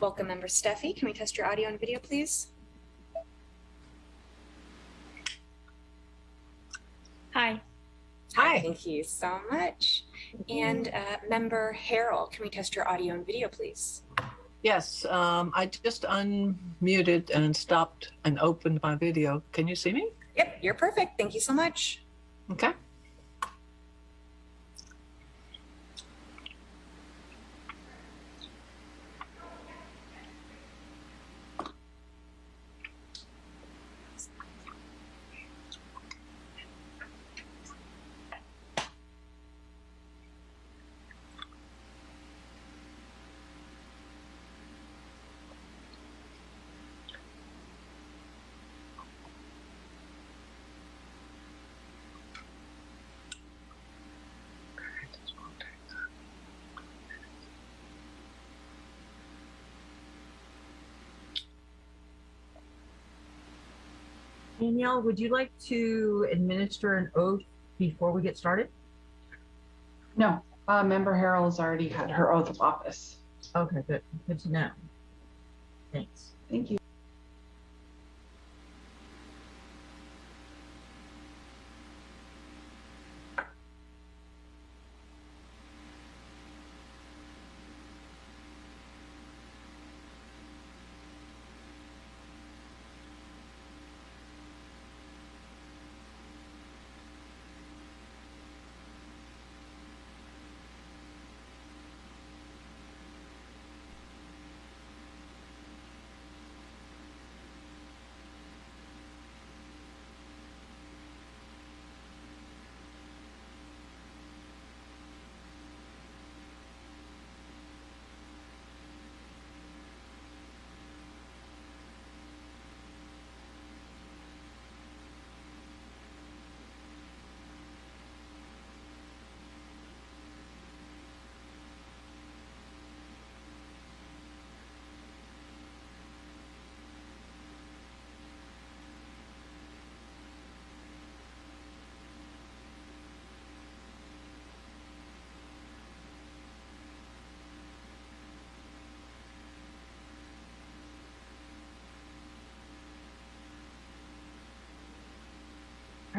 Welcome, Member Steffi. Can we test your audio and video, please? Hi. Hi. Thank you so much. And uh, Member Harrell, can we test your audio and video, please? Yes, um, I just unmuted and stopped and opened my video. Can you see me? Yep, you're perfect. Thank you so much. Okay. Danielle, would you like to administer an oath before we get started? No, uh, Member Harrell has already had her oath of office. Okay, good. Good to know. Thanks. Thank you.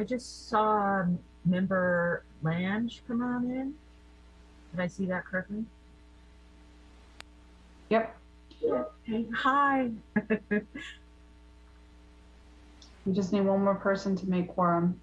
I just saw um, member Lange come on in. Did I see that correctly? Yep, Hey, hi. we just need one more person to make quorum.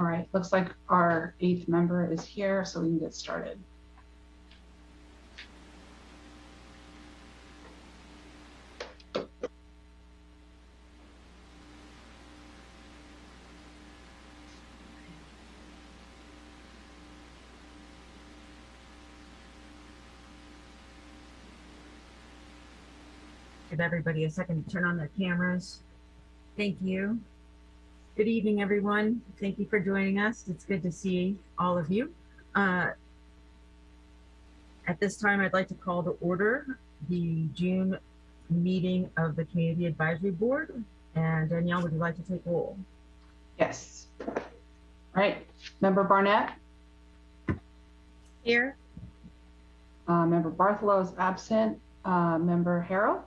All right, looks like our eighth member is here, so we can get started. Give everybody a second to turn on their cameras. Thank you. Good evening, everyone. Thank you for joining us. It's good to see all of you. Uh, At this time, I'd like to call to order the June meeting of the Community Advisory Board. And Danielle, would you like to take roll? Yes. All right, member Barnett, Here. uh, member Bartholow is absent, uh, member Harrell.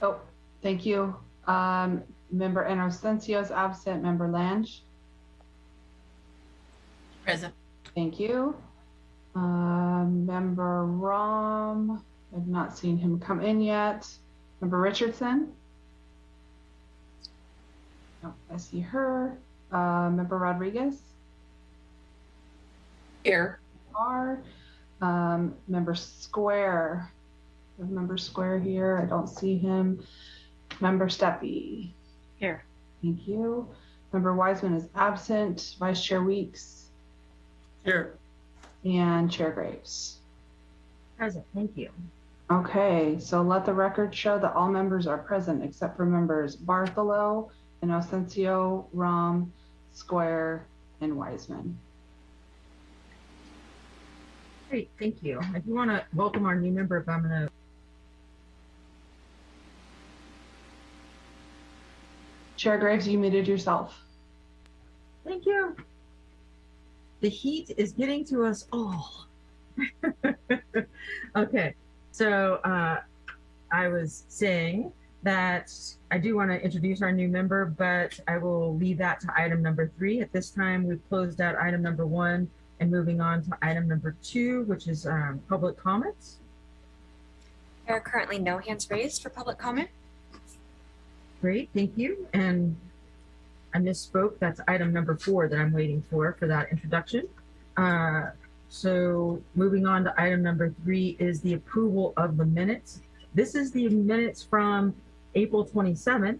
Oh, thank you. Um, member Inocencio is absent, member Lange. Present. Thank you. Um, member Rom, I've not seen him come in yet. Member Richardson? No, I see her. Uh, member Rodriguez? Here. R. Um, member Square. Member Square here. I don't see him. Member Steffi. Here. Thank you. Member Wiseman is absent. Vice Chair Weeks Here. and Chair Graves. Present, thank you. Okay, so let the record show that all members are present except for members Bartholow, Inocencio, Rom, Square, and Wiseman. Great, thank you. I do want to welcome our new member, if I'm going to Chair Graves, you muted yourself. Thank you. The heat is getting to us all. okay, so uh, I was saying that I do want to introduce our new member, but I will leave that to item number three. At this time, we've closed out item number one and moving on to item number two, which is um, public comments. There are currently no hands raised for public comment. Great, thank you. And I misspoke. That's item number four that I'm waiting for for that introduction. Uh, so moving on to item number three is the approval of the minutes. This is the minutes from April 27th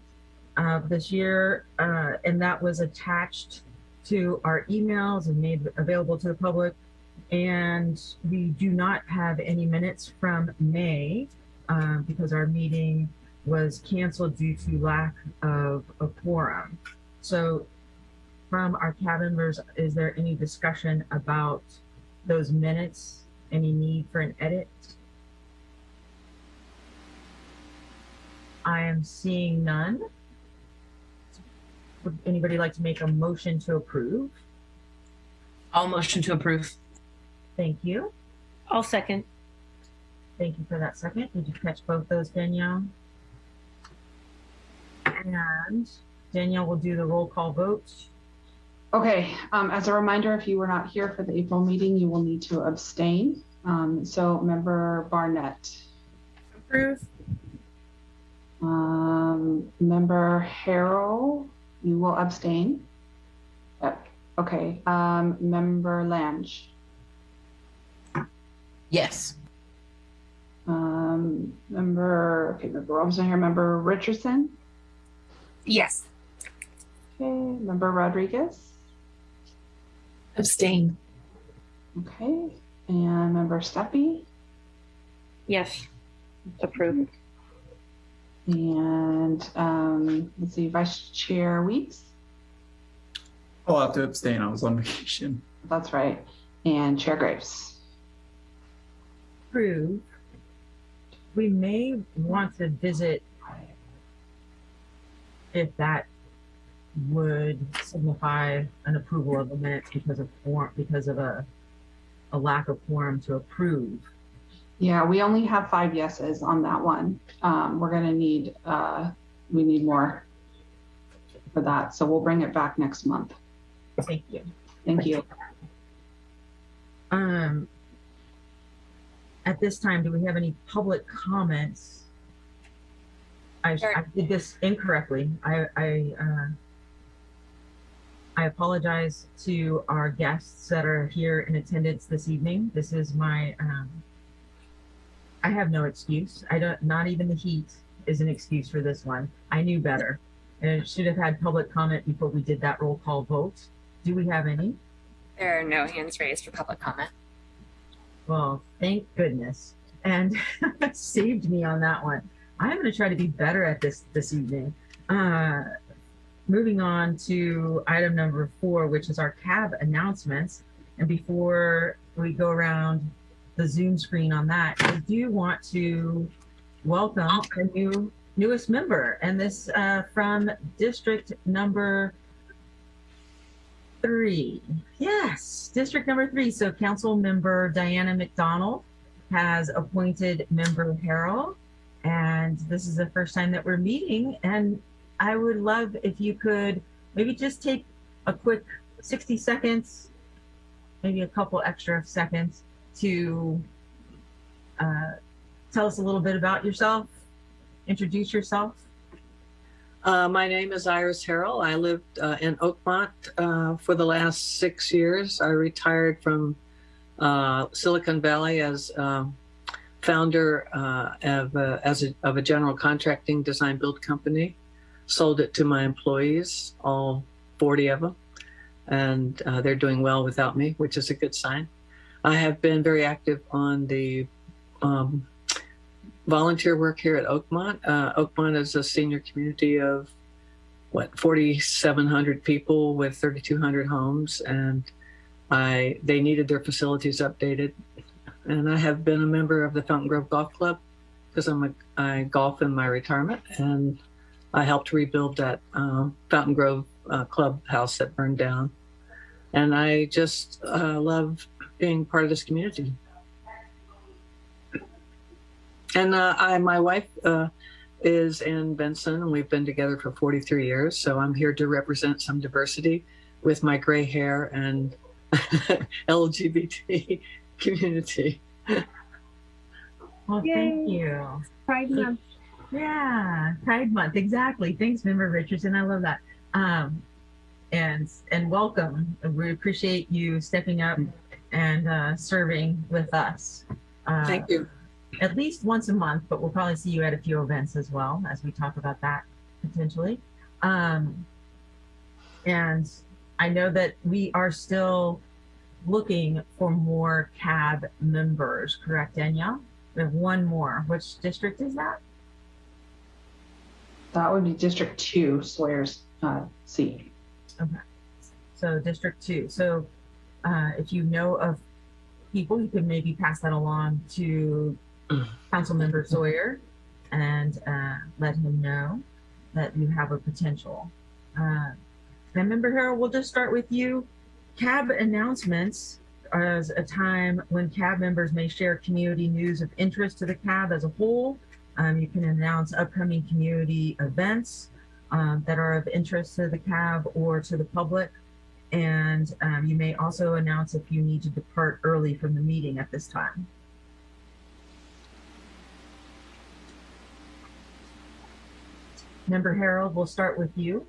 of this year, uh, and that was attached to our emails and made available to the public. And we do not have any minutes from May uh, because our meeting was canceled due to lack of a quorum. So from our cabin members, is there any discussion about those minutes? Any need for an edit? I am seeing none. Would anybody like to make a motion to approve? All motion to approve. Thank you. I'll second. Thank you for that second. Did you catch both those, Danielle? And Danielle will do the roll call vote. Okay, um, as a reminder, if you were not here for the April meeting, you will need to abstain. Um, so member Barnett, Approve. um, member Harrell, you will abstain. Yep. Okay, um, member Lange, Yes. um, member, okay, member Robinson here, member Richardson, Yes. okay, member Rodriguez, Abstain. okay, and member Steffi, Yes. approved. and, um, let's see, Vice Chair Weeks, I'll have to abstain. I was on vacation. that's right, and Chair Graves. Approve. We may want to visit if that would signify an approval of the minutes because of form, because of a, a lack of quorum to approve. Yeah, we only have five yeses on that one. Um, we're gonna need, uh, we need more for that, so we'll bring it back next month. Thank you. Thank you. Um, at this time, do we have any public comments I, I did this incorrectly. I, I, uh, I apologize to our guests that are here in attendance this evening. This is my, um, I have no excuse. I don't, not even the heat is an excuse for this one. I knew better. And it should have had public comment before we did that roll call vote. Do we have any? There are no hands raised for public comment. Well, thank goodness. And saved me on that one. I'm going to try to be better at this this evening. Uh, moving on to item number four, which is our cab announcements. And before we go around the Zoom screen on that, I do want to welcome a new newest member, and this uh, from district number three. Yes, district number three. So council member Dianna MacDonald has appointed member Harrell. And this is the first time that we're meeting. And I would love if you could maybe just take a quick 60 seconds, maybe a couple extra seconds to uh, tell us a little bit about yourself, introduce yourself. Uh, my name is Iris Harrell. I lived uh, in Oakmont uh, for the last six years. I retired from uh, Silicon Valley as um, founder uh, of, a, as a, of a general contracting design build company. Sold it to my employees, all 40 of them, and uh, they're doing well without me, which is a good sign. I have been very active on the um, volunteer work here at Oakmont. Uh, Oakmont is a senior community of what 4,700 people with 3,200 homes, and I they needed their facilities updated. And I have been a member of the Fountain Grove Golf Club because I'm a I golf in my retirement, and I helped rebuild that um, Fountain Grove uh, clubhouse that burned down. And I just uh, love being part of this community. And uh, I, my wife uh, is in Benson, and we've been together for 43 years. So I'm here to represent some diversity with my gray hair and LGBT community. Well, Yay. thank you. Pride Month. Yeah, Pride Month, exactly. Thanks, Member Richardson. I love that. Um, and and welcome. We appreciate you stepping up and uh, serving with us. Uh, Thank you. At least once a month, but we'll probably see you at a few events as well as we talk about that potentially. Um, and I know that we are still looking for more CAB members, correct, Danielle? We have one more. Which district is that? That would be District Two, Swears uh, seat. Okay so District Two. So uh, if you know of people, you could maybe pass that along to Council Member Sawyer and uh, let him know that you have a potential. Uh, and Member Harrell, we'll just start with you. CAB announcements as a time when CAB members may share community news of interest to the CAB as a whole. Um, you can announce upcoming community events um, that are of interest to the CAB or to the public. And um, you may also announce if you need to depart early from the meeting at this time. Member Harrell, we'll start with you.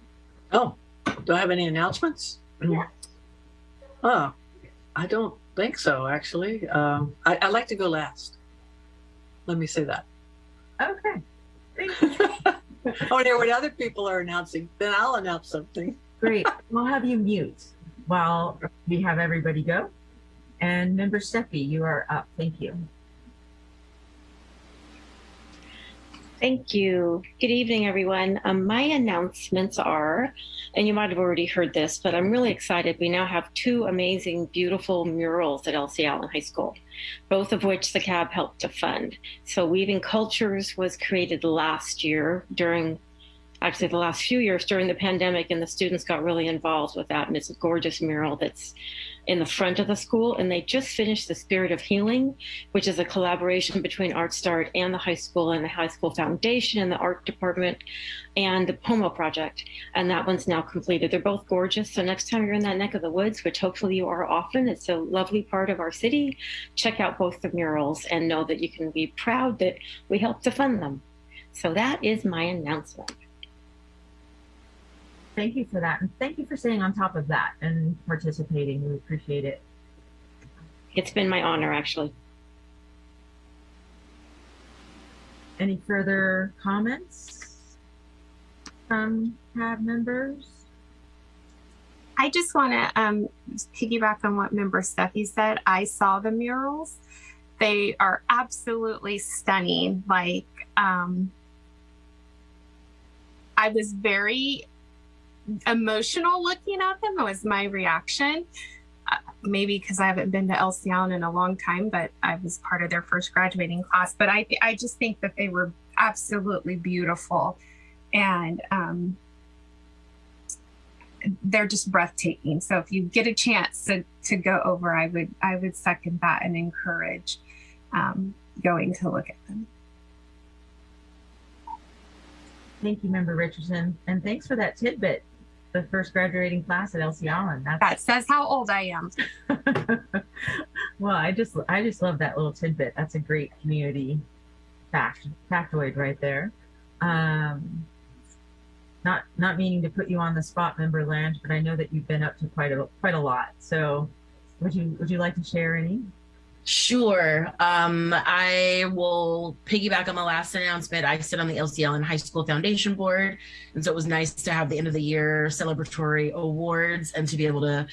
Oh, do I have any announcements? Yeah. Oh, I don't think so, actually. Um, I, I like to go last. Let me say that. Okay. Thank you. oh, there, what other people are announcing, then I'll announce something. Great. We'll have you mute while we have everybody go. And Member Steffi, you are up. Thank you. Thank you. Good evening, everyone. Um, my announcements are, and you might have already heard this, but I'm really excited. We now have two amazing, beautiful murals at Elsie Allen High School, both of which the CAB helped to fund. So Weaving Cultures was created last year during, actually the last few years during the pandemic, and the students got really involved with that. And it's a gorgeous mural that's in the front of the school. And they just finished The Spirit of Healing, which is a collaboration between Art Start and the high school and the high school foundation and the art department and the Pomo project. And that one's now completed. They're both gorgeous. So next time you're in that neck of the woods, which hopefully you are often, it's a lovely part of our city, check out both the murals and know that you can be proud that we helped to fund them. So that is my announcement. Thank you for that. And thank you for staying on top of that and participating. We appreciate it. It's been my honor, actually. Any further comments from CAB members? I just want to um, piggyback on what member Steffi said. I saw the murals. They are absolutely stunning. Like, um, I was very emotional looking at them. Was my reaction. Uh, maybe because I haven't been to Allen in a long time, but I was part of their first graduating class. But I, I just think that they were absolutely beautiful, and um, they're just breathtaking. So if you get a chance to to go over, I would I would second that and encourage um, going to look at them. Thank you, Member Richardson. And thanks for that tidbit. The first graduating class at Elsie Allen. That's That says how old I am. well, I just I just love that little tidbit. That's a great community fact factoid right there. Um, not not meaning to put you on the spot, member Lange, but I know that you've been up to quite a quite a lot. So, would you would you like to share any? Sure. Um, I will piggyback on the last announcement. I sit on the Elsie Allen High School Foundation Board. And so it was nice to have the end of the year celebratory awards and to be able to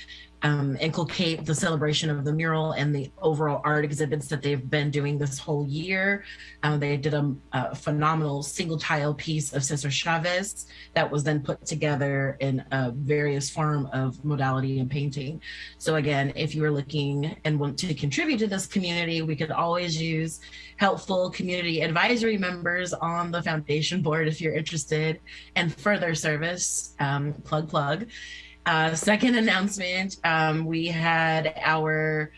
um, inculcate the celebration of the mural and the overall art exhibits that they've been doing this whole year. Uh, they did a, a, phenomenal single tile piece of Cesar Chavez that was then put together in a various form of modality and painting. So again, if you are looking and want to contribute to this community, we could always use helpful community advisory members on the foundation board if you're interested and further service, um, plug, plug. Uh, second announcement, um, we had our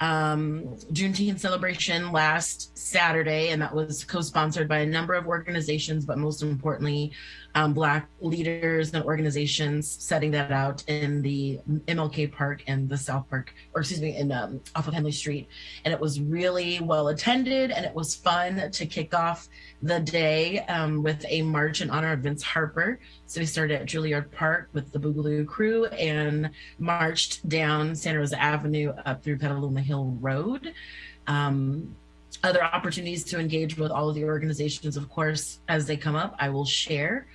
um, Juneteenth celebration last Saturday, and that was co-sponsored by a number of organizations, but most importantly, um, Black leaders and organizations setting that out in the MLK Park and the South Park, or excuse me, in um, off of Henley Street. And it was really well attended, and it was fun to kick off the day um, with a march in honor of Vince Harper. So we started at Juilliard Park with the Boogaloo crew and marched down Santa Rosa Avenue up through Petaluma Hill Road. Um, other opportunities to engage with all of the organizations, of course, as they come up, I will share.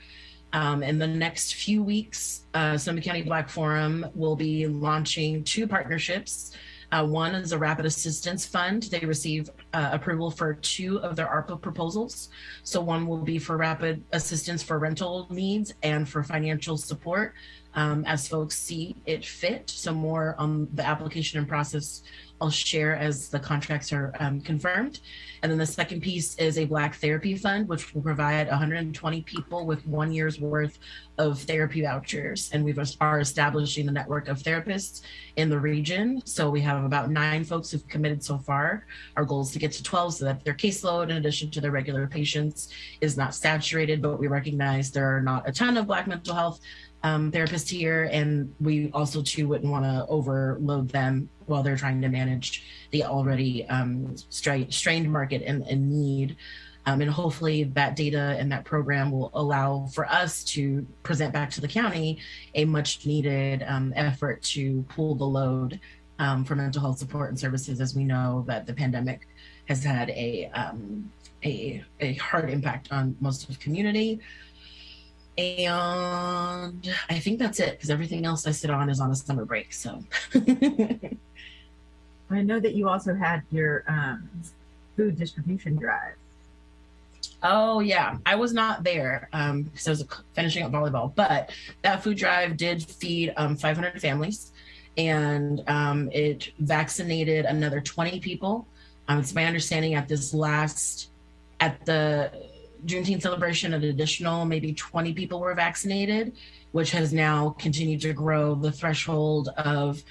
Um, in the next few weeks, uh, Sonoma County Black Forum will be launching two partnerships. Uh, one is a Rapid Assistance Fund. They receive uh, approval for two of their ARPA proposals. So one will be for rapid assistance for rental needs and for financial support um, as folks see it fit. So more on the application and process I'll share as the contracts are um, confirmed. And then the second piece is a Black Therapy Fund, which will provide 120 people with one year's worth of therapy vouchers. And we are establishing the network of therapists in the region. So we have about nine folks who've committed so far. Our goal is to get to 12 so that their caseload, in addition to their regular patients, is not saturated, but we recognize there are not a ton of Black mental health um, therapists here, and we also too wouldn't want to overload them while they're trying to manage the already um, stra strained market and, and need. Um, and hopefully that data and that program will allow for us to present back to the county a much needed um, effort to pull the load um, for mental health support and services as we know that the pandemic has had a, um, a, a hard impact on most of the community. And I think that's it because everything else I sit on is on a summer break. So I know that you also had your um, food distribution drive. Oh yeah, I was not there um, because I was finishing up volleyball, but that food drive did feed um, 500 families, and um, it vaccinated another 20 people. Um, it's my understanding at this last, at the Juneteenth celebration, an additional maybe 20 people were vaccinated, which has now continued to grow the threshold of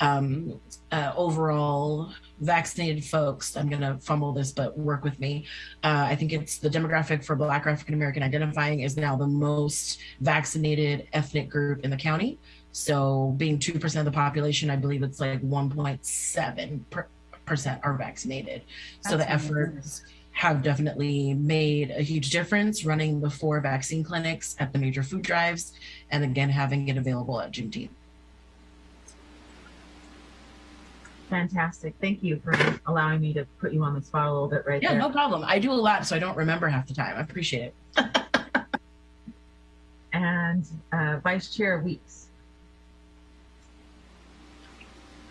um, uh, overall vaccinated folks. I'm going to fumble this, but work with me. Uh, I think it's the demographic for Black African American identifying is now the most vaccinated ethnic group in the county. So being 2% of the population, I believe it's like 1.7% are vaccinated. That's so the efforts have definitely made a huge difference running the four vaccine clinics at the major food drives and again having it available at Juneteenth. Fantastic. Thank you for allowing me to put you on the spot a little bit right Yeah, there. no problem. I do a lot, so I don't remember half the time. I appreciate it. And uh, Vice Chair Weeks.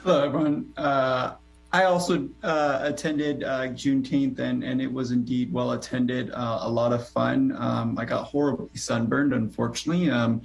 Hello, everyone. Uh, I also uh, attended uh, Juneteenth, and, and it was indeed well attended. Uh, a lot of fun. Um, I got horribly sunburned, unfortunately. Um,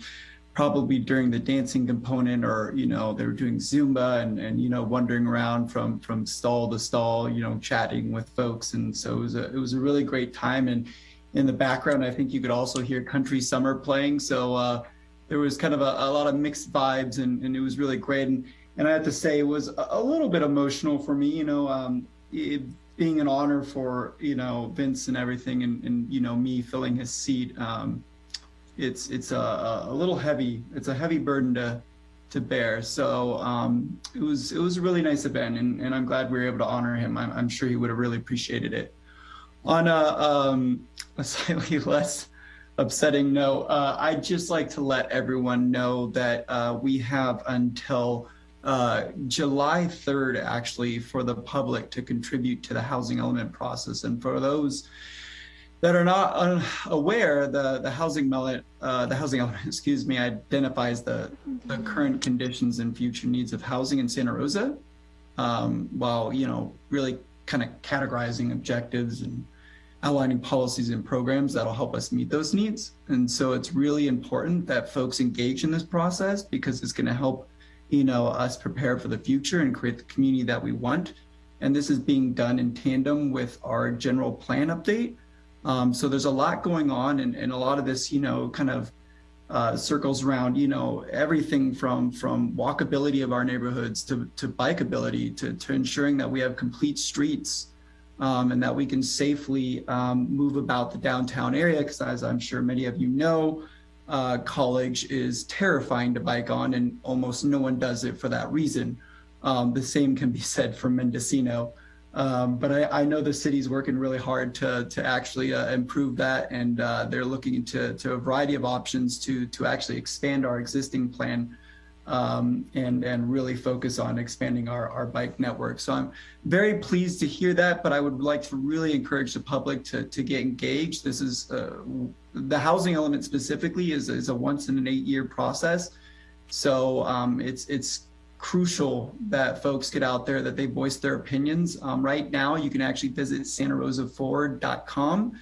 probably during the dancing component, or you know, they were doing Zumba and and you know, wandering around from from stall to stall, you know, chatting with folks, and so it was a it was a really great time. And in the background, I think you could also hear Country Summer playing. So uh, there was kind of a, a lot of mixed vibes, and, and it was really great. And and I have to say it was a, little bit emotional for me, you know, um, it being an honor for you know Vince and everything, and, and you know me filling his seat. Um, it's it's a, a little heavy. It's a heavy burden to to bear. So um, it was it was a really nice event, and, and I'm glad we were able to honor him. I'm, I'm sure he would have really appreciated it. On a, um, a slightly less upsetting note, uh, I'd just like to let everyone know that uh, we have until uh, July 3rd, actually, for the public to contribute to the housing element process. And for those that are not aware, the the housing element, uh, the housing element, excuse me, identifies the the current conditions and future needs of housing in Santa Rosa, um, while you know really kind of categorizing objectives and outlining policies and programs that'll help us meet those needs. And so it's really important that folks engage in this process because it's going to help you know us prepare for the future and create the community that we want. And this is being done in tandem with our general plan update. Um, so there's a lot going on, and, and a lot of this, you know, kind of uh, circles around, you know, everything from from walkability of our neighborhoods to to bikeability to to ensuring that we have complete streets um, and that we can safely um, move about the downtown area. Because as I'm sure many of you know, uh, college is terrifying to bike on, and almost no one does it for that reason. Um, the same can be said for Mendocino. Um, but I, I, know the city's working really hard to to actually uh, improve that, and uh, they're looking into to a variety of options to to actually expand our existing plan um, and and really focus on expanding our our bike network. So I'm very pleased to hear that, but I would like to really encourage the public to to get engaged. This is uh, the housing element specifically is is a once in an eight year process, so um, it's it's crucial that folks get out there, that they voice their opinions. Um, right now, you can actually visit santarosaforward.com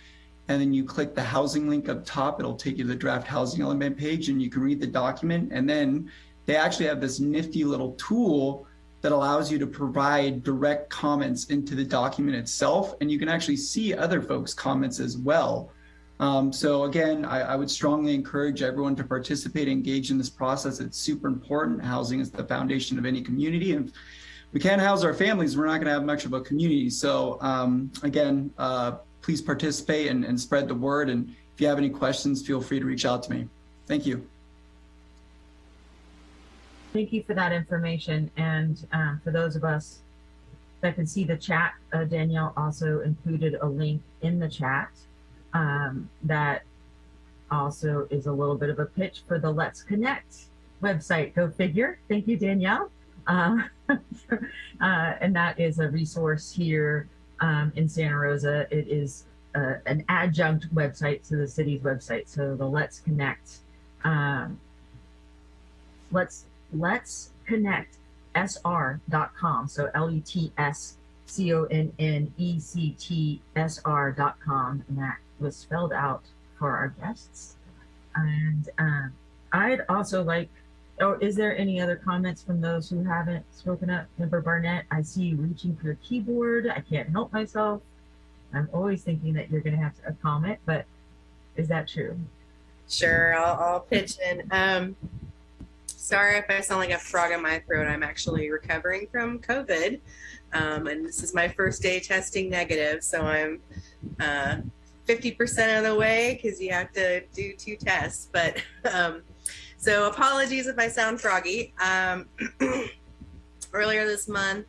and then you click the housing link up top. It'll take you to the draft housing element page and you can read the document. And then they actually have this nifty little tool that allows you to provide direct comments into the document itself. And you can actually see other folks' comments as well. Um, so again, I, I, would strongly encourage everyone to participate, engage in this process. It's super important. Housing is the foundation of any community. And we can't house our families, we're not going to have much of a community. So um, again, uh, please participate and, and spread the word. And if you have any questions, feel free to reach out to me. Thank you. Thank you for that information. And um, for those of us that can see the chat, uh, Danielle also included a link in the chat um, that also is a little bit of a pitch for the Let's Connect website. Go figure. Thank you, Danielle. Uh, uh, and that is a resource here um, in Santa Rosa. It is uh, an adjunct website to the city's website. So the Let's Connect. Um, let's let's connect sr.com. So L E T S C O N N E C T S R.com. And that was spelled out for our guests. And um, I'd also like, oh, is there any other comments from those who haven't spoken up? Member Barnett, I see you reaching for your keyboard. I can't help myself. I'm always thinking that you're going to have a comment, but is that true? Sure, I'll, I'll pitch in. Um, sorry if I sound like a frog in my throat. I'm actually recovering from COVID. Um, and this is my first day testing negative. So I'm uh, 50% of the way because you have to do two tests. But um, so apologies if I sound froggy. Um, earlier this month,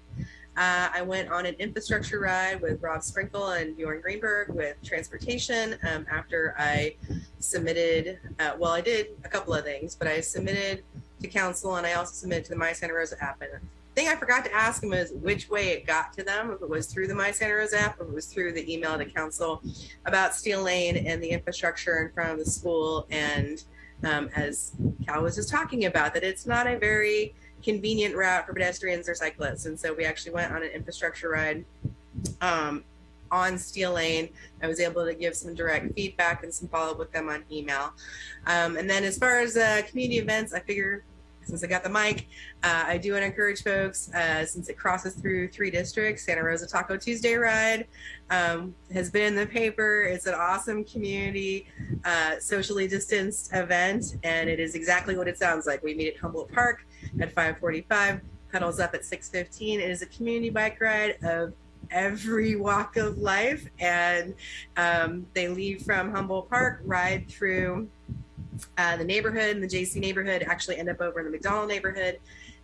Uh, I went on an infrastructure ride with Rob Sprinkle and Bjorn Griepenburg with transportation um, after I submitted, uh, well, I did a couple of things, but I submitted to council and I also submitted to the My Santa Rosa app. And the thing I forgot to ask them is which way it got to them, if it was through the My Santa Rosa app, or if it was through the email to council about Steele Lane and the infrastructure in front of the school. And um, as Cal was just talking about, that it's not a very convenient route for pedestrians or cyclists. And so we actually went on an infrastructure ride um, on Steele Lane. I was able to give some direct feedback and some follow up with them on email. Um, and then as far as uh, community events, I figure since I got the mic, uh, I do want to encourage folks, uh, since it crosses through three districts, Santa Rosa Taco Tuesday Ride um, has been in the paper. It's an awesome community, uh, socially distanced event, and it is exactly what it sounds like. We meet at Humboldt Park at 545, pedals up at 615. It is a community bike ride of every walk of life, and um, they leave from Humboldt Park, ride through uh, the neighborhood the JC neighborhood actually end up over in the McDonald neighborhood,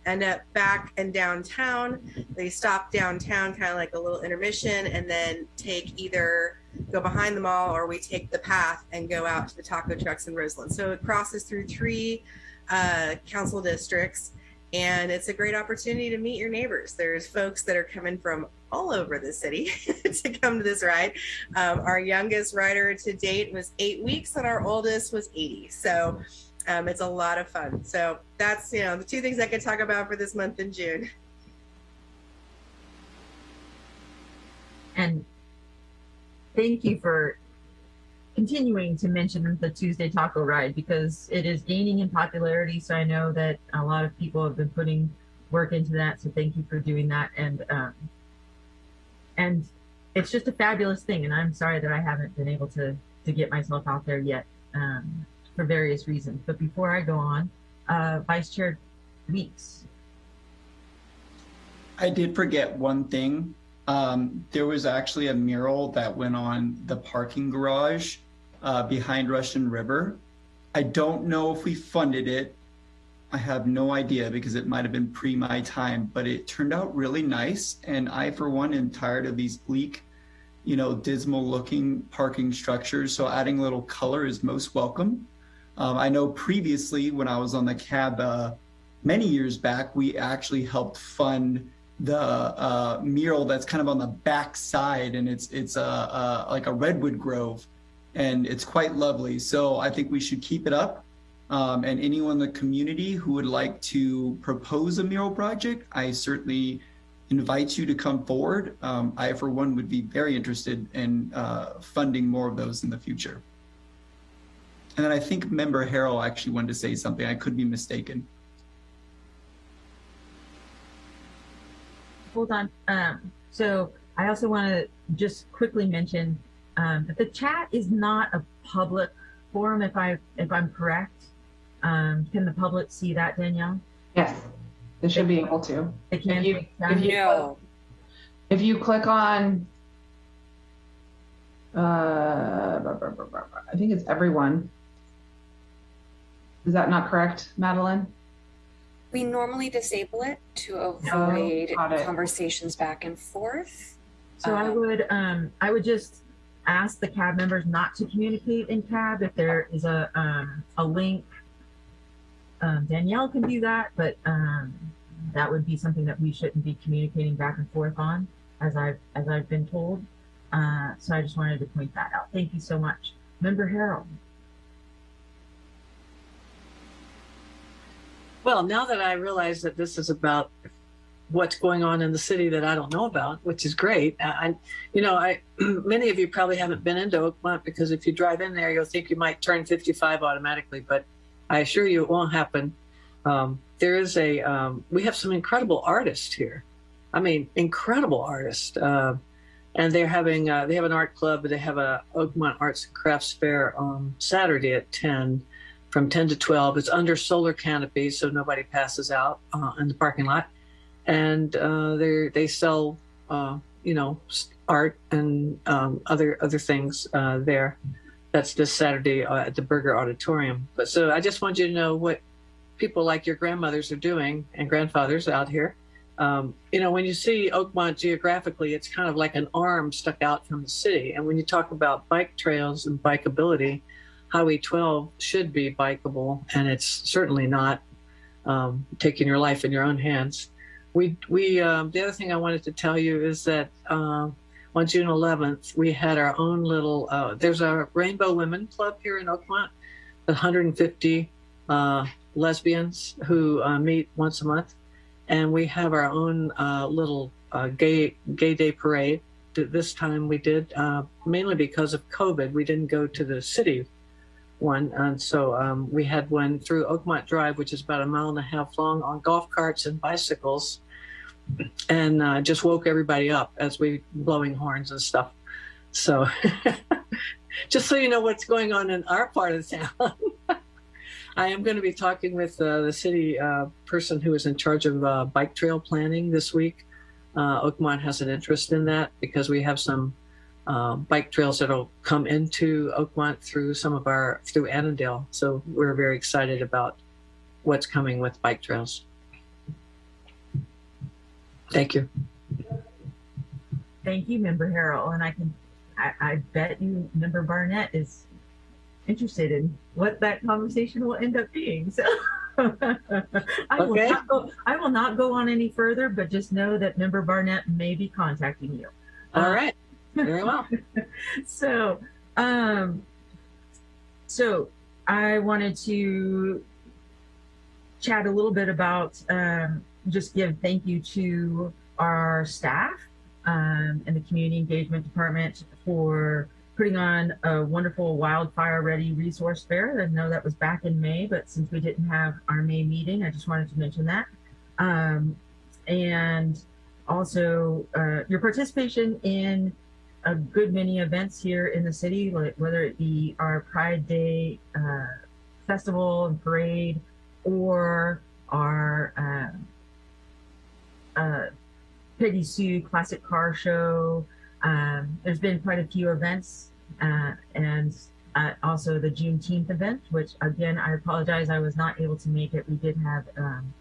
end up back and downtown. They stop downtown, kind of like a little intermission, and then take either go behind the mall or we take the path and go out to the taco trucks in Roseland. So it crosses through three uh, council districts. And it's a great opportunity to meet your neighbors. There's folks that are coming from all over the city to come to this ride. Um, our youngest rider to date was eight weeks, and our oldest was 80. So um, it's a lot of fun. So that's you know the two things I could talk about for this month in June. And thank you for continuing to mention the Tuesday Taco Ride because it is gaining in popularity. So I know that a lot of people have been putting work into that. So thank you for doing that. And um, and it's just a fabulous thing. And I'm sorry that I haven't been able to to get myself out there yet um, for various reasons. But before I go on, uh, Vice Chair Weeks. I did forget one thing. Um, there was actually a mural that went on the parking garage uh, behind Russian River. I don't know if we funded it. I have no idea because it might have been pre my time, but it turned out really nice. And I, for one, am tired of these bleak, you know, dismal looking parking structures. So adding a little color is most welcome. Um, I know previously when I was on the cab uh, many years back, we actually helped fund the uh, mural that's kind of on the back side and it's it's a, a like a redwood grove and it's quite lovely so i think we should keep it up um, and anyone in the community who would like to propose a mural project i certainly invite you to come forward um, i for one would be very interested in uh, funding more of those in the future and then i think member harrell actually wanted to say something i could be mistaken hold on. Um, so I also want to just quickly mention um, that the chat is not a public forum. If I if I'm correct, um, can the public see that, Danielle? Yes, they should be able to. They can. If you, if you, No. if you click on, uh, blah, blah, blah, blah, blah. I think it's everyone. Is that not correct, Madeline? We normally disable it to avoid got it. conversations back and forth. So I Um, would um, I would just ask the cab members not to communicate in cab if there is a um, a link. Um, Danielle can do that, but um, that would be something that we shouldn't be communicating back and forth on, as I've as I've been told. Uh, so I just wanted to point that out. Thank you so much, Member Harrell. Well, now that I realize that this is about what's going on in the city that I don't know about, which is great. I, you know, I many of you probably haven't been into Oakmont because if you drive in there, you'll think you might turn 55 automatically, but I assure you it won't happen. Um, there is a um, we have some incredible artists here. I mean, incredible artists. Uh, and they're having uh, they have an art club. They have a Oakmont Arts and Crafts Fair on Saturday at 10 from 10 to 12. It's under solar canopy, so nobody passes out uh, in the parking lot. And uh, they they sell, uh, you know, art and um, other other things uh, there. That's this Saturday uh, at the Berger Auditorium. But so I just want you to know what people like your grandmothers are doing and grandfathers out here. um, you know, when you see Oakmont geographically, it's kind of like an arm stuck out from the city. And when you talk about bike trails and bikeability, Highway 12 should be bikeable, and it's certainly not um, taking your life in your own hands. We, we, um, the other thing I wanted to tell you is that um, on June 11th, we had our own little, uh, there's a Rainbow Women Club here in Oakmont, 150 uh, lesbians who uh, meet once a month. And we have our own uh, little uh, gay, gay day parade. This time we did, uh, mainly because of COVID, we didn't go to the city one. And so um, we had one through Oakmont Drive, which is about a mile and a half long on golf carts and bicycles and uh, just woke everybody up as we blowing horns and stuff. So just so you know what's going on in our part of town. I am going to be talking with uh, the city uh, person who is in charge of uh, bike trail planning this week. Uh, Oakmont has an interest in that because we have some uh, bike trails that'll come into Oakmont through some of our through Annadel. So we're very excited about what's coming with bike trails. Thank you. Thank you, Member Harrell. And I can, I, I bet you Member Barnett is interested in what that conversation will end up being. So I will not go, I will not go on any further, but just know that Member Barnett may be contacting you. All Uh, right. Very well. so um so i wanted to chat a little bit about um just give thank you to our staff um and the community engagement department for putting on a wonderful wildfire ready resource fair. I know that was back in may but since we didn't have our may meeting i just wanted to mention that. Um and also uh, your participation in a good many events here in the city, like whether it be our Pride Day uh, festival and parade, or our uh, uh, Peggy Sue Classic Car Show. Um, there's been quite a few events, uh, and uh, also the Juneteenth event, which again I apologize I was not able to make it. We did have um,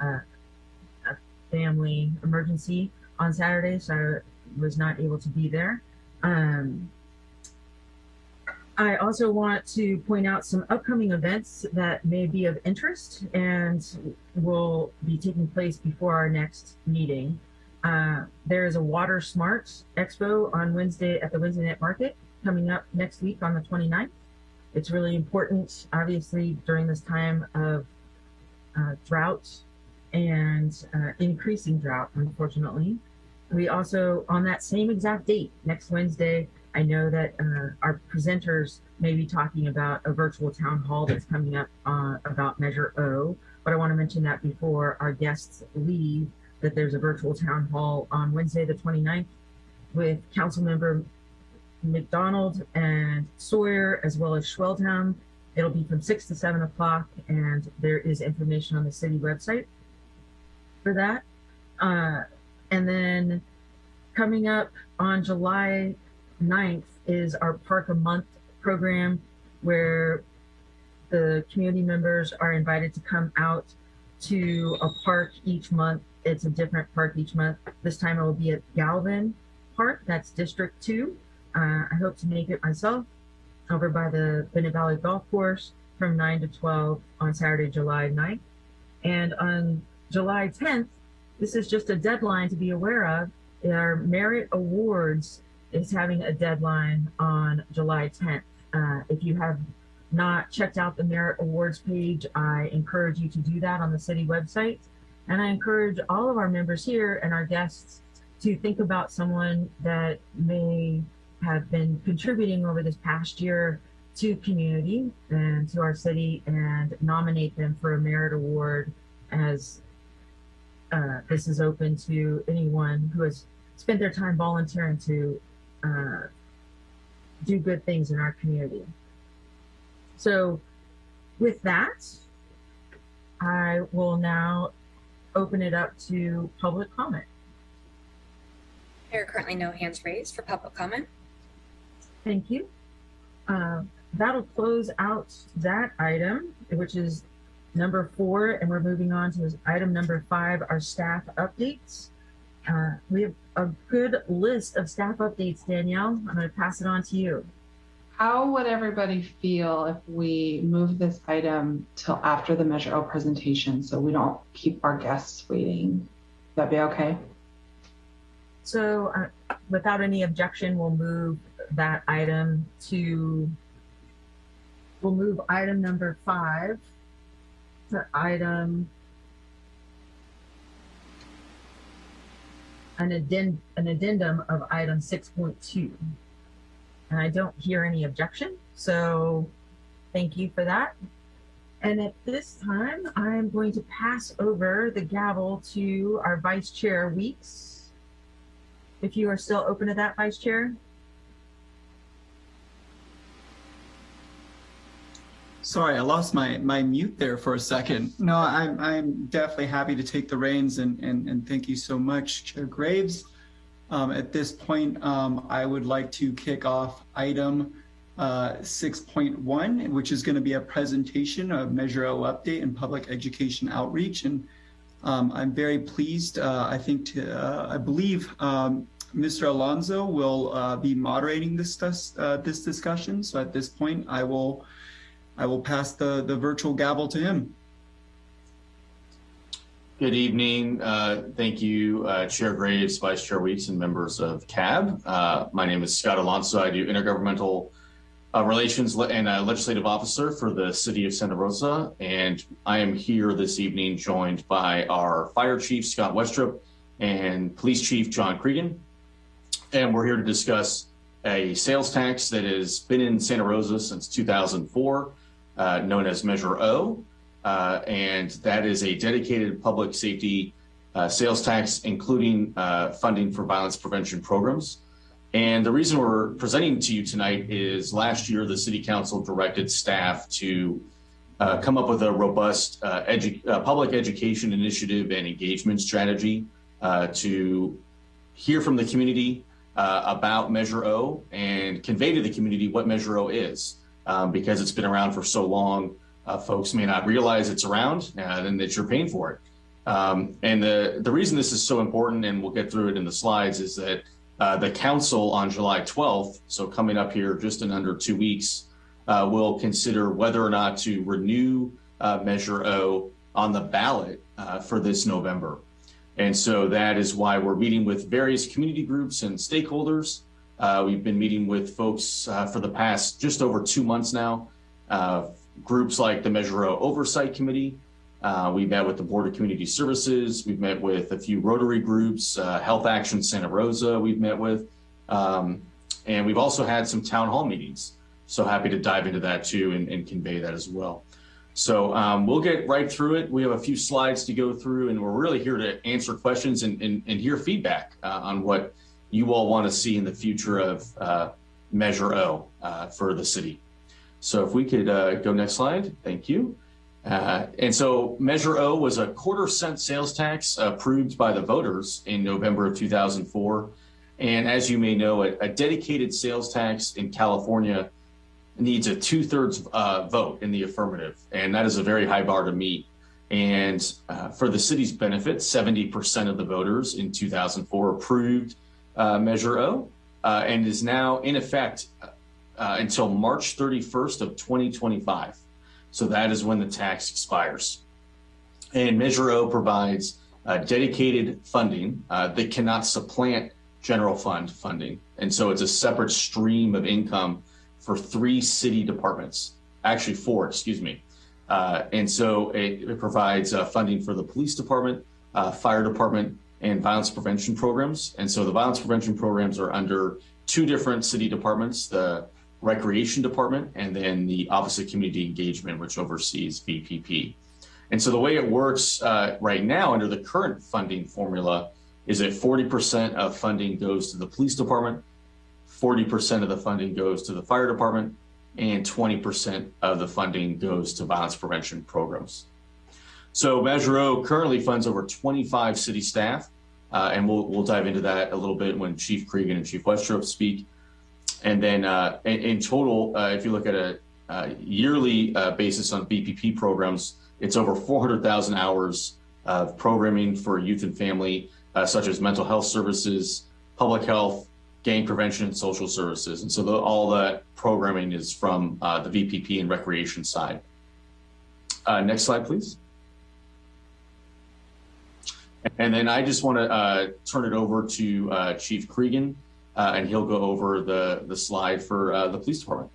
a, a family emergency on Saturday, so I was not able to be there. Um, I also want to point out some upcoming events that may be of interest and will be taking place before our next meeting. Uh, there is a Water Smart Expo on Wednesday at the Wednesday Night Market coming up next week on the 29th. It's really important, obviously, during this time of uh, drought and uh, increasing drought, unfortunately. We also, on that same exact date, next Wednesday, I know that uh, our presenters may be talking about a virtual town hall that's coming up uh, about Measure O. But I want to mention that before our guests leave, that there's a virtual town hall on Wednesday, the 29th, with Councilmember MacDonald and Sawyer, as well as Schwedhelm. It'll be from 6 to 7 o'clock, and there is information on the city website for that. Uh, and then coming up on July 9th is our Park a Month program where the community members are invited to come out to a park each month. It's a different park each month. This time it will be at Galvin Park, that's District 2. Uh, I hope to make it myself over by the Bennett Valley Golf Course from 9 to 12 on Saturday, July 9th. And on July 10th, this is just a deadline to be aware of. Our Merit Awards is having a deadline on July 10th. Uh, if you have not checked out the Merit Awards page, I encourage you to do that on the city website. And I encourage all of our members here and our guests to think about someone that may have been contributing over this past year to community and to our city and nominate them for a merit award as uh, this is open to anyone who has spent their time volunteering to uh, do good things in our community. So with that, I will now open it up to public comment. There are currently no hands raised for public comment. Thank you. Uh, that'll close out that item, which is number four, and we're moving on to item number five, our staff updates. Uh, we have a good list of staff updates, Danielle. I'm going to pass it on to you. How would everybody feel if we move this item till after the Measure O presentation so we don't keep our guests waiting? That be okay? So, uh, without any objection, we'll move that item to, we'll move item number five to item an addend, an addendum of item six point two. And I don't hear any objection, so thank you for that. And at this time, I'm going to pass over the gavel to our Vice Chair Weeks. If you are still open to that, Vice Chair? Sorry, I lost my, my mute there for a second. No, I'm, I'm definitely happy to take the reins and, and, and thank you so much, Chair Graves. Um, at this point, um, I would like to kick off item uh, 6.1, which is going to be a presentation of Measure O update and public education outreach. And um, I'm very pleased. Uh, I think, to, uh, I believe um, Mr. Alonso will uh, be moderating this, uh, this discussion. So at this point, I will I will pass the, the virtual gavel to him. Good evening. Uh, thank you, uh, Chair Graves, Vice Chair Weeks, and members of CAB. Uh, my name is Scott Alonso. I do intergovernmental uh, relations and legislative officer for the city of Santa Rosa. And I am here this evening joined by our fire chief, Scott Westrope, and police chief, John Cregan. And we're here to discuss a sales tax that has been in Santa Rosa since 2004 uh, known as Measure O. Uh, and that is a dedicated public safety uh, sales tax, including uh, funding for violence prevention programs. And the reason we're presenting to you tonight is last year, the City Council directed staff to uh, come up with a robust uh, edu public education initiative and engagement strategy to hear from the community about Measure O and convey to the community what Measure O is um, because it's been around for so long. Uh, folks may not realize it's around uh, and that you're paying for it. Um, and the, the reason this is so important, and we'll get through it in the slides, is that uh, the council on July 12th, so coming up here just in under two weeks, uh, will consider whether or not to renew uh, Measure O on the ballot uh, for this November. And so that is why we're meeting with various community groups and stakeholders uh, we've been meeting with folks uh, for the past just over two months now. Uh, groups like the Measure O Oversight Committee. Uh, we met with the Board of Community Services. We've met with a few Rotary groups, uh, Health Action Santa Rosa we've met with. Um, and we've also had some town hall meetings. So happy to dive into that too and, and convey that as well. So um, we'll get right through it. We have a few slides to go through and we're really here to answer questions and, and, and hear feedback uh, on what you all want to see in the future of uh, Measure O uh, for the city. So if we could uh, go next slide, thank you. Uh, and so Measure O was a quarter cent sales tax approved by the voters in November of 2004. And as you may know, a, a dedicated sales tax in California needs a two thirds uh, vote in the affirmative. And that is a very high bar to meet. And uh, for the city's benefit, 70% of the voters in 2004 approved uh, Measure O uh, and is now in effect uh, until March 31st of 2025. So that is when the tax expires. And Measure O provides uh, dedicated funding uh, that cannot supplant general fund funding. And so it's a separate stream of income for three city departments, actually four, excuse me. Uh, and so it, it provides funding for the police department, fire department, and violence prevention programs. And so the violence prevention programs are under two different city departments, the recreation department and then the office of community engagement, which oversees VPP. And so the way it works uh, right now under the current funding formula is that 40% of funding goes to the police department, 40% of the funding goes to the fire department, and 20% of the funding goes to violence prevention programs. So O currently funds over 25 city staff, uh, and we'll, we'll dive into that a little bit when Chief Cregan and Chief Westrope speak. And then uh, in, in, total, uh, if you look at a, a yearly uh, basis on VPP programs, It's over 400,000 hours of programming for youth and family, uh, such as mental health services, public health, gang prevention, and social services. And so the, all that programming is from uh, the VPP and recreation side. Next slide, please. And then I just want to uh, turn it over to uh, Chief Cregan, uh, and he'll go over the, the slide for uh, the police department.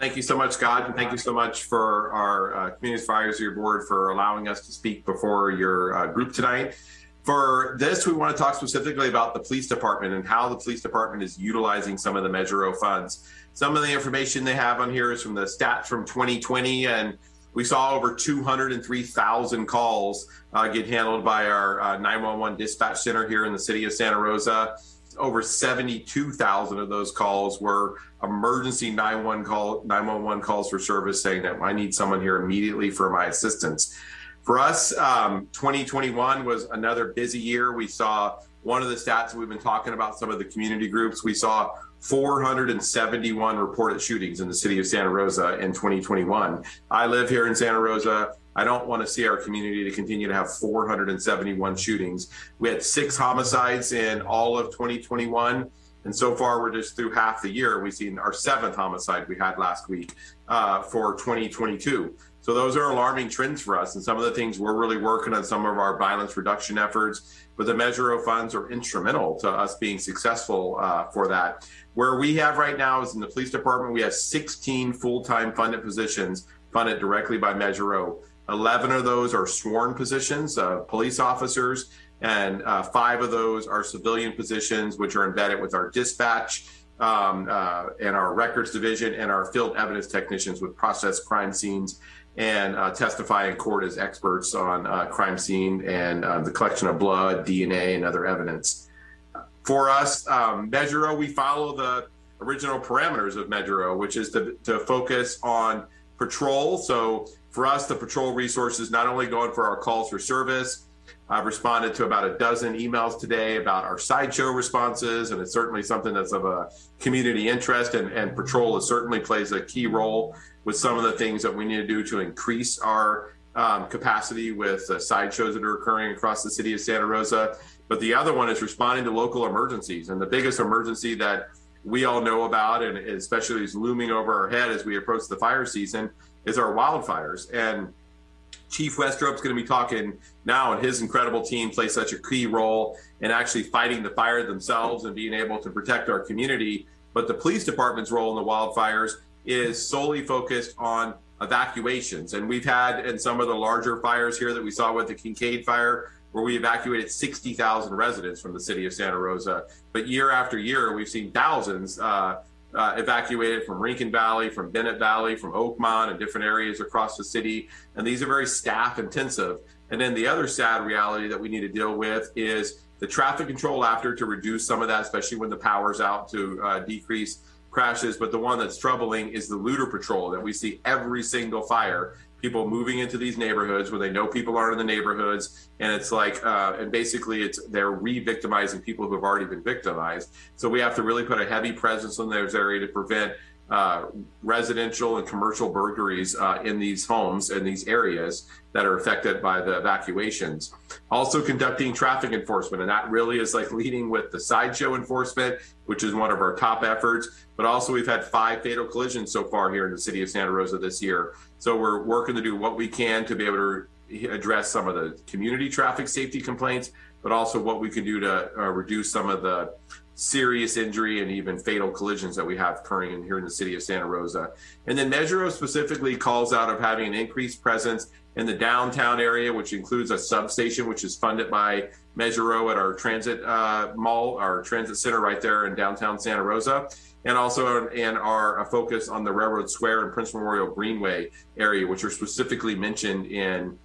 Thank you so much, Scott, and thank you so much for our uh, Community Advisory Board for allowing us to speak before your uh, group tonight. For this, we want to talk specifically about the police department and how the police department is utilizing some of the Measure O funds. Some of the information they have on here is from the stats from 2020, and we saw over 203,000 calls uh, get handled by our uh, 911 dispatch center here in the city of Santa Rosa. Over 72,000 of those calls were emergency 911 call 911 calls for service saying that I need someone here immediately for my assistance. For us, um, 2021 was another busy year. We saw one of the stats we've been talking about some of the community groups. We saw 471 reported shootings in the city of Santa Rosa in 2021. I live here in Santa Rosa. I don't want to see our community to continue to have 471 shootings. We had six homicides in all of 2021. And so far, we're just through half the year. We've seen our seventh homicide we had last week uh, for 2022. So those are alarming trends for us. And some of the things we're really working on some of our violence reduction efforts, but the Measure O funds are instrumental to us being successful uh, for that. Where we have right now is in the police department, we have 16 full-time funded positions funded directly by Measure O. 11 of those are sworn positions, uh, police officers, and uh, five of those are civilian positions, which are embedded with our dispatch um, uh, and our records division and our field evidence technicians with process crime scenes and uh, testify in court as experts on uh, crime scene and uh, the collection of blood, DNA, and other evidence. For us, um, we follow the original parameters of Measure which is to, to focus on patrol. So for us, the patrol resources not only going for our calls for service, I've responded to about a dozen emails today about our sideshow responses, and it's certainly something that's of a community interest, and, and patrol is certainly plays a key role with some of the things that we need to do to increase our um, capacity with uh, sideshows that are occurring across the city of Santa Rosa. But the other one is responding to local emergencies, and the biggest emergency that we all know about, and especially is looming over our head as we approach the fire season, is our wildfires. And Chief Westrope's going to be talking now, and his incredible team plays such a key role in actually fighting the fire themselves and being able to protect our community. But the police department's role in the wildfires is solely focused on evacuations. And we've had in some of the larger fires here that we saw with the Kincade fire, where we evacuated 60,000 residents from the city of Santa Rosa. But year after year, we've seen thousands uh, uh, evacuated from Rincon Valley, from Bennett Valley, from Oakmont, and different areas across the city. And these are very staff intensive. And then the other sad reality that we need to deal with is the traffic control after to reduce some of that, especially when the power's out to uh, decrease crashes. But the one that's troubling is the looter patrol that we see every single fire people moving into these neighborhoods where they know people aren't in the neighborhoods and it's like uh, and basically it's they're re-victimizing people who have already been victimized so we have to really put a heavy presence in those areas to prevent uh, residential and commercial burglaries uh, in these homes and these areas that are affected by the evacuations. Also conducting traffic enforcement, and that really is like leading with the sideshow enforcement, which is one of our top efforts. But also we've had five fatal collisions so far here in the city of Santa Rosa this year. So we're working to do what we can to be able to address some of the community traffic safety complaints, but also what we can do to uh, reduce some of the serious injury and even fatal collisions that we have occurring in here in the city of Santa Rosa. And then Measure O specifically calls out of having an increased presence in the downtown area, which includes a substation, which is funded by Measure O at our transit uh, mall, our transit center right there in downtown Santa Rosa. And also in our a focus on the Railroad Square and Prince Memorial Greenway area, which are specifically mentioned in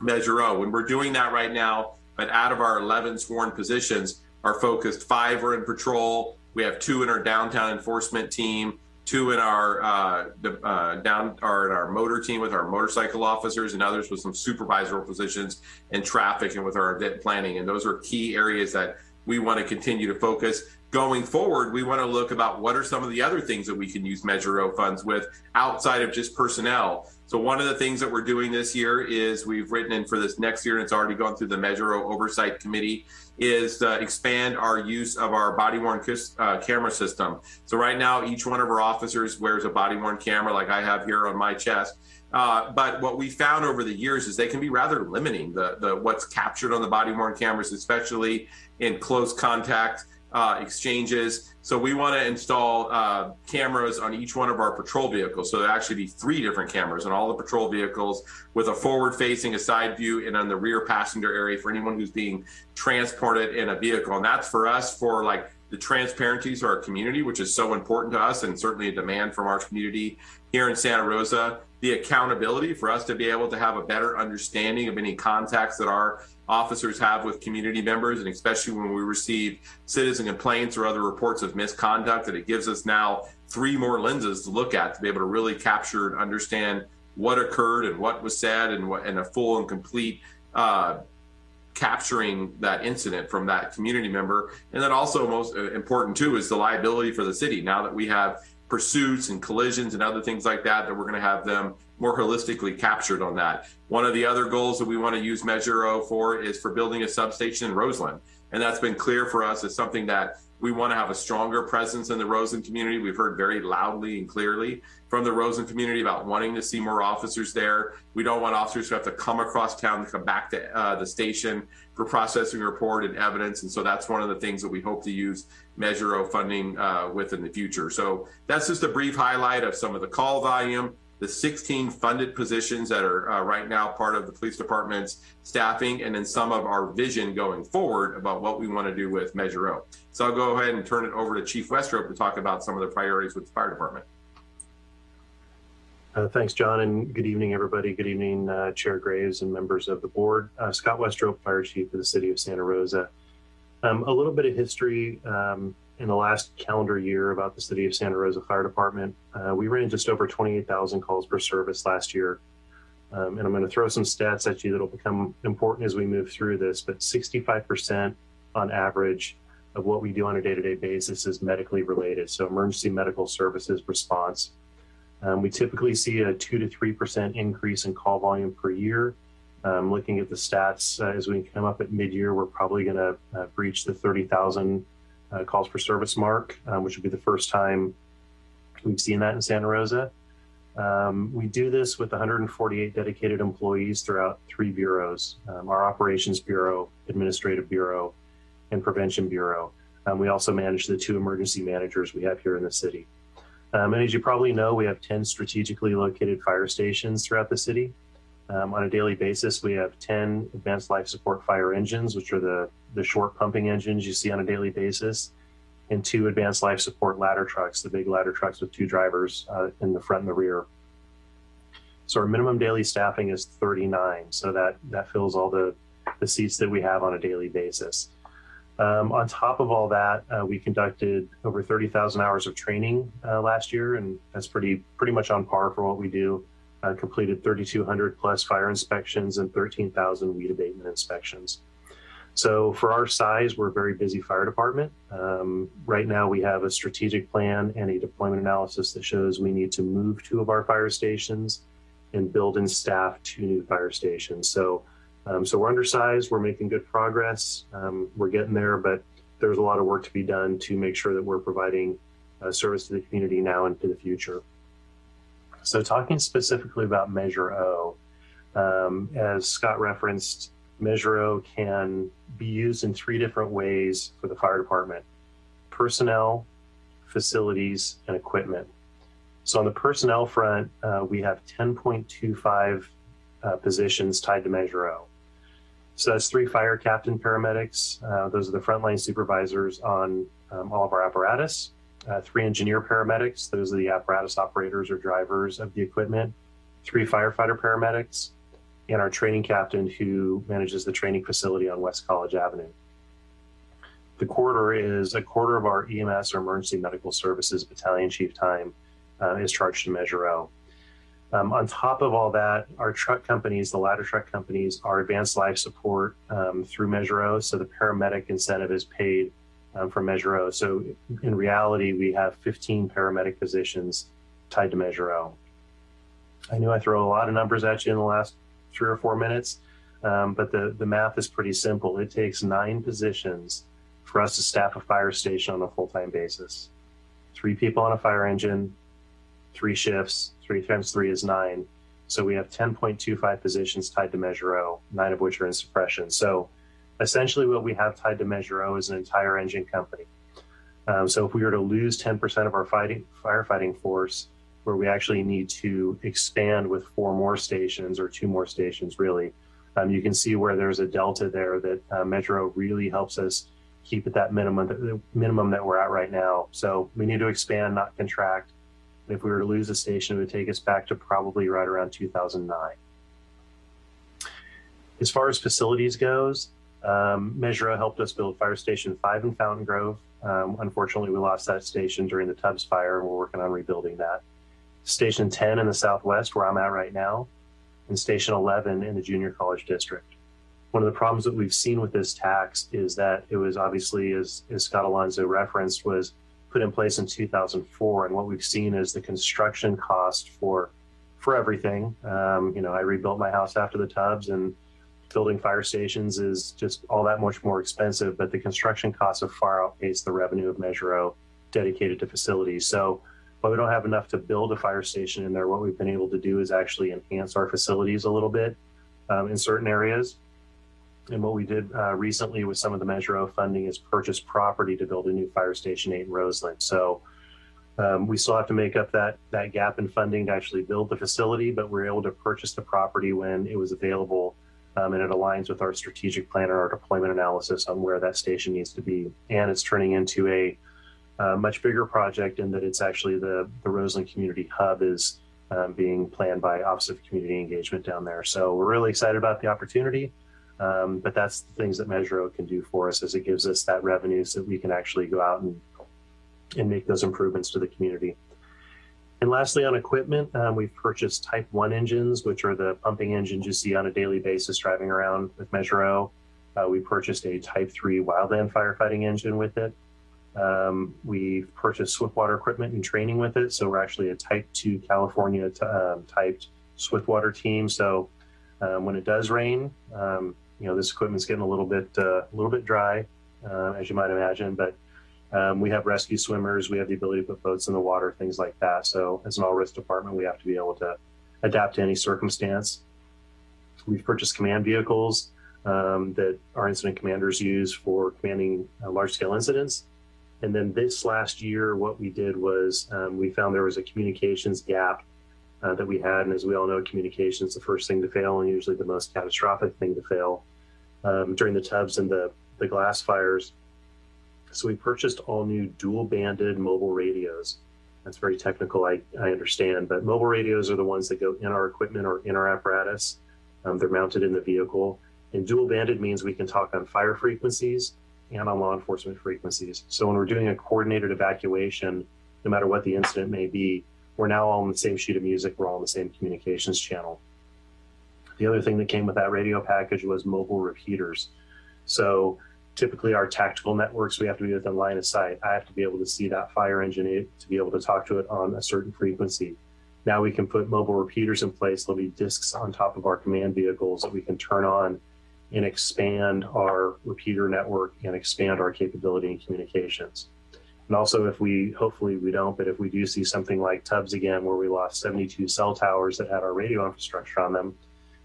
Measure O. When we're doing that right now, but out of our 11 sworn positions, are focused. Five are in patrol. We have two in our downtown enforcement team, two in our uh, uh, down or in our motor team with our motorcycle officers, and others with some supervisory positions in traffic and with our event planning. And those are key areas that we want to continue to focus. going forward, we want to look about what are some of the other things that we can use Measure O funds with outside of just personnel. So one of the things that we're doing this year is we've written in for this next year, and it's already gone through the Measure O Oversight Committee, is to expand our use of our body worn uh, camera system. So right now, each one of our officers wears a body worn camera like I have here on my chest. Uh, but what we found over the years is they can be rather limiting the, the what's captured on the body worn cameras, especially in close contact uh, exchanges. So we want to install uh, cameras on each one of our patrol vehicles. So there actually be three different cameras on all the patrol vehicles with a forward facing, a side view, and on the rear passenger area for anyone who's being transported in a vehicle. And that's for us for like the transparency to our community, which is so important to us and certainly a demand from our community here in Santa Rosa. The accountability for us to be able to have a better understanding of any contacts that our officers have with community members, and especially when we receive citizen complaints or other reports of misconduct, that it gives us now three more lenses to look at to be able to really capture and understand what occurred and what was said and what and a full and complete uh, capturing that incident from that community member. And then also most uh, important too is the liability for the city. Now that we have pursuits and collisions and other things like that, that we're going to have them more holistically captured on that. One of the other goals that we want to use Measure O for is for building a substation in Roseland. And that's been clear for us as something that we want to have a stronger presence in the Roseland community. We've heard very loudly and clearly from the Roseland community about wanting to see more officers there. We don't want officers to have to come across town to come back to uh, the station for processing report and evidence. And so that's one of the things that we hope to use Measure O funding uh, with in the future. So that's just a brief highlight of some of the call volume, the 16 funded positions that are uh, right now part of the police department's staffing, and then some of our vision going forward about what we want to do with Measure O. So I'll go ahead and turn it over to Chief Westrope to talk about some of the priorities with the fire department. Uh, thanks, John, and good evening, everybody. Good evening, uh, Chair Graves and members of the board. Uh, Scott Westrope, Fire Chief of the City of Santa Rosa. Um, a little bit of history. Um, in the last calendar year about the City of Santa Rosa Fire Department. Uh, we ran just over 28,000 calls per service last year. Um, and I'm going to throw some stats at you that'll become important as we move through this, but 65% on average of what we do on a day-to-day -day basis is medically related. So emergency medical services response. Um, we typically see a two to 3% increase in call volume per year. Um, looking at the stats uh, as we come up at mid-year, we're probably going to uh, breach the 30,000 uh, calls per service mark, um, which would be the first time we've seen that in Santa Rosa. Um, we do this with 148 dedicated employees throughout three bureaus, um, our Operations Bureau, Administrative Bureau, and Prevention Bureau. Um, we also manage the two emergency managers we have here in the city. Um, and as you probably know, we have 10 strategically located fire stations throughout the city. Um, on a daily basis, we have 10 advanced life support fire engines, which are the, the short pumping engines you see on a daily basis, and two advanced life support ladder trucks, the big ladder trucks with two drivers uh, in the front and the rear. So our minimum daily staffing is 39. So that, that fills all the, the seats that we have on a daily basis. Um, on top of all that, uh, we conducted over 30,000 hours of training uh, last year, and that's pretty pretty much on par for what we do uh, completed 3,200 plus fire inspections and 13,000 weed abatement inspections. So for our size, we're a very busy fire department. Um, right now, we have a strategic plan and a deployment analysis that shows we need to move two of our fire stations and build and staff two new fire stations. So, um, so we're undersized. We're making good progress. Um, we're getting there, but there's a lot of work to be done to make sure that we're providing uh, service to the community now and to the future. So talking specifically about Measure O, um, as Scott referenced, Measure O can be used in three different ways for the fire department, personnel, facilities, and equipment. So on the personnel front, uh, we have 10.25 uh, positions tied to Measure O. So that's three fire captain paramedics. Uh, those are the frontline supervisors on um, all of our apparatus uh, three engineer paramedics, those are the apparatus operators or drivers of the equipment, three firefighter paramedics, and our training captain who manages the training facility on West College Avenue. The quarter is a quarter of our EMS or emergency medical services battalion chief time uh, is charged to Measure O. Um, on top of all that, our truck companies, the ladder truck companies, are advanced life support um, through Measure O. So the paramedic incentive is paid um, from Measure O. So in reality, we have 15 paramedic positions tied to Measure O. I knew I throw a lot of numbers at you in the last three or four minutes, um, but the, the math is pretty simple. It takes nine positions for us to staff a fire station on a full-time basis. Three people on a fire engine, three shifts, three times three is nine. So we have 10.25 positions tied to Measure O, nine of which are in suppression. So essentially what we have tied to Measure O is an entire engine company. Um, so if we were to lose 10% of our fighting firefighting force, where we actually need to expand with four more stations or two more stations, really, um, you can see where there's a delta there that uh, really helps us keep at that minimum, the minimum that we're at right now. So we need to expand, not contract. If we were to lose a station, it would take us back to probably right around 2009. As far as facilities goes, um, Measure O helped us build Fire Station 5 in Fountain Grove. Um, unfortunately, we lost that station during the Tubbs fire, and we're working on rebuilding that. Station 10 in the southwest, where I'm at right now, and Station 11 in the Junior College District. One of the problems that we've seen with this tax is that it was obviously, as, as Scott Alonso referenced, was put in place in 2004. And what we've seen is the construction cost for for everything. Um, you know, I rebuilt my house after the Tubbs and building fire stations is just all that much more expensive. But the construction costs have far outpaced the revenue of Measure O dedicated to facilities. So while we don't have enough to build a fire station in there, what we've been able to do is actually enhance our facilities a little bit um, in certain areas. And what we did uh, recently with some of the Measure O funding is purchase property to build a new fire station eight in Roseland. So um, we still have to make up that that gap in funding to actually build the facility, but we're able to purchase the property when it was available, um, and it aligns with our strategic plan and our deployment analysis on where that station needs to be. And it's turning into a uh, much bigger project in that it's actually the the Roseland Community Hub is um, being planned by Office of Community Engagement down there. So we're really excited about the opportunity. Um, but that's the things that Measure O can do for us as it gives us that revenue so that we can actually go out and, and make those improvements to the community. And lastly, on equipment, um, we've purchased Type 1 engines, which are the pumping engines you see on a daily basis driving around with Measure O. Uh, we purchased a Type 3 wildland firefighting engine with it. Um, we've purchased Swiftwater equipment and training with it. So we're actually a Type 2 California um, typed Swiftwater team. So um, when it does rain, um, you know, this equipment's getting a little bit, uh, a little bit dry, uh, as you might imagine, but um, we have rescue swimmers. We have the ability to put boats in the water, things like that. So as an all risk department, we have to be able to adapt to any circumstance. We've purchased command vehicles um, that our incident commanders use for commanding uh, large scale incidents. And then this last year, what we did was um, we found there was a communications gap uh, that we had. And as we all know, communication is the first thing to fail and usually the most catastrophic thing to fail um, during the Tubbs and the, the glass fires. So we purchased all new dual banded mobile radios. That's very technical, I, I understand, but mobile radios are the ones that go in our equipment or in our apparatus. Um, they're mounted in the vehicle. And dual banded means we can talk on fire frequencies and on law enforcement frequencies. So when we're doing a coordinated evacuation, no matter what the incident may be, we're now all on the same sheet of music. We're all on the same communications channel. The other thing that came with that radio package was mobile repeaters. So typically our tactical networks, we have to be within line of sight. I have to be able to see that fire engine eh, to be able to talk to it on a certain frequency. Now we can put mobile repeaters in place. There'll be discs on top of our command vehicles that we can turn on and expand our repeater network and expand our capability in communications. And also if we, hopefully we don't, but if we do see something like Tubbs again, where we lost 72 cell towers that had our radio infrastructure on them,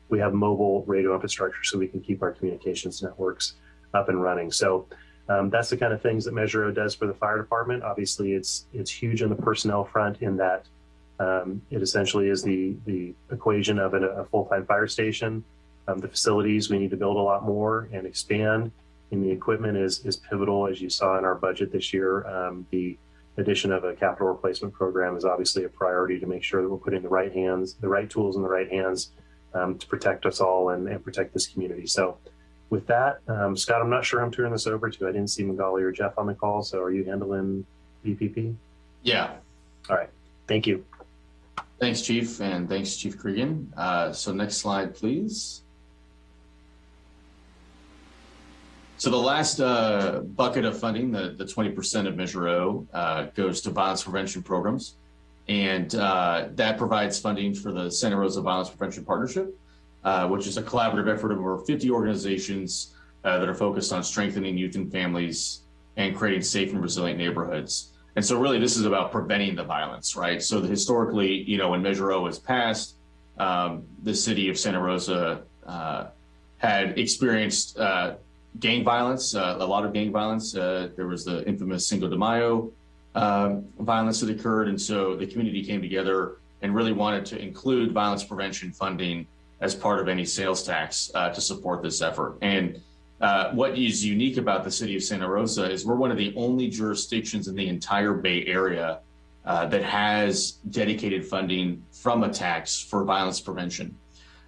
we have mobile radio infrastructure so we can keep our communications networks up and running. So um, that's the kind of things that Measure O does for the fire department. Obviously, it's it's huge on the personnel front in that um, it essentially is the the equation of a, a full-time fire station. Um, the facilities we need to build a lot more and expand and the equipment is is pivotal, as you saw in our budget this year. Um, the addition of a capital replacement program is obviously a priority to make sure that we're putting the right hands, the right tools in the right hands um, to protect us all and, and, protect this community. So with that, um, Scott, I'm not sure I'm turning this over to. I didn't see Magali or Jeff on the call. So are you handling VPP? Yeah. All right. Thank you. Thanks, Chief, and thanks, Chief Cregan. Uh, so next slide, please. So the last uh, bucket of funding, the, the 20% of Measure O, uh, goes to violence prevention programs. And uh, that provides funding for the Santa Rosa Violence Prevention Partnership, uh, which is a collaborative effort of over 50 organizations uh, that are focused on strengthening youth and families and creating safe and resilient neighborhoods. And so really this is about preventing the violence, right? So historically, you know, when Measure O was passed, um, the city of Santa Rosa uh, had experienced gang violence, uh, a lot of gang violence. Uh, there was the infamous Cinco de Mayo um, violence that occurred. And so the community came together and really wanted to include violence prevention funding as part of any sales tax uh, to support this effort. And uh, what is unique about the city of Santa Rosa is we're one of the only jurisdictions in the entire Bay Area uh, that has dedicated funding from a tax for violence prevention.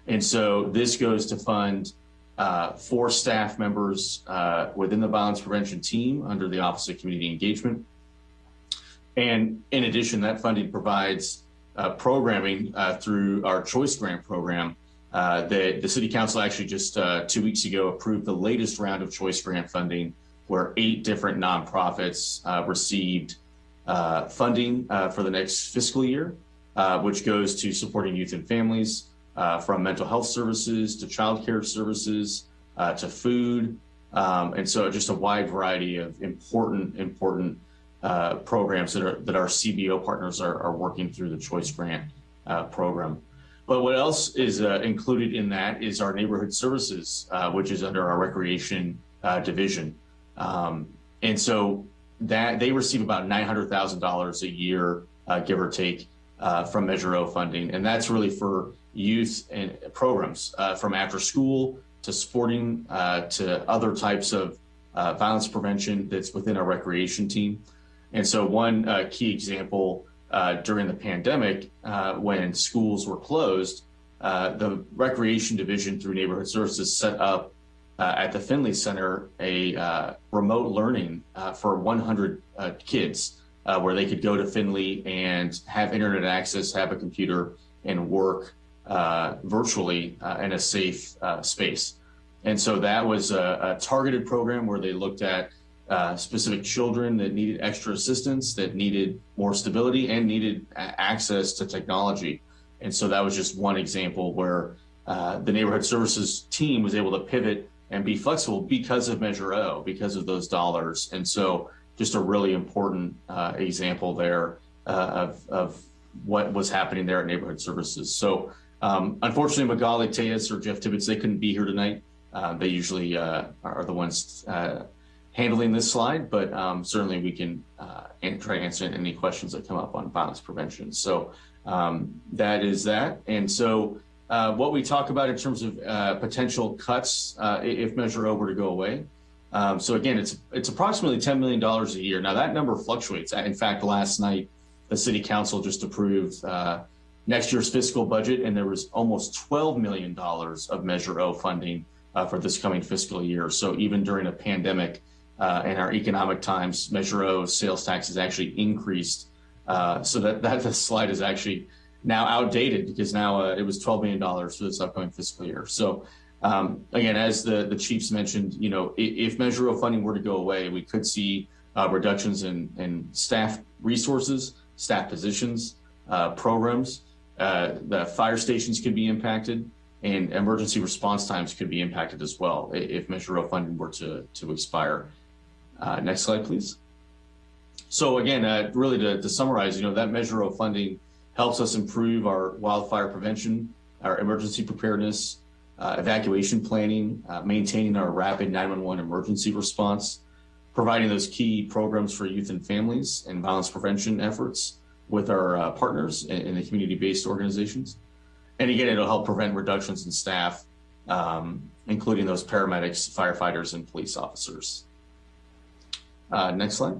And so this goes to fund uh, four staff members uh, within the violence prevention team under the Office of Community Engagement. And in addition, that funding provides uh, programming uh, through our Choice Grant program uh, that the City Council actually just uh, two weeks ago approved the latest round of Choice Grant funding where eight different nonprofits received funding for the next fiscal year, which goes to supporting youth and families, uh, from mental health services to childcare services uh, to food. Um, and so just a wide variety of important, important uh, programs that, are, that our CBO partners are, are working through the Choice Grant uh, program. But what else is uh, included in that is our neighborhood services, which is under our recreation division. Um, and so that they receive about $900,000 a year, give or take, from Measure O funding. And that's really for youth and programs uh, from after school to sporting uh, to other types of uh, violence prevention that's within our recreation team. And so one uh, key example uh, during the pandemic, uh, when schools were closed, the recreation division through neighborhood services set up at the Finley Center a remote learning for 100 kids where they could go to Finley and have internet access, have a computer and work uh, virtually uh, in a safe uh, space. And so that was a, a, targeted program where they looked at uh, specific children that needed extra assistance, that needed more stability and needed access to technology. And so that was just one example where uh, the neighborhood services team was able to pivot and be flexible because of Measure O, because of those dollars. And so just a really important uh, example there of, of what was happening there at neighborhood services. So um, unfortunately, Magali Tejas or Jeff Tibbetts, they couldn't be here tonight. Uh, they usually uh, are the ones uh, handling this slide, but um, certainly we can uh, try to answer any questions that come up on violence prevention. So um, that is that. And so uh, what we talk about in terms of uh, potential cuts if Measure O were to go away. Um, so again, it's it's approximately $10 million a year. Now that number fluctuates. In fact, last night, the city council just approved next year's fiscal budget, and there was almost $12 million of Measure O funding uh, for this coming fiscal year. So even during a pandemic uh, and our economic times, Measure O sales tax has actually increased. Uh, so that, that slide is actually now outdated because now uh, it was $12 million for this upcoming fiscal year. So um, again, as the, the chiefs mentioned, you know, if, if Measure O funding were to go away, we could see uh, reductions in, in staff resources, staff positions, uh, programs, uh, the fire stations could be impacted and emergency response times could be impacted as well if Measure O funding were to, to expire. Uh, next slide, please. So again, uh, really to, to, summarize, you know, that Measure O funding helps us improve our wildfire prevention, our emergency preparedness, uh, evacuation planning, uh, maintaining our rapid 911 emergency response, providing those key programs for youth and families and violence prevention efforts, with our uh, partners in, the community-based organizations. And again, it'll help prevent reductions in staff, um, including those paramedics, firefighters, and police officers. Uh, next slide.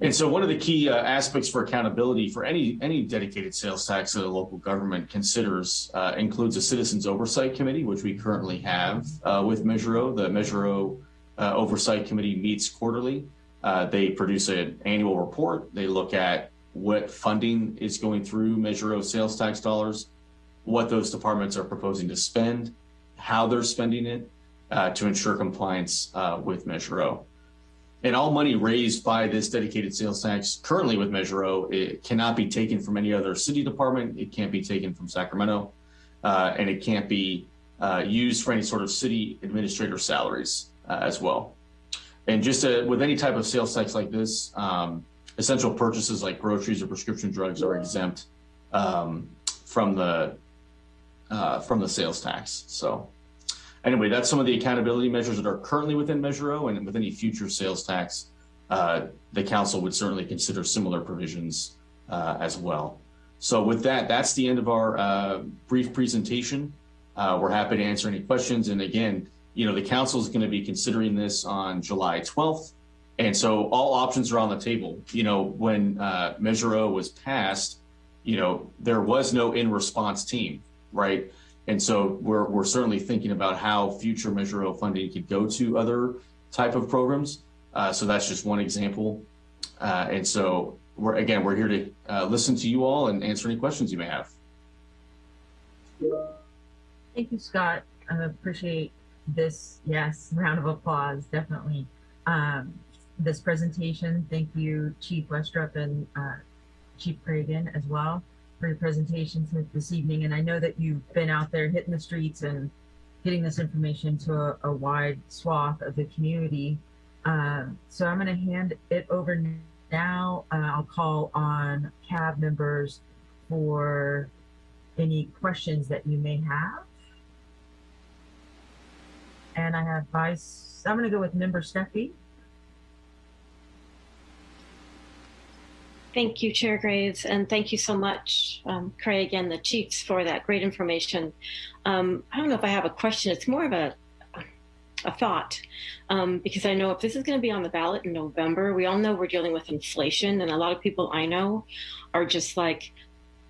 And so one of the key uh, aspects for accountability for any any dedicated sales tax that a local government considers uh, includes a citizens oversight committee, which we currently have uh, with Measure O. The Measure O uh, oversight committee meets quarterly. Uh, they produce an annual report. They look at what funding is going through Measure O sales tax dollars, what those departments are proposing to spend, how they're spending it, uh, to ensure compliance uh, with Measure O. And all money raised by this dedicated sales tax currently with Measure O, it cannot be taken from any other city department. It can't be taken from Sacramento, uh, and it can't be uh, used for any sort of city administrator salaries uh, as well. And just uh, with any type of sales tax like this, um, essential purchases like groceries or prescription drugs are exempt um, from the uh, from the sales tax. So anyway, that's some of the accountability measures that are currently within Measure O, and with any future sales tax, uh, the council would certainly consider similar provisions uh, as well. So with that, that's the end of our uh, brief presentation. Uh, we're happy to answer any questions. And again, you know, the council is going to be considering this on July 12th. And so all options are on the table. You know, when uh, Measure O was passed, you know, there was no in response team, right? And so we're, we're certainly thinking about how future Measure O funding could go to other type of programs. Uh, so that's just one example. Uh, and so we're, again, we're here to listen to you all and answer any questions you may have. Thank you, Scott. I appreciate this. Yes, round of applause, definitely. Um, this presentation. Thank you, Chief Westrope and uh, Chief Cregan as well for your presentations this evening. And I know that you've been out there hitting the streets and getting this information to a, a wide swath of the community. Um, so I'm going to hand it over now. Uh, I'll call on CAB members for any questions that you may have. And I have Vice, I'm going to go with Member Steffi. Thank you, Chair Graves, and thank you so much, um, Craig and the chiefs for that great information. Um, I don't know if I have a question. It's more of a a thought um, because I know if this is going to be on the ballot in November, we all know we're dealing with inflation, and a lot of people I know are just like,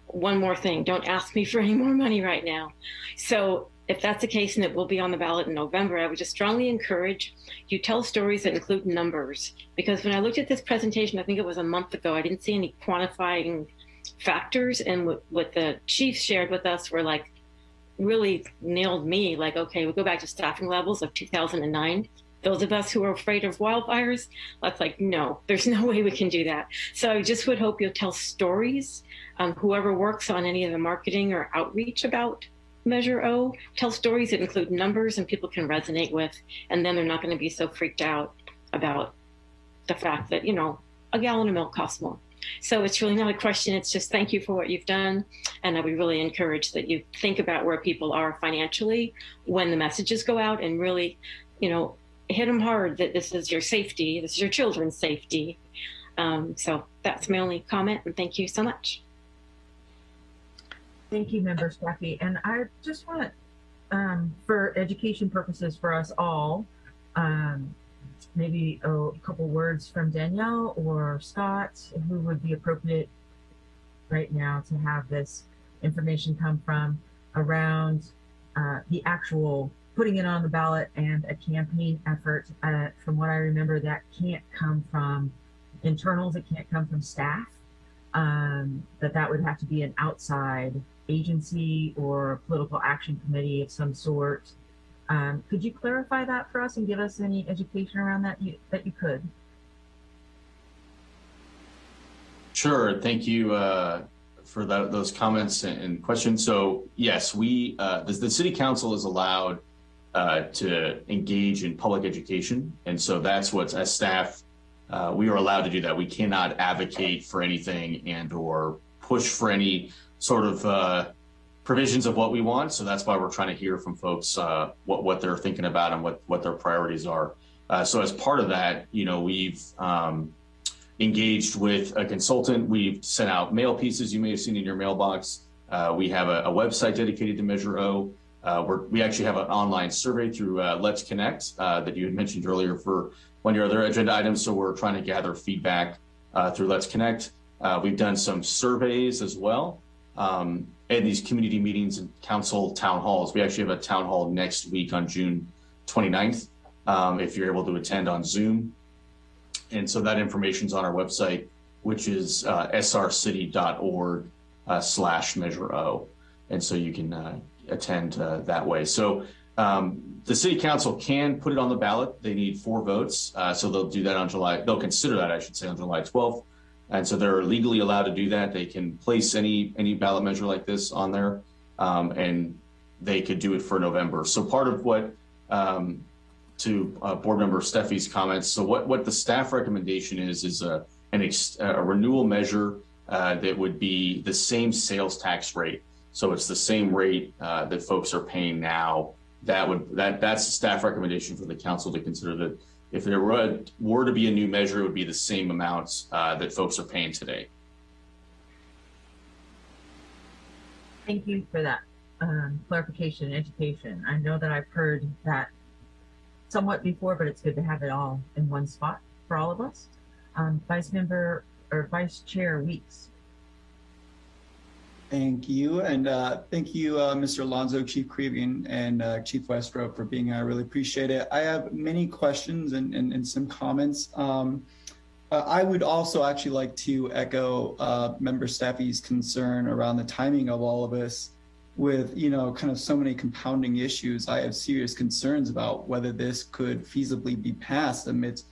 one more thing, don't ask me for any more money right now. So if that's the case and it will be on the ballot in November, I would just strongly encourage you tell stories that include numbers. Because when I looked at this presentation, I think it was a month ago, I didn't see any quantifying factors. And what, the chiefs shared with us were like, really nailed me. Like, okay, we go back to staffing levels of 2009. Those of us who are afraid of wildfires, that's like, no, there's no way we can do that. So I just would hope you'll tell stories. Um, whoever works on any of the marketing or outreach about Measure O, tell stories that include numbers and people can resonate with, and then they're not going to be so freaked out about the fact that, you know, a gallon of milk costs more. So it's really not a question. It's just thank you for what you've done. And I would really encourage that you think about where people are financially when the messages go out and really, you know, hit them hard that this is your safety, this is your children's safety. Um, so that's my only comment. And thank you so much. Thank you, Member Steffi. And I just want, um, for education purposes for us all, um, maybe a, a couple words from Danielle or Scott, who would be appropriate right now to have this information come from around uh, the actual putting it on the ballot and a campaign effort. Uh, from what I remember, that can't come from internals. It can't come from staff. Um, that that would have to be an outside agency or a political action committee of some sort. Um, could you clarify that for us and give us any education around that you, that you could? Sure. Thank you uh, for that, those comments and, and, questions. So yes, we uh, the, the, city council is allowed uh, to engage in public education, and so that's what as staff uh, we are allowed to do that. We cannot advocate for anything and or push for any sort of uh, provisions of what we want. So that's why we're trying to hear from folks uh, what what they're thinking about and what what their priorities are. Uh, so as part of that, you know, we've um, engaged with a consultant. We've sent out mail pieces you may have seen in your mailbox. Uh, we have a, a, website dedicated to Measure O. Uh, we actually have an online survey through uh, Let's Connect uh, that you had mentioned earlier for one of your other agenda items. So we're trying to gather feedback through Let's Connect. we've done some surveys as well um, and these community meetings and council town halls. We actually have a town hall next week on June 29th, um, if you're able to attend on Zoom. And so that information is on our website, which is uh, srcity.org uh, slash measure O. And so you can uh, attend uh, that way. So Um, the city council can put it on the ballot. They need four votes. Uh, so they'll do that on July, they'll consider that, I should say, on July 12th. And so they're legally allowed to do that. They can place any, any ballot measure like this on there. Um, and they could do it for November. So part of what, um, to uh, board member Steffi's comments. So what, what the staff recommendation is, is a, an a renewal measure uh, that would be the same sales tax rate. So it's the same rate uh, that folks are paying now. That would that that's the staff recommendation for the council to consider that if there were, were to be a new measure, it would be the same amounts uh, that folks are paying today. Thank you for that um, clarification and education. I know that I've heard that somewhat before, but it's good to have it all in one spot for all of us. Um, Vice Member or Vice Chair Weeks. Thank you. And uh, thank you, uh, Mr. Alonso, Chief Cregan, and uh, Chief Westrope for being here. I really appreciate it. I have many questions and, and, and some comments. Um, uh, I would also actually like to echo uh, Member Steffi's concern around the timing of all of this with, you know, kind of so many compounding issues. I have serious concerns about whether this could feasibly be passed amidst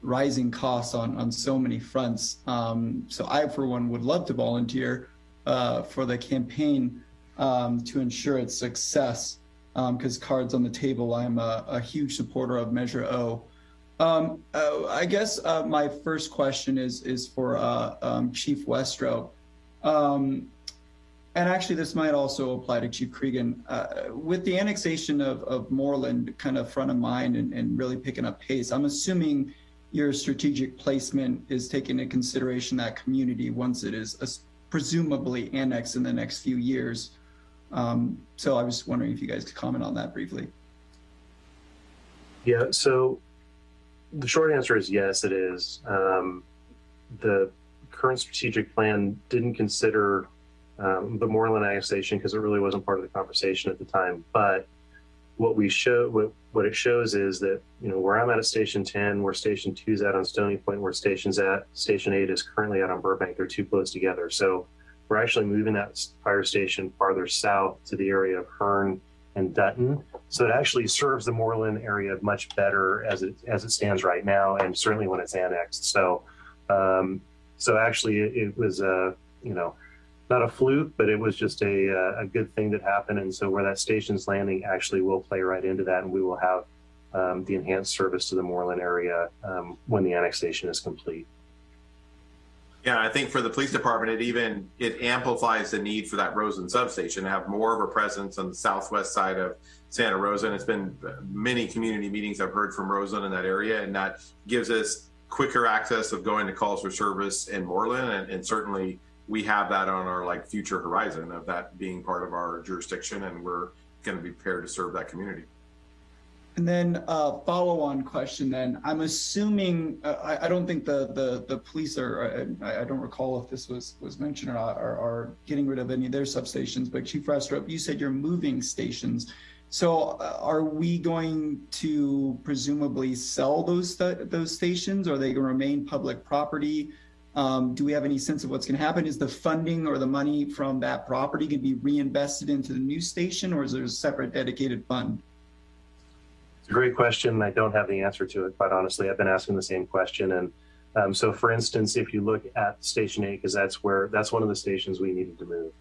rising costs on, on so many fronts. Um, so I, for one, would love to volunteer uh, for the campaign um, to ensure its success because um, cards on the table, I'm a, a, huge supporter of Measure O. Um, uh, I guess uh, my first question is is for uh, um, Chief Westrope. Um, and actually, this might also apply to Chief Cregan. Uh, with the annexation of, of Moorland kind of front of mind and, and really picking up pace, I'm assuming your strategic placement is taking into consideration that community once it is presumably annexed in the next few years. Um, so I was wondering if you guys could comment on that briefly. Yeah, so the short answer is yes, it is. Um, the current strategic plan didn't consider um, the Moorland annexation because it really wasn't part of the conversation at the time. But what we show, what, what it shows is that, you know, where I'm at at Station 10, where Station 2 is at on Stony Point, where Station's at, Station 8 is currently at on Burbank, they're too close together. So we're actually moving that fire station farther south to the area of Hearn and Dutton. So it actually serves the Moorland area much better as it as it stands right now, and certainly when it's annexed. So, um, so actually, it, it was a you know not a fluke, but it was just a, uh, a good thing that happened. And so where that station's landing actually will play right into that, and we will have um, the enhanced service to the Moorland area um, when the annexation is complete. Yeah, I think for the police department, it even it amplifies the need for that Roseland substation to have more of a presence on the southwest side of Santa Rosa. And it's been many community meetings I've heard from Roseland in that area, and that gives us quicker access of going to calls for service in Moorland, and, and certainly we have that on our like future horizon of that being part of our jurisdiction, and we're going to be prepared to serve that community. And then uh, follow-on question. Then I'm assuming uh, I, I, don't think the the the police are. Uh, I, I, don't recall if this was was mentioned or. Are, are getting rid of any of their substations. But Chief Westrope, you said you're moving stations. So uh, are we going to presumably sell those those stations? Or are they going to remain public property? Um, do we have any sense of what's going to happen? Is the funding or the money from that property going to be reinvested into the new station, or is there a separate dedicated fund? It's a great question. I don't have the answer to it, quite honestly. I've been asking the same question. And um, so, for instance, if you look at Station 8, because that's where that's one of the stations we needed to move.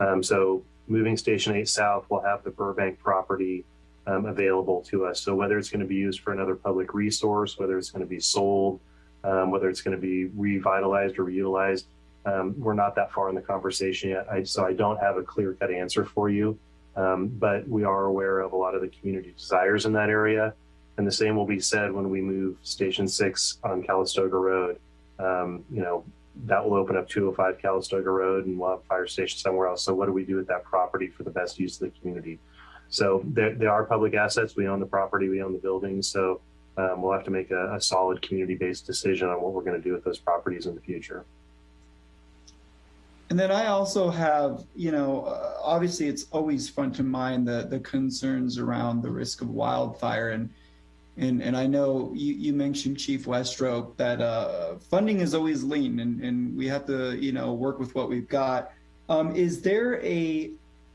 Um, so, moving Station 8 south will have the Burbank property um, available to us. So, whether it's going to be used for another public resource, whether it's going to be sold, um, whether it's going to be revitalized or reutilized. Um, we're not that far in the conversation yet, I, so I don't have a clear cut answer for you. Um, but we are aware of a lot of the community desires in that area. And the same will be said when we move Station 6 on Calistoga Road. Um, you know, that will open up 205 Calistoga Road and we'll have fire station somewhere else. So what do we do with that property for the best use of the community? So there, there are public assets. We own the property, we own the building. So um, we'll have to make a, a solid community-based decision on what we're going to do with those properties in the future. And then I also have, you know, uh, obviously it's always front of mind the the concerns around the risk of wildfire and and and I know you, you mentioned Chief Westrope that uh, funding is always lean and and we have to you know work with what we've got. Um, is there a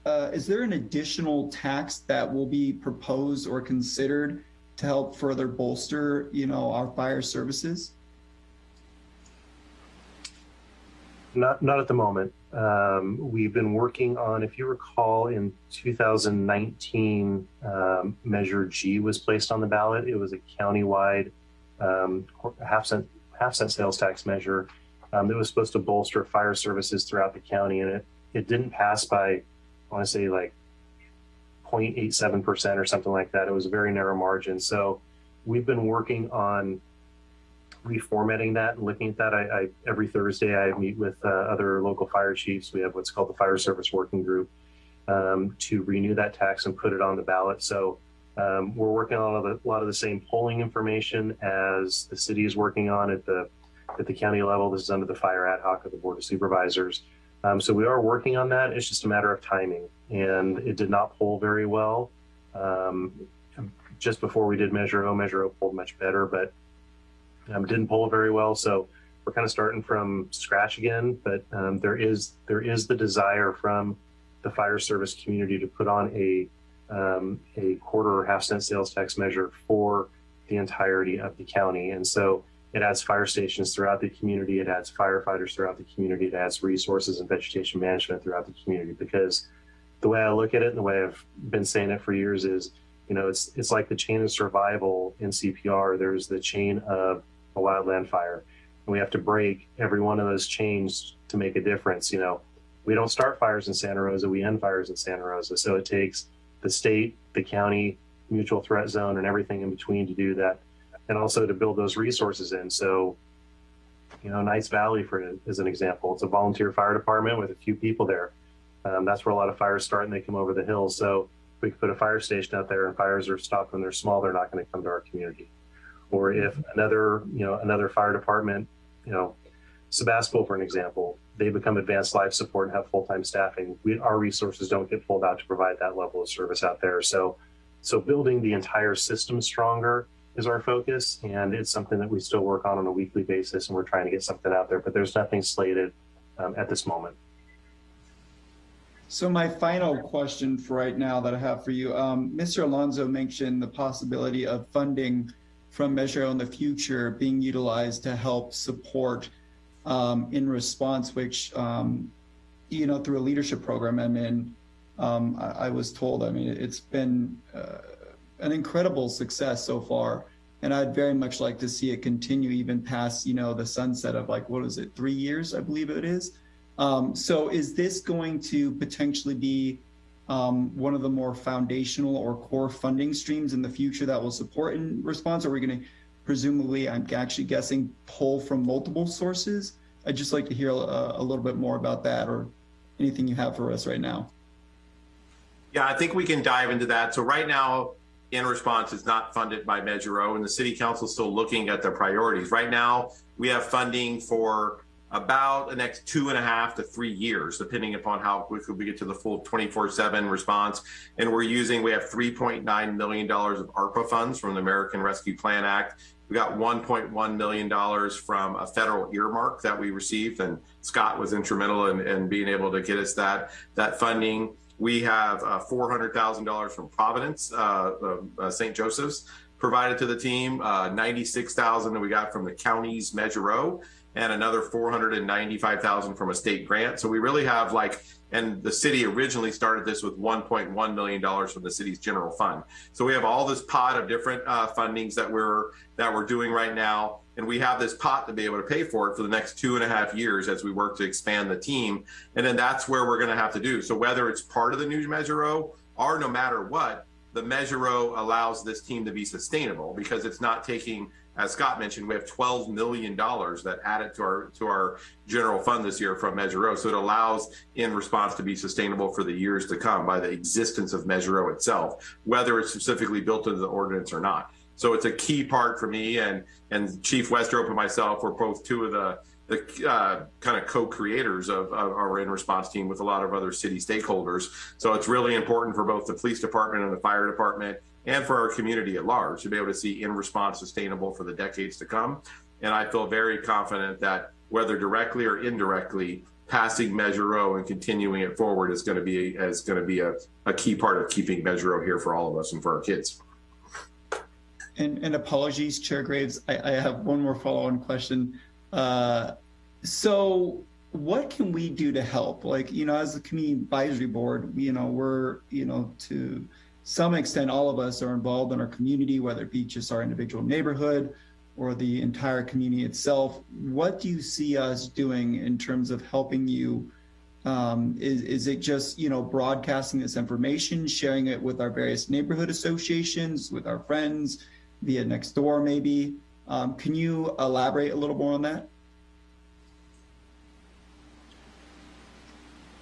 uh, is there an additional tax that will be proposed or considered to help further bolster, you know, our fire services? Not, not at the moment. Um, we've been working on, if you recall, in 2019, um, Measure G was placed on the ballot. It was a countywide um, half cent half cent sales tax measure um, that was supposed to bolster fire services throughout the county, and it it didn't pass by, I want to say like 0.87 percent or something like that. It was a very narrow margin. So we've been working on reformatting that and looking at that. I, I every Thursday I meet with uh, other local fire chiefs. We have what's called the Fire Service Working Group um, to renew that tax and put it on the ballot. So um, we're working on a lot, of the, a lot of the same polling information as the city is working on at the at the county level. This is under the Fire Ad Hoc of the Board of Supervisors. Um, so we are working on that. It's just a matter of timing, and it did not pull very well. Um, just before we did Measure O, Measure O polled much better, but um, didn't pull very well. So we're kind of starting from scratch again. But um, there is there is the desire from the fire service community to put on a um, a quarter or half cent sales tax measure for the entirety of the county. And so it adds fire stations throughout the community. It adds firefighters throughout the community. It adds resources and vegetation management throughout the community. Because the way I look at it and the way I've been saying it for years is, you know, it's it's like the chain of survival in CPR. There's the chain of a wildland fire, and we have to break every one of those chains to make a difference. You know, we don't start fires in Santa Rosa, we end fires in Santa Rosa. So it takes the state, the county, mutual threat zone, and everything in between to do that, and also to build those resources in. So, you know, Knights Valley, for as an example, it's a volunteer fire department with a few people there. Um, that's where a lot of fires start, and they come over the hills. So if we could put a fire station out there, and fires are stopped when they're small, they're not going to come to our community. Or if another, you know, another fire department, you know, Sebastopol, for an example, they become advanced life support and have full-time staffing. We, our resources don't get pulled out to provide that level of service out there. So, so building the entire system stronger is our focus, and it's something that we still work on on a weekly basis, and we're trying to get something out there. But there's nothing slated um, at this moment. So my final question for right now that I have for you, um, Mr. Alonso mentioned the possibility of funding from Measure O in the future being utilized to help support um, in response, which, um, you know, through a leadership program I'm in, um, I, I, was told, I mean, it's been uh, an incredible success so far. And I'd very much like to see it continue even past, you know, the sunset of like, what is it, three years, I believe it is. Um, so is this going to potentially be um, one of the more foundational or core funding streams in the future that will support in response? Are we going to presumably, I'm actually guessing, pull from multiple sources? I'd just like to hear a, a little bit more about that or anything you have for us right now. Yeah, I think we can dive into that. So right now, in response is not funded by Measure O, and the City Council is still looking at their priorities. Right now, we have funding for about the next two and a half to three years, depending upon how quickly we get to the full 24-7 response. And we're using, we have $3.9 million of ARPA funds from the American Rescue Plan Act. We got $1.1 million from a federal earmark that we received, and Scott was instrumental in, in being able to get us that, that funding. We have uh, $400,000 from Providence, uh, uh, St. Joseph's, provided to the team, uh, 96,000 that we got from the county's Measure O, and another 495,000 from a state grant. So we really have like, and the city originally started this with 1.1 million dollars from the city's general fund. So we have all this pot of different uh, fundings that we're that we're doing right now, and we have this pot to be able to pay for it for the next two and a half years as we work to expand the team. And then that's where we're going to have to do. So whether it's part of the new Measure O or no matter what, the Measure O allows this team to be sustainable because it's not taking as Scott mentioned, we have $12 million that added to our to our general fund this year from Measure O. So it allows in response to be sustainable for the years to come by the existence of Measure O itself, whether it's specifically built into the ordinance or not. So it's a key part for me and and Chief Westrope and myself were both two of the uh, kind of co-creators of, of, our in response team with a lot of other city stakeholders. So it's really important for both the police department and the fire department and for our community at large to be able to see in response sustainable for the decades to come. And I feel very confident that whether directly or indirectly, passing Measure O and continuing it forward is going to be is going to be a, a key part of keeping Measure O here for all of us and for our kids. And, and apologies, Chair Graves. I, I have one more follow-on question. Uh, so what can we do to help? Like, you know, as a community advisory board, you know, we're, you know, to some extent, all of us are involved in our community, whether it be just our individual neighborhood or the entire community itself. What do you see us doing in terms of helping you? Um, is, is it just, you know, broadcasting this information, sharing it with our various neighborhood associations, with our friends, via next door maybe? Um, can you elaborate a little more on that?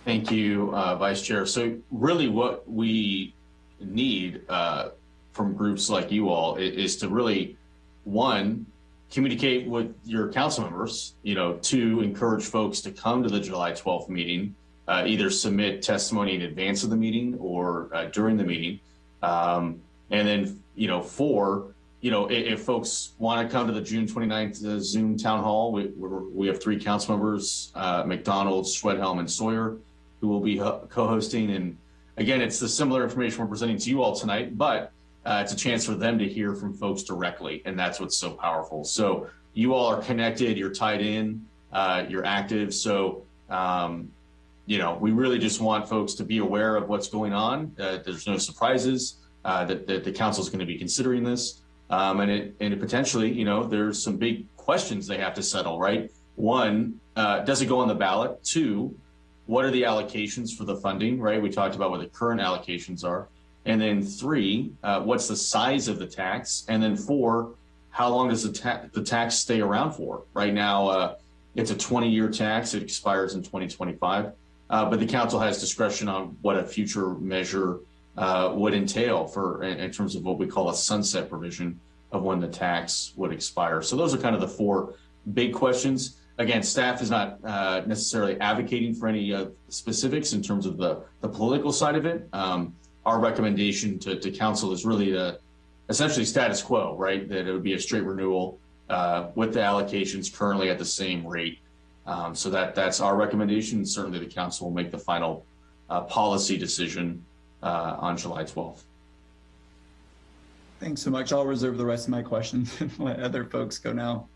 Thank you, uh, Vice Chair. So really what we need uh, from groups like you all is, is, to really, one, communicate with your council members, you know, to encourage folks to come to the July 12th meeting, uh, either submit testimony in advance of the meeting or uh, during the meeting. Um, and then, you know, four, you know, if, if folks want to come to the June 29th uh, Zoom town hall, we, we have three council members, uh, MacDonald, Schwedhelm, and Sawyer, who will be co-hosting. And again, it's the similar information we're presenting to you all tonight, but uh, it's a chance for them to hear from folks directly. And that's what's so powerful. So you all are connected, you're tied in, uh, you're active. So, um, you know, we really just want folks to be aware of what's going on. Uh, there's no surprises uh, that, that the council is going to be considering this. Um, and it, and it potentially, you know, there's some big questions they have to settle, right? One, uh, does it go on the ballot? Two, what are the allocations for the funding, right? We talked about what the current allocations are. And then three, uh, what's the size of the tax? And then four, how long does the, ta the tax stay around for? Right now, uh, it's a 20-year tax. It expires in 2025. Uh, but the council has discretion on what a future measure uh, would entail for in, terms of what we call a sunset provision of when the tax would expire. So those are kind of the four big questions again, staff is not uh, necessarily advocating for any uh, specifics in terms of the, the political side of it. Um, our recommendation to, to council is really essentially status quo, right? That it would be a straight renewal with the allocations currently at the same rate. Um, so that that's our recommendation. Certainly the council will make the final policy decision on July 12th. Thanks so much. I'll reserve the rest of my questions and let other folks go now.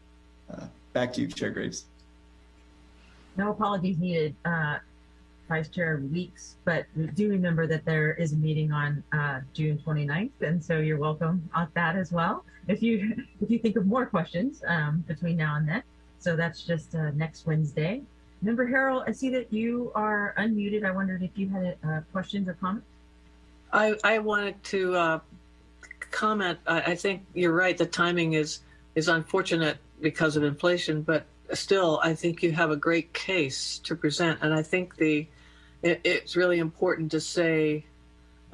Uh, back to you, Chair Graves. No apologies needed, uh, Vice Chair Weeks, but do remember that there is a meeting on uh, June 29th, and so you're welcome on that as well. If you if you think of more questions um, between now and then, so that's just uh, next Wednesday. Member Harrell, I see that you are unmuted. I wondered if you had uh, questions or comments. I I wanted to uh, comment. I, I think you're right. The timing is is unfortunate because of inflation, but still, I think you have a great case to present, and I think the it, it's really important to say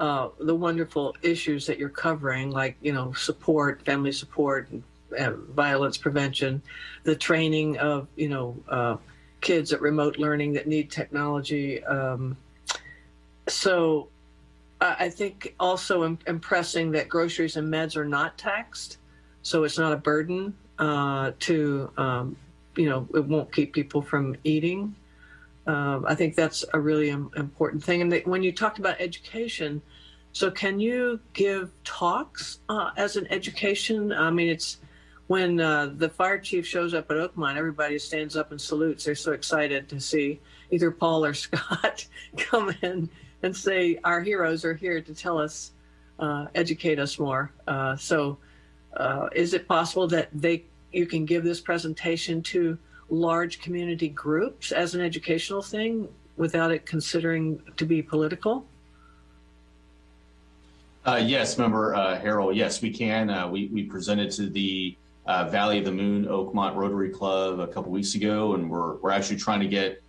uh, the wonderful issues that you're covering, like you know support, family support, and, violence prevention, the training of you know uh, kids at remote learning that need technology. Um, so I think also impressing that groceries and meds are not taxed, so it's not a burden uh, to um, you know, it won't keep people from eating. Um, I think that's a really Im important thing. And when you talked about education, so can you give talks uh, as an education? I mean, it's when uh, the fire chief shows up at Oakmont, everybody stands up and salutes. They're so excited to see either Paul or Scott come in and say, our heroes are here to tell us, uh, educate us more. Uh, so uh, is it possible that they you can give this presentation to large community groups as an educational thing without it considering to be political? Uh, yes, member uh, Harrell, yes, we can. We, we presented to the uh, Valley of the Moon Oakmont Rotary Club a couple weeks ago, and we're, we're actually trying to get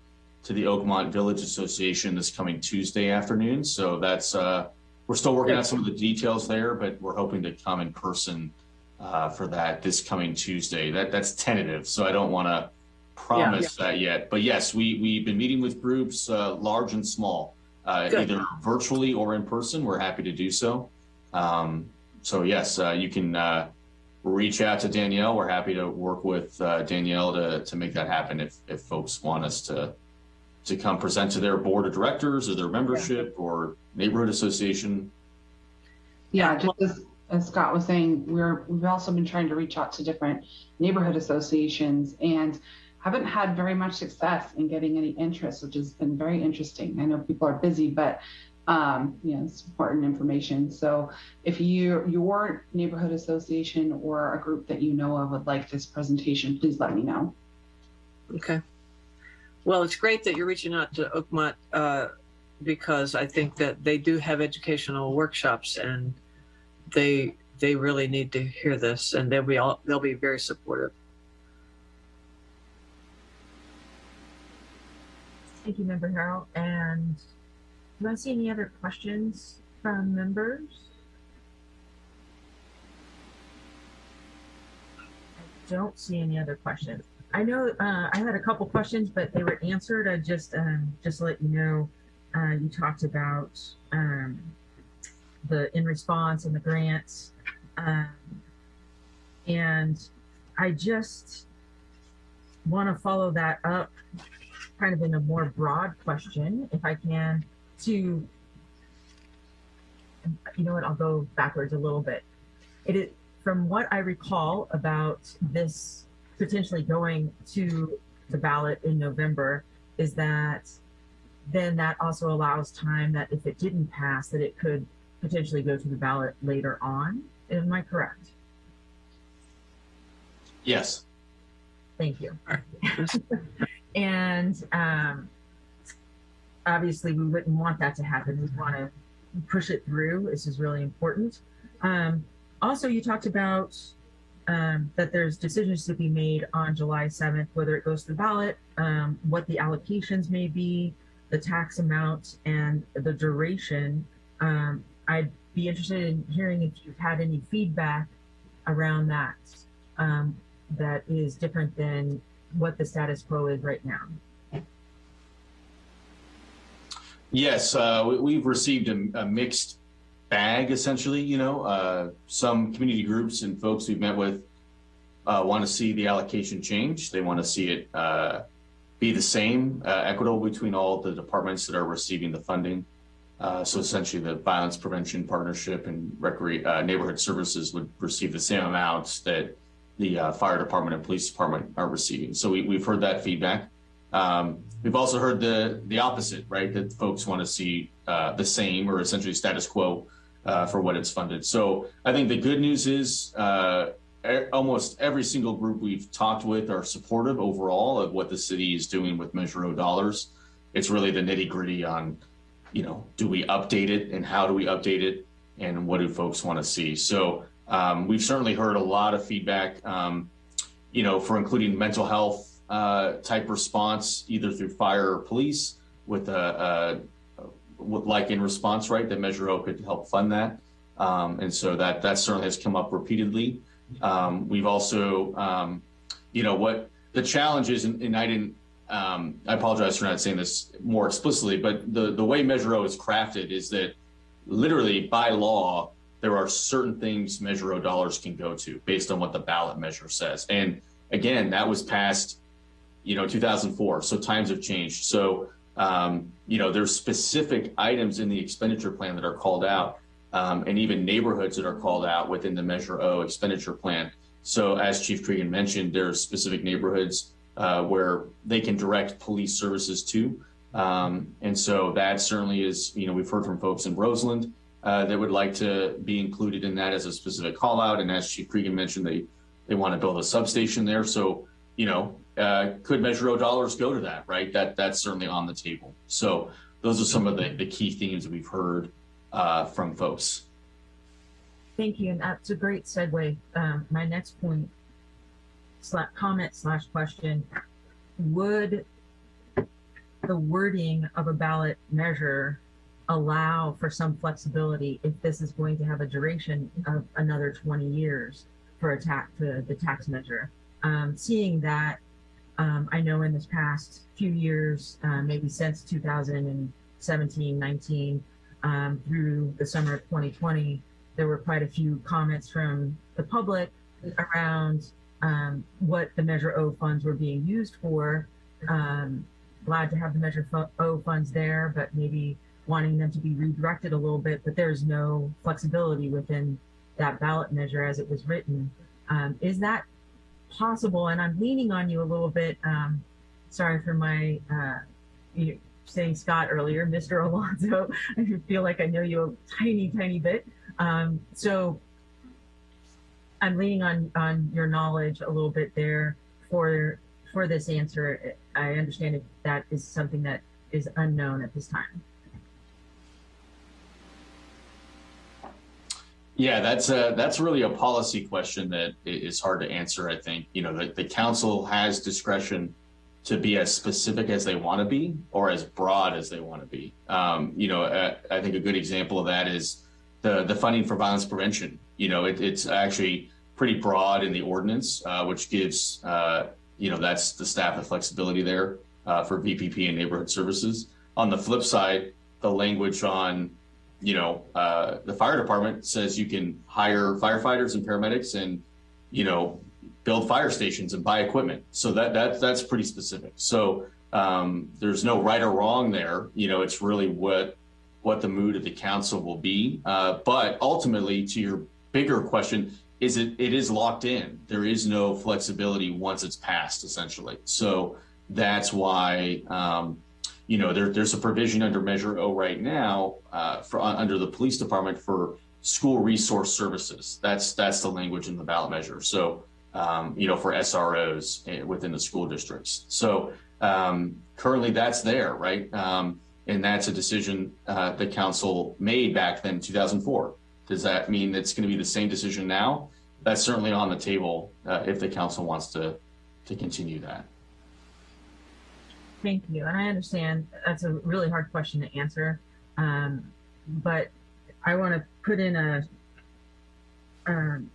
to the Oakmont Village Association this coming Tuesday afternoon. So that's, uh, we're still working on some of the details there, but we're hoping to come in person uh, for that this coming Tuesday. That that's tentative, so I don't want to promise yeah, yeah. that yet. But yes, we we've been meeting with groups, uh, large and small, uh, either virtually or in person. We're happy to do so. Um, so yes, uh, you can uh, reach out to Danielle. We're happy to work with uh, Danielle to to make that happen if if folks want us to to come present to their board of directors or their membership or neighborhood association? Yeah, just as, as Scott was saying, we're, we've also been trying to reach out to different neighborhood associations and haven't had very much success in getting any interest, which has been very interesting. I know people are busy, but um, you know, it's important information. So if you, your neighborhood association or a group that you know of would like this presentation, please let me know. Okay. Well, it's great that you're reaching out to Oakmont uh, because I think that they do have educational workshops and they they really need to hear this and they'll be all they'll be very supportive. Thank you, Member Harrell. And do I see any other questions from members? I don't see any other questions. I know uh, I had a couple questions, but they were answered. I just um, just let you know, uh, you talked about um, the in response and the grants, um, and I just want to follow that up, kind of in a more broad question, if I can, to you know what? I'll go backwards a little bit. It is from what I recall about this potentially going to the ballot in November is that then that also allows time that if it didn't pass, that it could potentially go to the ballot later on. Am I correct? Yes. Thank you. and um, obviously, we wouldn't want that to happen. We want to push it through. This is really important. Um, also, you talked about um, that there's decisions to be made on July 7th, whether it goes to the ballot, um, what the allocations may be, the tax amount, and the duration. Um, I'd be interested in hearing if you've had any feedback around that um, that is different than what the status quo is right now. Yes, uh, we, we've received a, a, mixed bag, essentially. You know, uh, some community groups and folks we've met with uh, want to see the allocation change. They want to see it uh, be the same, uh, equitable between all the departments that are receiving the funding. Uh, so essentially, the Violence Prevention Partnership and Recre- Neighborhood Services would receive the same amounts that the fire department and police department are receiving. So we, we've heard that feedback. Um, we've also heard the the opposite, right? That folks want to see uh, the same or essentially status quo uh, for what it's funded. So I think the good news is uh, almost every single group we've talked with are supportive overall of what the city is doing with Measure O dollars. It's really the nitty gritty on, you know, do we update it and how do we update it and what do folks want to see? So um, we've certainly heard a lot of feedback, um, you know, for including mental health uh, type response, either through fire or police, with a, a like in response, right? That Measure O could help fund that, um, and so that that certainly has come up repeatedly. Um, we've also, um, you know, what the challenge is, and, and I didn't. Um, I apologize for not saying this more explicitly, but the the way Measure O is crafted is that literally by law there are certain things Measure O dollars can go to based on what the ballot measure says, and again, that was passed you know, 2004. So times have changed. So, um, you know, there's specific items in the expenditure plan that are called out, um, and even neighborhoods that are called out within the Measure O expenditure plan. So, as Chief Cregan mentioned, there's specific neighborhoods uh, where they can direct police services to. Um, and so that certainly is, you know, we've heard from folks in Roseland uh, that would like to be included in that as a specific call out. And as Chief Cregan mentioned, they, they want to build a substation there. So, you know, uh, could Measure O dollars go to that, right? That that's certainly on the table. So those are some of the, the key themes we've heard uh, from folks. Thank you, and that's a great segue. Um, my next point, slash, comment slash question: Would the wording of a ballot measure allow for some flexibility if this is going to have a duration of another 20 years for a tax the tax measure? Um, seeing that um, I know in this past few years, uh, maybe since 2017, 19, um, through the summer of 2020, there were quite a few comments from the public around um, what the Measure O funds were being used for. Um, glad to have the Measure O funds there, but maybe wanting them to be redirected a little bit, but there's no flexibility within that ballot measure as it was written. Um, is that possible? And I'm leaning on you a little bit. Um, sorry for my, uh, you saying Scott earlier, Mr. Alonso. I feel like I know you a tiny, tiny bit. Um, so I'm leaning on on your knowledge a little bit there for for this answer. I understand that is something that is unknown at this time. Yeah, that's a, that's really a policy question that is hard to answer. I think, you know, the, the council has discretion to be as specific as they want to be or as broad as they want to be. Um, you know, uh, I think a good example of that is the, the funding for violence prevention. You know, it, it's actually pretty broad in the ordinance, uh, which gives, uh, you know, that's the staff the flexibility there uh, for VPP and neighborhood services. On the flip side, the language on you know, uh, the fire department says you can hire firefighters and paramedics and, you know, build fire stations and buy equipment. So that, that that's pretty specific. So um, there's no right or wrong there. You know, it's really what what the mood of the council will be. Uh, but ultimately, to your bigger question, is it it is locked in. There is no flexibility once it's passed, essentially. So that's why. Um, you know, there, there's a provision under Measure O right now uh, for under the police department for school resource services. That's that's the language in the ballot measure. So, um, you know, for SROs eh, within the school districts. So um, currently, that's there, right? Um, and that's a decision uh, the council made back then, 2004. Does that mean it's going to be the same decision now? That's certainly on the table uh, if the council wants to to continue that. Thank you. And I understand that's a really hard question to answer. Um, but I want to put in a, um,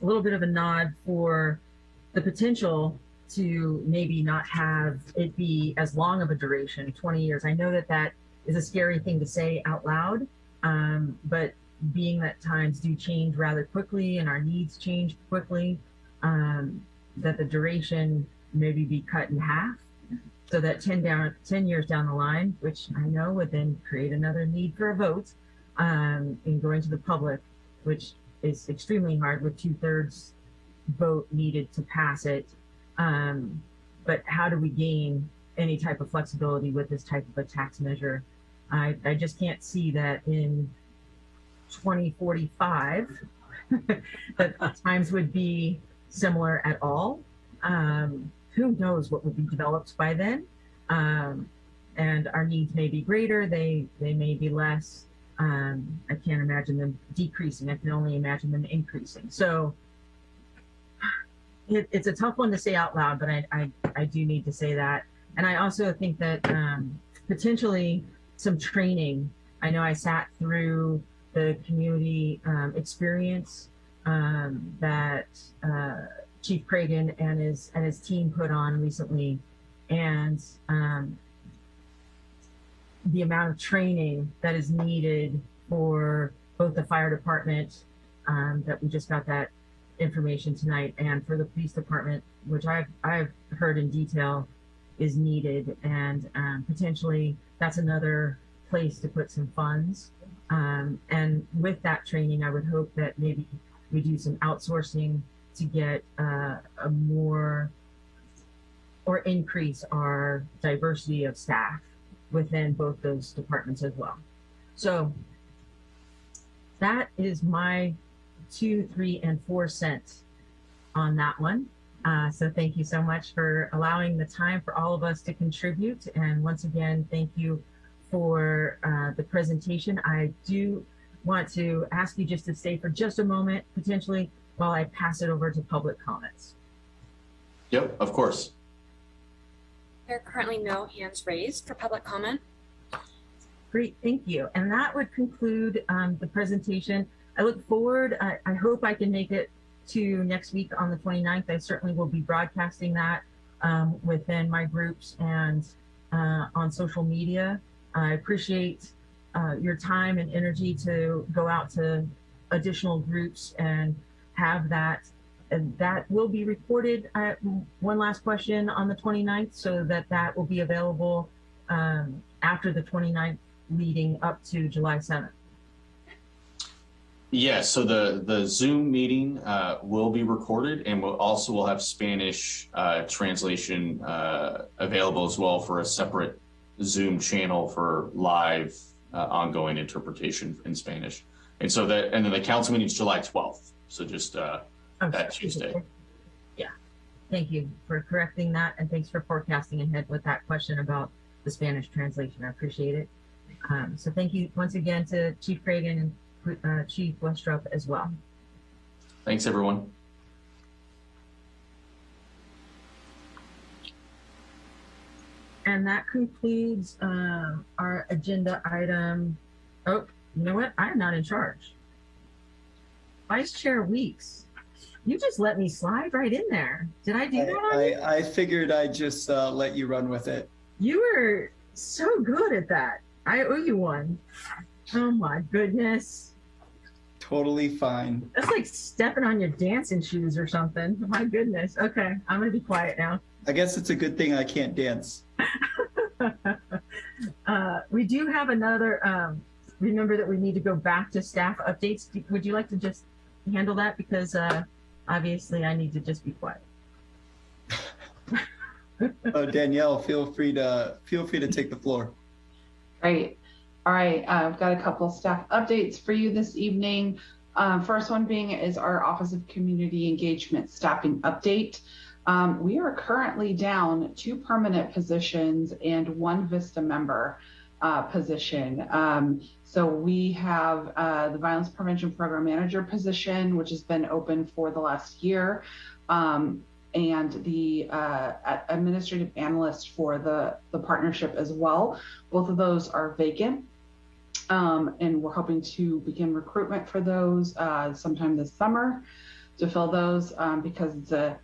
a little bit of a nod for the potential to maybe not have it be as long of a duration 20 years. I know that that is a scary thing to say out loud, um, but being that times do change rather quickly and our needs change quickly, um, that the duration maybe be cut in half so that 10 down 10 years down the line which i know would then create another need for a vote um, in going to the public which is extremely hard with two-thirds vote needed to pass it. Um, but how do we gain any type of flexibility with this type of a tax measure? I, I just can't see that in 2045 that times would be similar at all. Um, who knows what will be developed by then. Um, and our needs may be greater they they may be less. Um, i can't imagine them decreasing i can only imagine them increasing. So it, it's a tough one to say out loud but I, I i do need to say that. And i also think that um, potentially some training. I know i sat through the community um, experience um, that uh, Chief Cregan and his and his team put on recently, and um, the amount of training that is needed for both the fire department um, that we just got that information tonight, and for the police department, which I've I've heard in detail is needed, and um, potentially that's another place to put some funds. Um, and with that training, I would hope that maybe we do some outsourcing to get uh, a more or increase our diversity of staff within both those departments as well. So that is my two, three, and four cents on that one. Uh, so thank you so much for allowing the time for all of us to contribute. And once again, thank you for uh, the presentation. I do want to ask you just to stay for just a moment, potentially, while I pass it over to public comments. Yep, of course. There are currently no hands raised for public comment. Great, thank you. And that would conclude um, the presentation. I look forward, I, I hope I can make it to next week on the 29th. I certainly will be broadcasting that um, within my groups and uh, on social media. I appreciate uh, your time and energy to go out to additional groups and have that and that will be recorded. One last question on the 29th so that that will be available um, after the 29th meeting up to July 7th. Yes, so the, the Zoom meeting uh, will be recorded and we'll also will have Spanish uh, translation uh, available as well for a separate Zoom channel for live uh, ongoing interpretation in Spanish. And so that, and then the council meeting is July 12th. So just uh, Oh, that Tuesday. Yeah. Thank you for correcting that. And thanks for forecasting ahead with that question about the Spanish translation. I appreciate it. Um, so thank you once again to Chief Cregan and uh, Chief Westrope as well. Thanks, everyone. And that concludes uh, our agenda item. Oh, you know what? I'm not in charge. Vice Chair Weeks, you just let me slide right in there. Did I do that? I, I figured I'd just uh, let you run with it. You were so good at that. I owe you one. Oh my goodness. Totally fine. That's like stepping on your dancing shoes or something. My goodness. Okay, I'm gonna be quiet now. I guess it's a good thing I can't dance. uh, we do have another. Um, remember that we need to go back to staff updates. Would you like to just handle that because uh, obviously I need to just be quiet. oh, Danielle, feel free to feel free to take the floor. Great. All right, uh, I've got a couple staff updates for you this evening. Um, first one being is our Office of Community Engagement staffing update. Um, we are currently down two permanent positions and one VISTA member uh, position. Um, so we have uh, the Violence Prevention Program Manager position, which has been open for the last year, um, and the uh, Administrative Analyst for the, the partnership as well. Both of those are vacant. Um, and we're hoping to begin recruitment for those uh, sometime this summer to fill those um, because it's a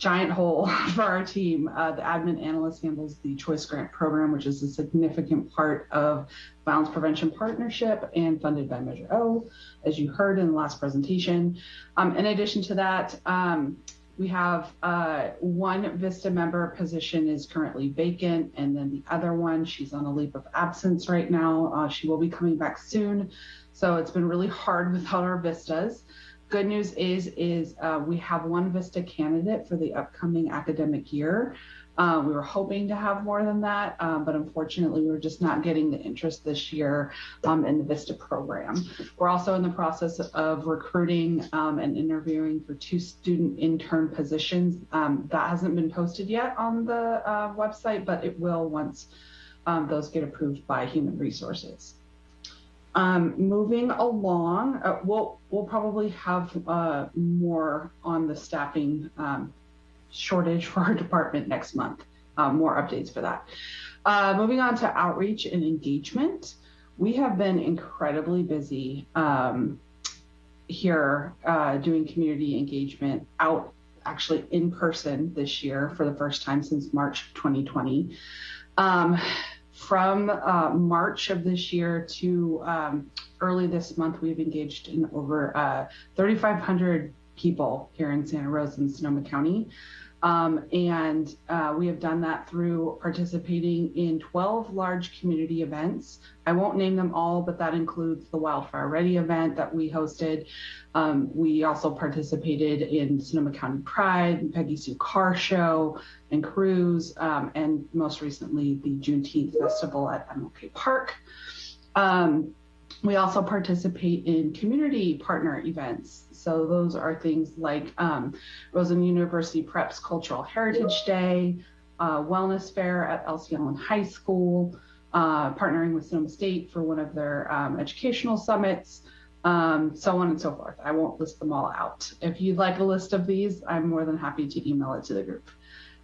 giant hole for our team. Uh, the admin analyst handles the choice grant program, which is a significant part of violence prevention partnership and funded by Measure O, as you heard in the last presentation. Um, in addition to that, um, we have uh, one VISTA member position is currently vacant, and then the other one, she's on a leave of absence right now. Uh, she will be coming back soon. So it's been really hard without our VISTAs. Good news is, is uh, we have one VISTA candidate for the upcoming academic year. Uh, we were hoping to have more than that, um, but unfortunately, we are just not getting the interest this year um, in the VISTA program. We're also in the process of recruiting um, and interviewing for two student intern positions. Um, that hasn't been posted yet on the uh, website, but it will once um, those get approved by Human Resources. Um, moving along, uh, we'll we'll probably have uh, more on the staffing um, shortage for our department next month. Uh, more updates for that. Uh, moving on to outreach and engagement, we have been incredibly busy um, here uh, doing community engagement out actually in person this year for the first time since March 2020. Um, from uh, March of this year to um, early this month, we've engaged in over uh, 3,500 people here in Santa Rosa and Sonoma County. Um, and uh, we have done that through participating in 12 large community events. I won't name them all, but that includes the Wildfire Ready event that we hosted. Um, we also participated in Sonoma County Pride, Peggy Sue Car Show, and Cruise, um, and most recently the Juneteenth Festival at MLK Park. Um, we also participate in community partner events. So those are things like um, Roseland University Preps Cultural Heritage Day, uh, Wellness Fair at Elsie Allen High School, uh, partnering with Sonoma State for one of their um, educational summits, um, so on and so forth. I won't list them all out. If you'd like a list of these, I'm more than happy to email it to the group.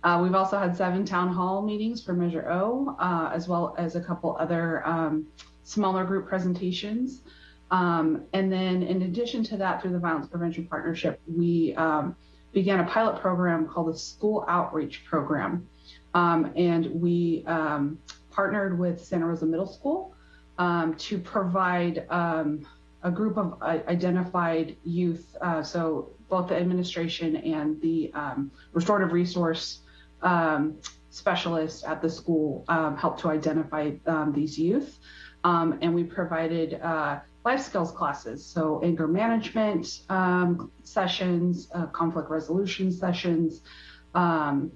Uh, we've also had seven town hall meetings for Measure O, uh, as well as a couple other um, smaller group presentations. Um, and then in addition to that, through the Violence Prevention Partnership, we um, began a pilot program called the School Outreach Program. Um, and we um, partnered with Santa Rosa Middle School um, to provide um, a group of uh, identified youth, uh, so both the administration and the restorative resource specialists at the school helped to identify these youth. Um, and we provided uh, life skills classes, so anger management um, sessions, uh, conflict resolution sessions, um,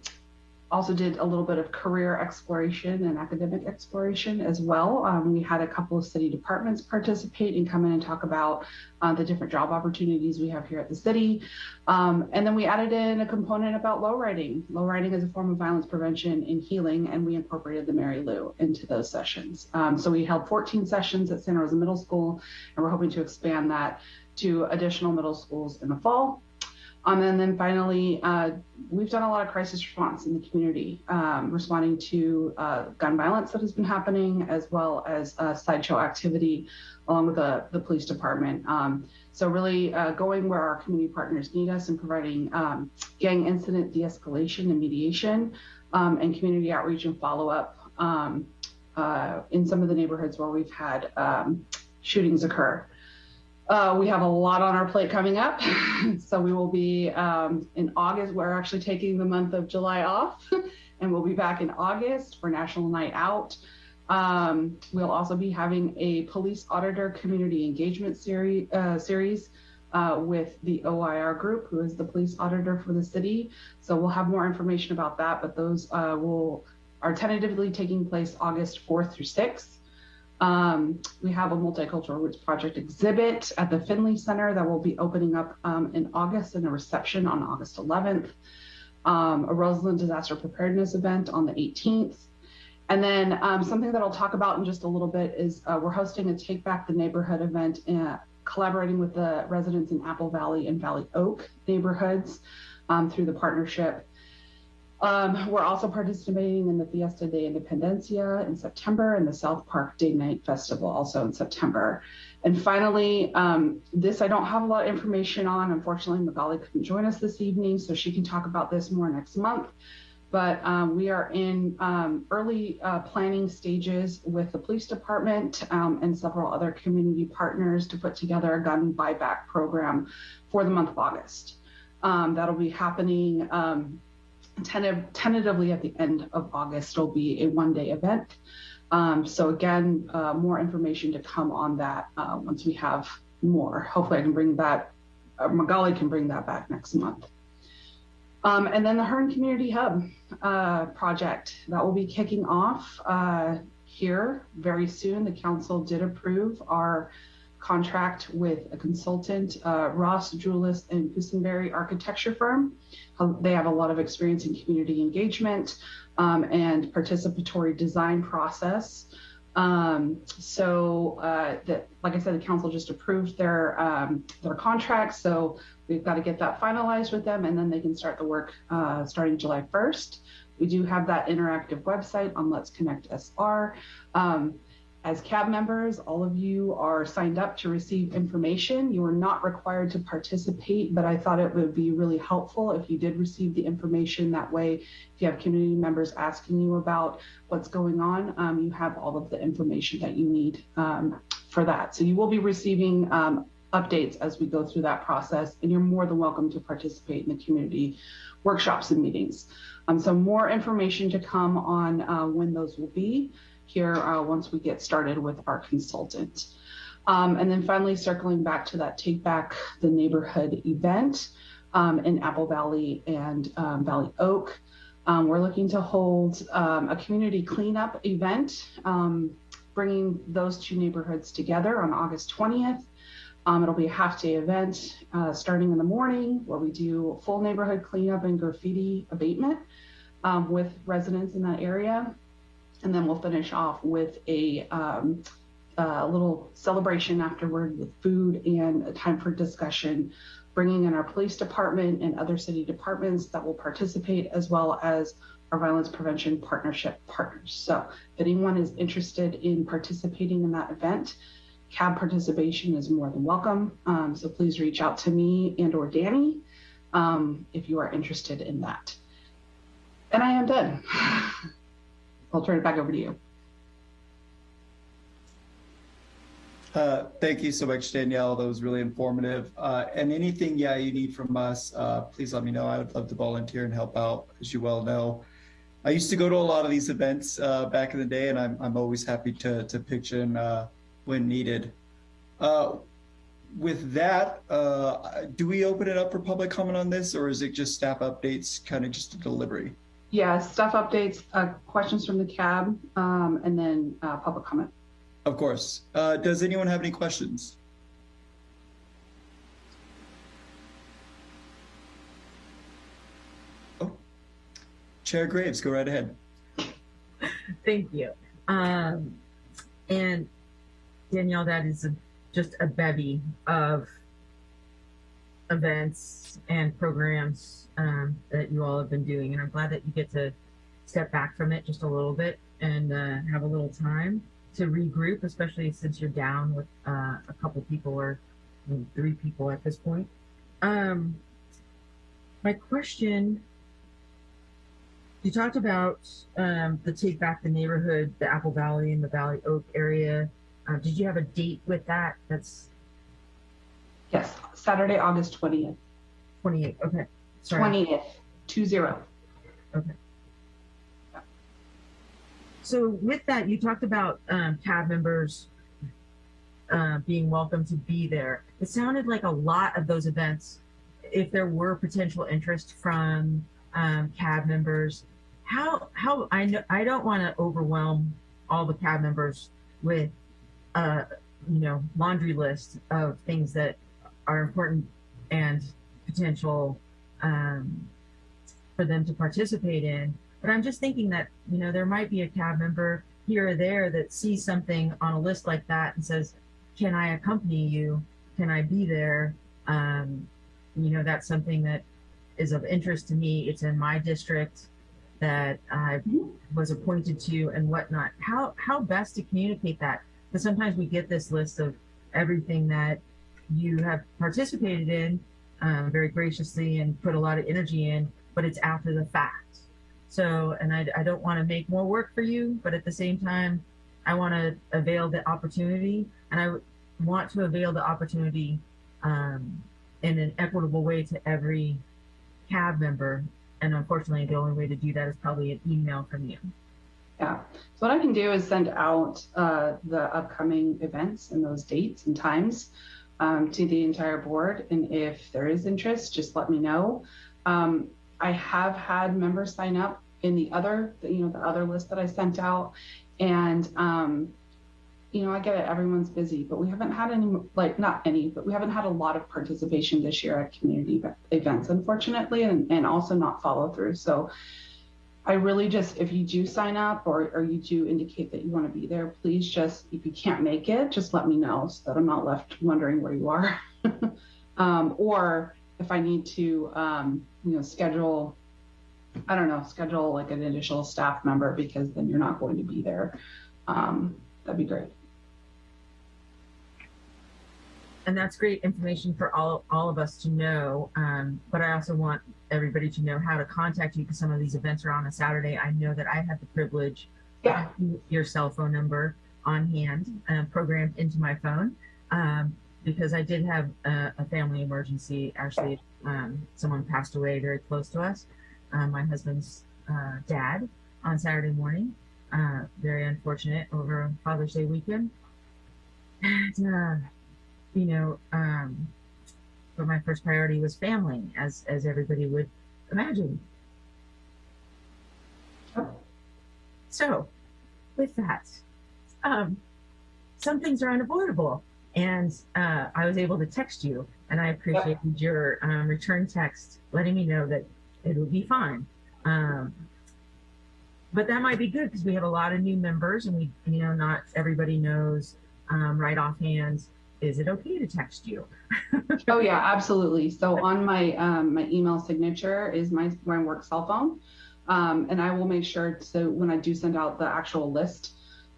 also did a little bit of career exploration and academic exploration as well. Um, we had a couple of city departments participate and come in and talk about uh, the different job opportunities we have here at the city. Um, and then we added in a component about low riding. Low riding is a form of violence prevention and healing, and we incorporated the Mary Lou into those sessions. Um, so we held 14 sessions at Santa Rosa Middle School, and we're hoping to expand that to additional middle schools in the fall. Um, and then finally, uh, we've done a lot of crisis response in the community, um, responding to uh, gun violence that has been happening, as well as uh, sideshow activity along with the, the police department. Um, so really uh, going where our community partners need us and providing um, gang incident de-escalation and mediation um, and community outreach and follow-up um, uh, in some of the neighborhoods where we've had shootings occur. Uh, we have a lot on our plate coming up. so we will be um, in August. We're actually taking the month of July off and we'll be back in August for National Night Out. Um, we'll also be having a police auditor community engagement series, uh, series uh, with the OIR group, who is the police auditor for the city. So we'll have more information about that, but those uh, will are tentatively taking place August 4th through 6th. Um, we have a multicultural roots project exhibit at the Finley Center that will be opening up um, in August and a reception on August 11th. Um, a Roseland disaster preparedness event on the 18th. And then um, something that I'll talk about in just a little bit is uh, we're hosting a Take Back the Neighborhood event, in, uh, collaborating with the residents in Apple Valley and Valley Oak neighborhoods um, through the partnership. Um, we're also participating in the Fiesta de Independencia in September and the South Park Day Night Festival also in September. And finally, um, this I don't have a lot of information on. Unfortunately, Magali couldn't join us this evening, so she can talk about this more next month. But um, we are in um, early uh, planning stages with the police department um, and several other community partners to put together a gun buyback program for the month of August. Um, that'll be happening tentatively at the end of August. It'll be a one day event. Um, so again, uh, more information to come on that uh, once we have more. Hopefully I can bring that, uh, Magali can bring that back next month. Um, and then the Hearn Community Hub uh, project that will be kicking off uh, here very soon. The council did approve our contract with a consultant, uh, Ross, Drulis, and Cusenbery architecture firm. Uh, they have a lot of experience in community engagement um, and participatory design process. Um, so, uh, that, like I said, the council just approved their um, their contract. So we've got to get that finalized with them, and then they can start the work uh, starting July 1st. We do have that interactive website on Let's Connect SR. Um, as CAB members, all of you are signed up to receive information. You are not required to participate, but I thought it would be really helpful if you did receive the information. That way, if you have community members asking you about what's going on, um, you have all of the information that you need um, for that. So you will be receiving um, updates as we go through that process, and you're more than welcome to participate in the community workshops and meetings. Um, so more information to come on uh, when those will be here uh, once we get started with our consultant. Um, and then finally, circling back to that Take Back the Neighborhood event um, in Apple Valley and um, Valley Oak. Um, we're looking to hold um, a community cleanup event, um, bringing those two neighborhoods together on August 20th. it'll be a half day event uh, starting in the morning where we do full neighborhood cleanup and graffiti abatement with residents in that area. And then we'll finish off with a, um, little celebration afterward with food and a time for discussion, bringing in our police department and other city departments that will participate, as well as our violence prevention partnership partners. So if anyone is interested in participating in that event, CAB participation is more than welcome. Um, so please reach out to me and or Danny um, if you are interested in that. And I am done. I'll turn it back over to you. Uh, thank you so much, Danielle. That was really informative. Uh, and anything, yeah, you need from us, uh, please let me know. I would love to volunteer and help out, as you well know. I used to go to a lot of these events uh, back in the day, and I'm, I'm always happy to, to pitch in uh, when needed. Uh, with that, do we open it up for public comment on this, or is it just staff updates, kind of just a delivery? Yeah, staff updates, uh, questions from the cab, um, and then uh, public comment. Of course. Uh, does anyone have any questions? Oh, Chair Graves, go right ahead. Thank you. Um, and Danielle, that is a, just a bevy of events and programs um, that you all have been doing. And I'm glad that you get to step back from it just a little bit and uh, have a little time to regroup, especially since you're down with uh, a couple people or three people at this point. Um, my question you talked about um, the Take Back the Neighborhood, the Apple Valley and the Valley Oak area. Uh, did you have a date with that? That's Yes, Saturday, August 20th. 28. Okay. Sorry. 20th, 2 0. Okay. So with that, you talked about um, CAB members uh, being welcome to be there. It sounded like a lot of those events, if there were potential interest from um, CAB members, how how I know I don't want to overwhelm all the CAB members with uh, you know laundry list of things that are important and potential um, for them to participate in. But I'm just thinking that, you know, there might be a cab member here or there that sees something on a list like that and says, can I accompany you? Can I be there? Um, you know, that's something that is of interest to me. It's in my district that I was appointed to and whatnot. How, how best to communicate that? Because sometimes we get this list of everything that you have participated in um, very graciously and put a lot of energy in, but it's after the fact. So, and I, I don't want to make more work for you, but at the same time, I want to avail the opportunity and I want to avail the opportunity um, in an equitable way to every cab member. And unfortunately, the only way to do that is probably an email from you. Yeah. So what I can do is send out uh, the upcoming events and those dates and times um, to the entire board. And if there is interest, just let me know. Um, I have had members sign up in the other, you know, the other list that I sent out. And, um, you know, I get it, everyone's busy, but we haven't had any, like, not any, but we haven't had a lot of participation this year at community events, unfortunately, and, and also not follow through. So I really just, if you do sign up or, or you do indicate that you want to be there, please just, if you can't make it, just let me know so that I'm not left wondering where you are. um, or if I need to, um, you know, schedule, I don't know, schedule like an additional staff member because then you're not going to be there. Um, that'd be great. And that's great information for all, all of us to know. Um, but I also want everybody to know how to contact you because some of these events are on a Saturday. I know that I had the privilege yeah. of your cell phone number on hand uh, programmed into my phone um, because I did have a, a family emergency. Actually, um, someone passed away very close to us, uh, my husband's uh, dad, on Saturday morning. Uh, very unfortunate over Father's Day weekend. And, uh, you know, um, but my first priority was family, as as everybody would imagine. So, with that, um, some things are unavoidable, and uh, I was able to text you, and I appreciated your um, return text letting me know that it would be fine. Um, but that might be good because we have a lot of new members, and we, you know, not everybody knows um, right offhand is it okay to text you? oh yeah, absolutely. So on my um, my email signature is my my work cell phone, um, and I will make sure so when I do send out the actual list,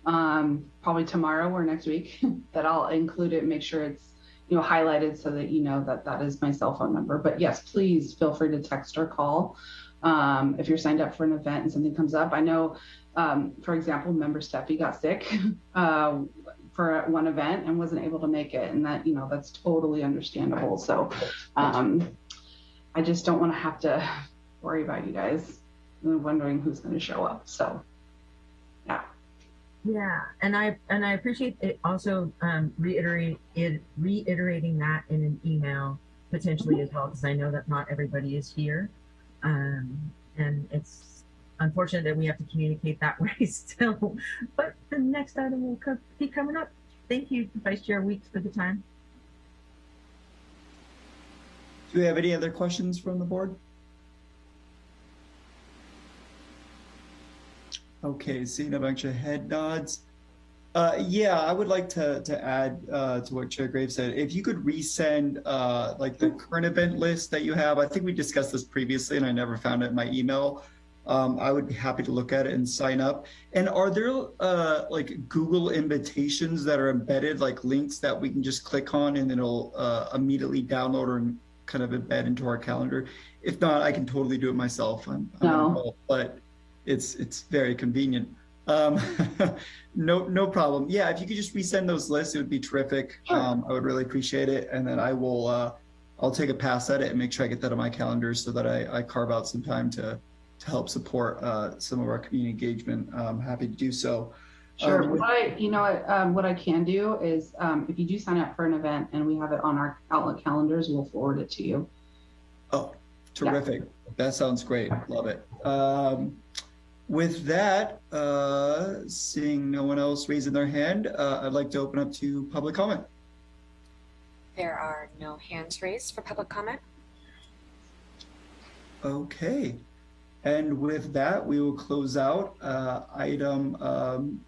um, probably tomorrow or next week, that I'll include it make sure it's you know highlighted so that you know that that is my cell phone number. But yes, please feel free to text or call um, if you're signed up for an event and something comes up. I know, um, for example, member Steffi got sick. Uh, for one event and wasn't able to make it. And that, you know, that's totally understandable. So um, I just don't want to have to worry about you guys wondering who's going to show up. So yeah. Yeah, and I and I appreciate it also um, reiterating it, reiterating that in an email potentially as well because I know that not everybody is here, um, and it's unfortunate that we have to communicate that way still. But the next item will co- be coming up. Thank you, Vice Chair Weeks, for the time. Do we have any other questions from the board? Okay, seeing a bunch of head nods. Uh, yeah, I would like to to add uh, to what Chair Graves said. If you could resend uh, like the current event list that you have, I think we discussed this previously, and I never found it in my email. Um, I would be happy to look at it and sign up. And are there uh, like Google invitations that are embedded, like links that we can just click on and it'll uh, immediately download or kind of embed into our calendar? If not, I can totally do it myself. I'm, I'm No. involved, but it's it's very convenient. Um, no no problem. Yeah, if you could just resend those lists, it would be terrific. Sure. Um, I would really appreciate it, and then I will uh, I'll take a pass at it and make sure I get that on my calendar so that I, I carve out some time to to help support uh, some of our community engagement. I'm happy to do so. Sure. Um, what I, you know, what, um, what I can do is, um, if you do sign up for an event and we have it on our Outlook calendars, we'll forward it to you. Oh, terrific. That sounds great. Love it. Um, with that, uh, seeing no one else raising their hand, uh, I'd like to open up to public comment. There are no hands raised for public comment. Okay. And with that, we will close out uh, item um,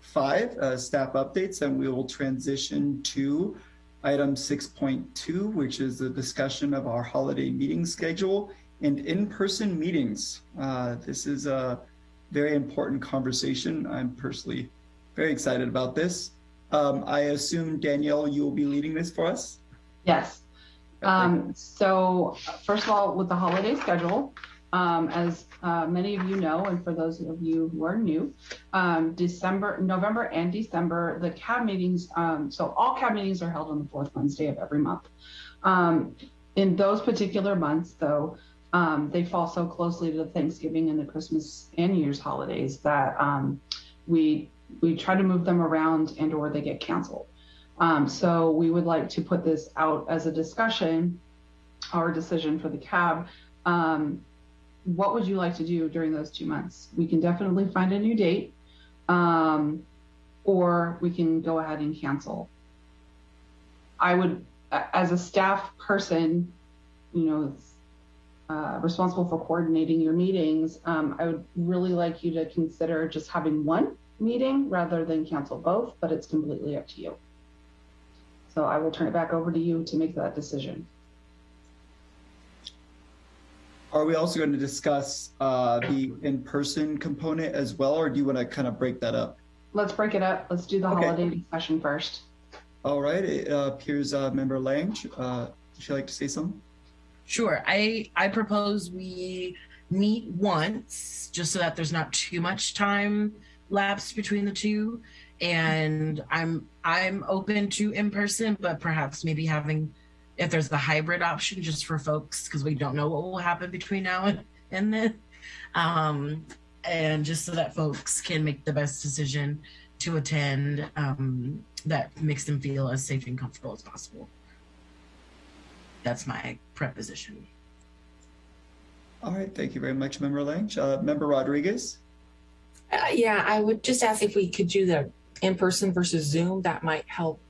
five, uh, staff updates, and we will transition to item 6.2, which is the discussion of our holiday meeting schedule and in-person meetings. Uh, This is a very important conversation. I'm personally very excited about this. Um, I assume, Danielle, you will be leading this for us? Yes. Um, so first of all, with the holiday schedule, um, as uh, many of you know, and for those of you who are new, um, December, November and December, the CAB meetings, um, so all CAB meetings are held on the fourth Wednesday of every month. Um, in those particular months, though, um, they fall so closely to the Thanksgiving and the Christmas and New Year's holidays that um, we we try to move them around and or they get canceled. So we would like to put this out as a discussion, our decision for the cab. What would you like to do during those two months? We can definitely find a new date, um, or we can go ahead and cancel. I would, as a staff person, you know, uh, responsible for coordinating your meetings, um, I would really like you to consider just having one meeting rather than cancel both, but it's completely up to you. So I will turn it back over to you to make that decision. Are we also going to discuss uh, the in-person component as well, or do you want to kind of break that up? Let's break it up. Let's do the Okay. holiday discussion first. All right, it uh, appears uh, Member Lang, uh, would you like to say something? Sure. I I propose we meet once just so that there's not too much time lapsed between the two. And I'm I'm open to in person, but perhaps maybe having if there's the hybrid option just for folks because we don't know what will happen between now and, and then. Um, and just so that folks can make the best decision to attend um, that makes them feel as safe and comfortable as possible. That's my preposition. All right, thank you very much, Member Lang. Uh, Member Rodriguez? Uh, yeah, I would just ask if we could do the in-person versus Zoom. That might help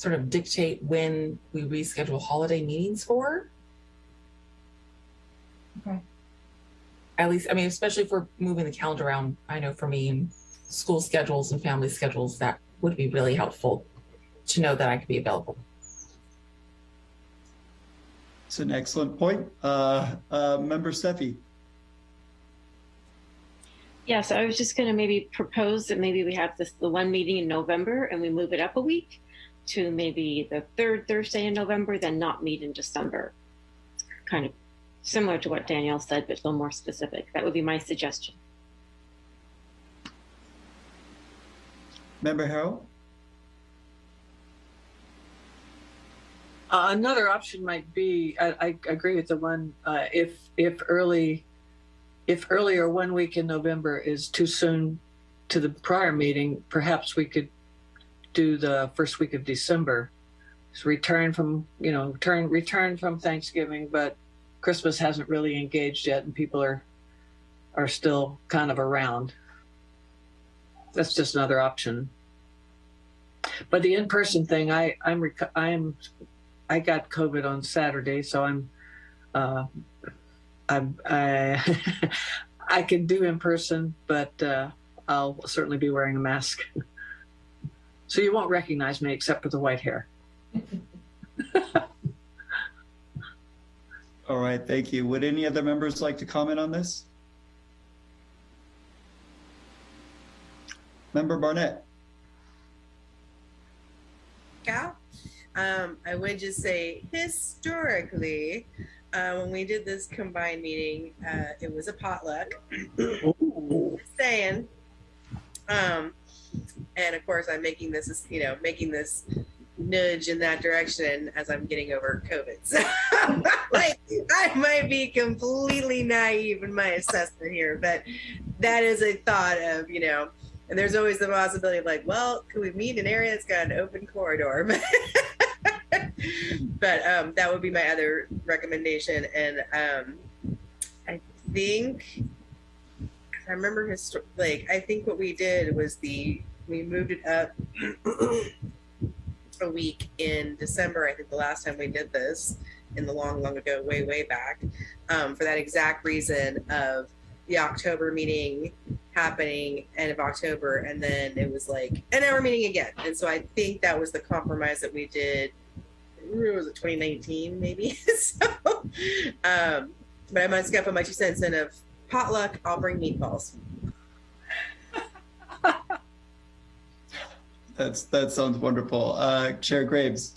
sort of dictate when we reschedule holiday meetings for. Okay. At least, I mean, especially if we're moving the calendar around. I know for me, school schedules and family schedules, that would be really helpful to know that I could be available. It's an excellent point. Uh, uh, Member Steffi? Yes, I was just going to maybe propose that maybe we have this the one meeting in November and we move it up a week to maybe the third Thursday in November, then not meet in December. Kind of similar to what Danielle said, but a little more specific. That would be my suggestion. Member Harrell? Uh, another option might be, I, I agree with the one, uh, if, if early, if earlier one week in November is too soon to the prior meeting, perhaps we could do the first week of December. Return from, you know, return, return from Thanksgiving, but Christmas hasn't really engaged yet and people are, are still kind of around. That's just another option. But the in-person thing, I, I'm, I'm, I got COVID on Saturday, so I'm, uh, I'm, I, I can do in person, but uh, I'll certainly be wearing a mask. So you won't recognize me except for the white hair. All right, thank you. Would any other members like to comment on this? Member Barnett. Cal. Um, I would just say historically, uh, when we did this combined meeting, uh, it was a potluck. Just saying. Um, and of course, I'm making this, you know, making this nudge in that direction as I'm getting over COVID. So, like, I might be completely naive in my assessment here, but that is a thought of, you know, and there's always the possibility of like, well, could we meet in an area that's got an open corridor? but um, that would be my other recommendation. And um, I think I remember his like I think what we did was the we moved it up a week in December. I think the last time we did this in the long, long ago, way, way back, um, for that exact reason of the October meeting happening end of October, and then it was like, and now we're meeting again. And so I think that was the compromise that we did. Was it 2019 maybe? so, um, but I might skip on my two cents in of potluck. I'll bring meatballs. That's that sounds wonderful. Uh, Chair Graves.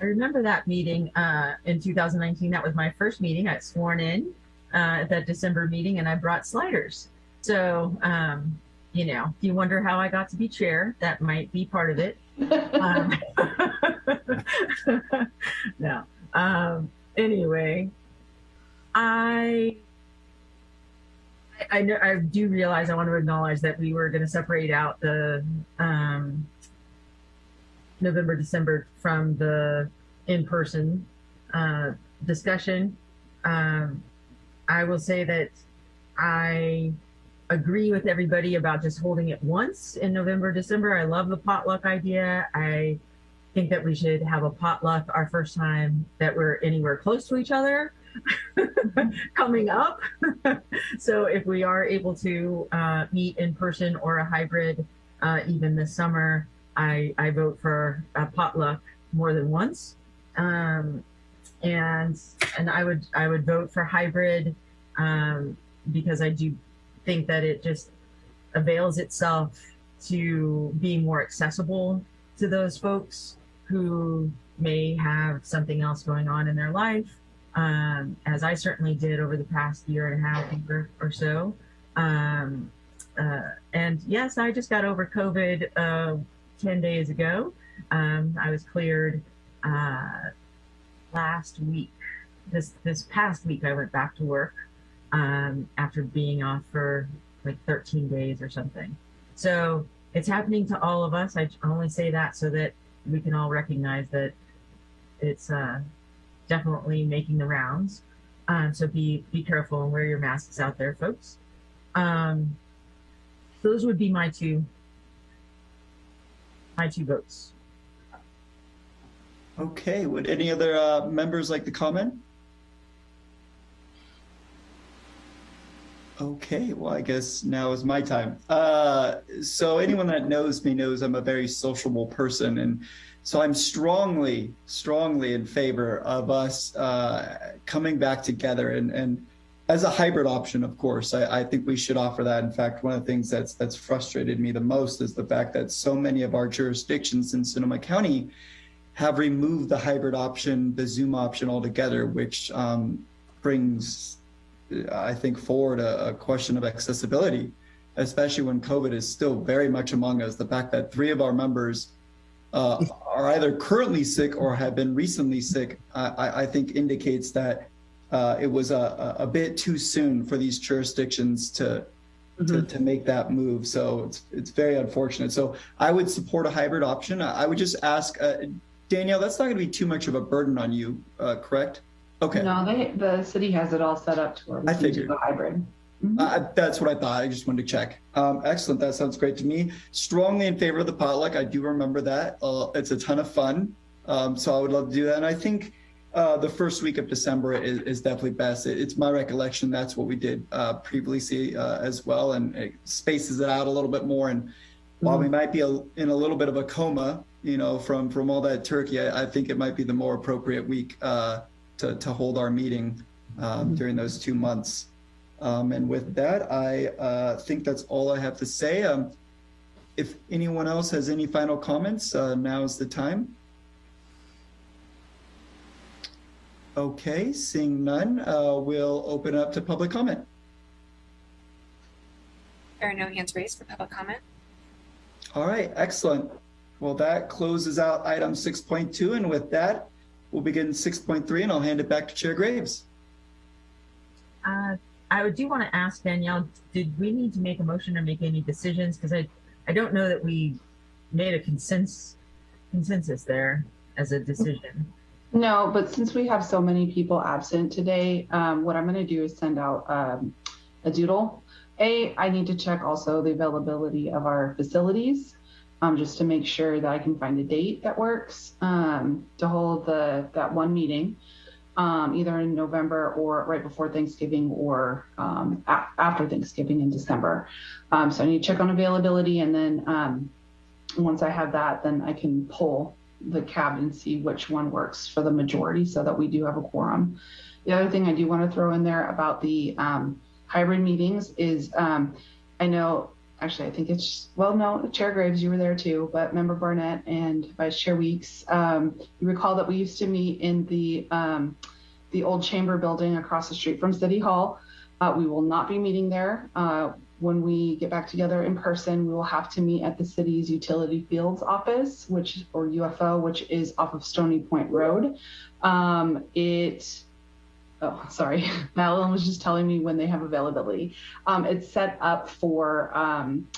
I remember that meeting uh, in 2019. That was my first meeting. I got sworn in uh, at that December meeting, and I brought sliders. So, um, you know, if you wonder how I got to be chair, that might be part of it. um, no. Um, anyway, I I, know, I do realize I want to acknowledge that we were going to separate out the um, November, December from the in-person uh, discussion. Um, I will say that I agree with everybody about just holding it once in November, December. I love the potluck idea. I think that we should have a potluck our first time that we're anywhere close to each other coming up. so if we are able to uh, meet in person or a hybrid uh, even this summer, I, I vote for a potluck more than once. Um, and and I would I would vote for hybrid um, because I do think that it just avails itself to being more accessible to those folks who may have something else going on in their life um, as I certainly did over the past year and a half or, or so. Um, uh, and yes, I just got over COVID uh, 10 days ago. Um, I was cleared uh, last week. This this past week, I went back to work um, after being off for like 13 days or something. So it's happening to all of us. I only say that so that we can all recognize that it's uh, definitely making the rounds. Um, so be be careful and wear your masks out there, folks. Um, those would be my two my two votes. Okay, would any other uh, members like to comment? Okay, well, I guess now is my time. Uh, so anyone that knows me knows I'm a very sociable person. And so I'm strongly, strongly in favor of us uh, coming back together and, and as a hybrid option, of course, I, I, think we should offer that. In fact, one of the things that's that's frustrated me the most is the fact that so many of our jurisdictions in Sonoma County have removed the hybrid option, the Zoom option altogether, which um, brings, I think, forward a, a question of accessibility, especially when COVID is still very much among us. The fact that three of our members uh, are either currently sick or have been recently sick, I, I- I think indicates that uh, it was a, a bit too soon for these jurisdictions to, to, to make that move. So it's, it's very unfortunate. So I would support a hybrid option. I I would just ask, uh, Danielle, that's not going to be too much of a burden on you, uh, correct? Okay. No, they, the city has it all set up to where we I can do the hybrid. Uh, that's what I thought. I just wanted to check. Um, excellent. That sounds great to me. Strongly in favor of the potluck. I do remember that. Uh, it's a ton of fun. Um, so I would love to do that. And I think uh, the first week of December is, is definitely best. It, it's my recollection that's what we did uh, previously uh, as well, and it spaces it out a little bit more. And while we might be a, in a little bit of a coma, you know, from from all that turkey, I, I think it might be the more appropriate week uh, to to hold our meeting um, during those two months. Um, and with that, I uh, think that's all I have to say. Um, if anyone else has any final comments, uh, now is the time. Okay, seeing none, uh, we'll open up to public comment. There are no hands raised for public comment. All right, excellent. Well, that closes out item 6.2. And with that, we'll begin 6.3 and I'll hand it back to Chair Graves. Uh, I would do want to ask Danielle, did we need to make a motion or make any decisions? Because I, I don't know that we made a consensus, consensus there as a decision. No, but since we have so many people absent today, um, what I'm going to do is send out um, a doodle. A, I need to check also the availability of our facilities, um, just to make sure that I can find a date that works um, to hold the that one meeting, um, either in November or right before Thanksgiving or um, after Thanksgiving in December. Um, so I need to check on availability, and then um, once I have that, then I can pull the cab and see which one works for the majority so that we do have a quorum. The other thing I do want to throw in there about the hybrid meetings is I know, actually, I think it's, well, no, Chair Graves, you were there too, but Member Barnett and Vice Chair Weeks, um, you recall that we used to meet in the, um, the old chamber building across the street from City Hall. Uh, we will not be meeting there. Uh, when we get back together in person, we will have to meet at the city's utility fields office, which or UFO, which is off of Stony Point Road. Um, it, oh, sorry, Madeline was just telling me when they have availability. Um, it's set up for um,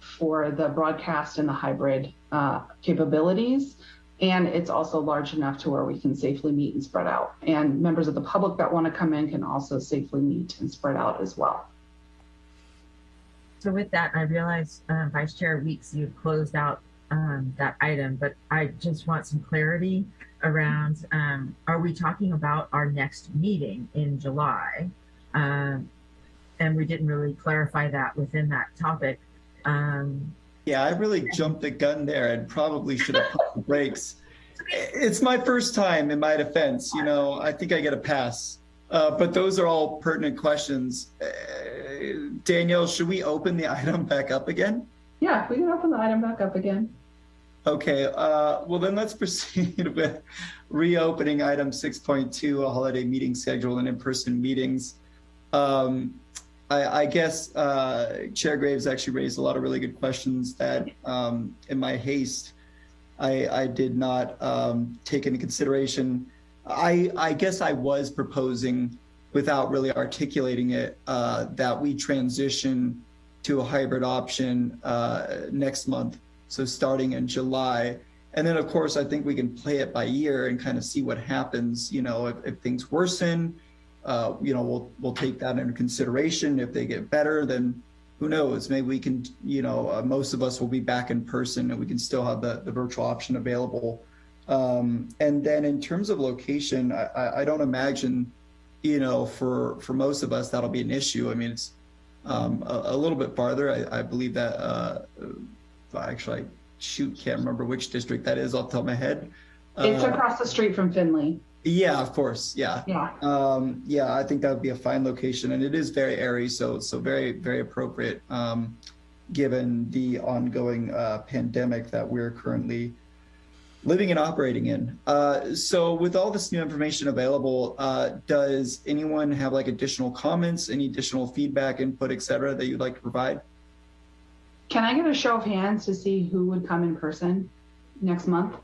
for the broadcast and the hybrid uh, capabilities. And it's also large enough to where we can safely meet and spread out. And members of the public that want to come in can also safely meet and spread out as well. So with that, I realize uh, Vice Chair Weeks, you closed out um, that item, but I just want some clarity around, um, are we talking about our next meeting in July? Um, and we didn't really clarify that within that topic. Um, Yeah, I really jumped the gun there and probably should have put the brakes. It's my first time in my defense, you know, I think I get a pass. Uh, but those are all pertinent questions. Uh, Danielle, should we open the item back up again? Yeah, we can open the item back up again. Okay, uh, well then let's proceed with reopening item 6.2, a holiday meeting schedule and in-person meetings. Um, I, I guess uh, Chair Graves actually raised a lot of really good questions that um, in my haste, I, I did not um, take into consideration. I, I guess I was proposing without really articulating it uh, that we transition to a hybrid option uh, next month. So starting in July. And then of course, I think we can play it by ear and kind of see what happens. You know, if, if things worsen, uh, you know, we'll, we'll take that into consideration. If they get better, then who knows? Maybe we can, you know, uh, most of us will be back in person and we can still have the, the virtual option available. Um, and then in terms of location, I, I, I don't imagine, you know, for, for most of us, that'll be an issue. I mean, it's um, a, a little bit farther. I, I believe that, uh, actually, I shoot, can't remember which district that is off the top of my head. It's Uh, across the street from Finley. yeah, of course. Yeah. Yeah. Um, yeah, I think that would be a fine location, and it is very airy, so so very very appropriate, um, given the ongoing uh, pandemic that we're currently living and operating in. Uh, so with all this new information available, uh, does anyone have like additional comments, any additional feedback, input, et cetera, that you'd like to provide? Can I get a show of hands to see who would come in person? next month.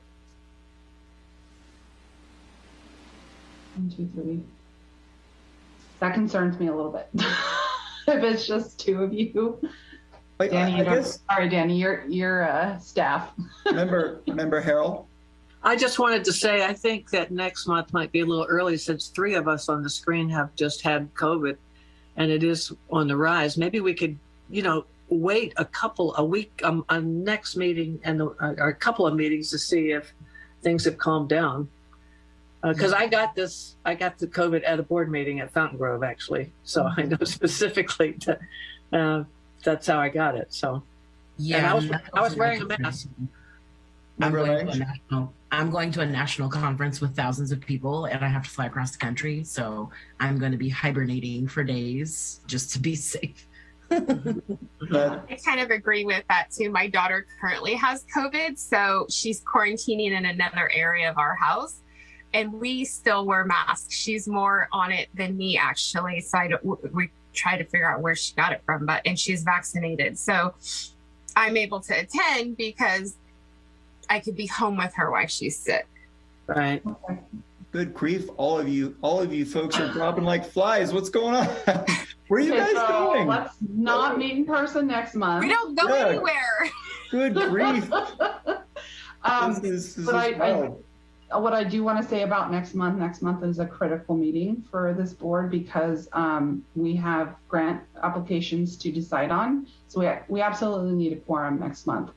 One, two, three. That concerns me a little bit. if it's just two of you. Like, Danny, I, you I don't- guess sorry, Danny, you're you're uh, staff. member member Harrell. I just wanted to say, I think that next month might be a little early since three of us on the screen have just had COVID and it is on the rise. Maybe we could, you know, wait a couple, a week, um, a next meeting and, uh, or a couple of meetings to see if things have calmed down. Because I got this, I got the COVID at a board meeting at Fountaingrove, actually. So I know specifically that, uh, that's how I got it. So, and I was, I was wearing a mask. I'm going, to a national, I'm going to a national conference with thousands of people and I have to fly across the country. So I'm going to be hibernating for days just to be safe. But I kind of agree with that too. My daughter currently has COVID, so she's quarantining in another area of our house. And we still wear masks. She's more on it than me, actually. So I don't, we try to figure out where she got it from, but and she's vaccinated, so I'm able to attend because I could be home with her while she's sick. Right. good grief, all of you, all of you folks are dropping like flies. What's going on? Where are you Okay, guys so going? Let's not meet in person next month. We don't go Yeah. anywhere. Good grief. um, this is, this but is I- I- what I do want to say about next month, next month is a critical meeting for this board because um, we have grant applications to decide on. So we, we absolutely need a quorum next month.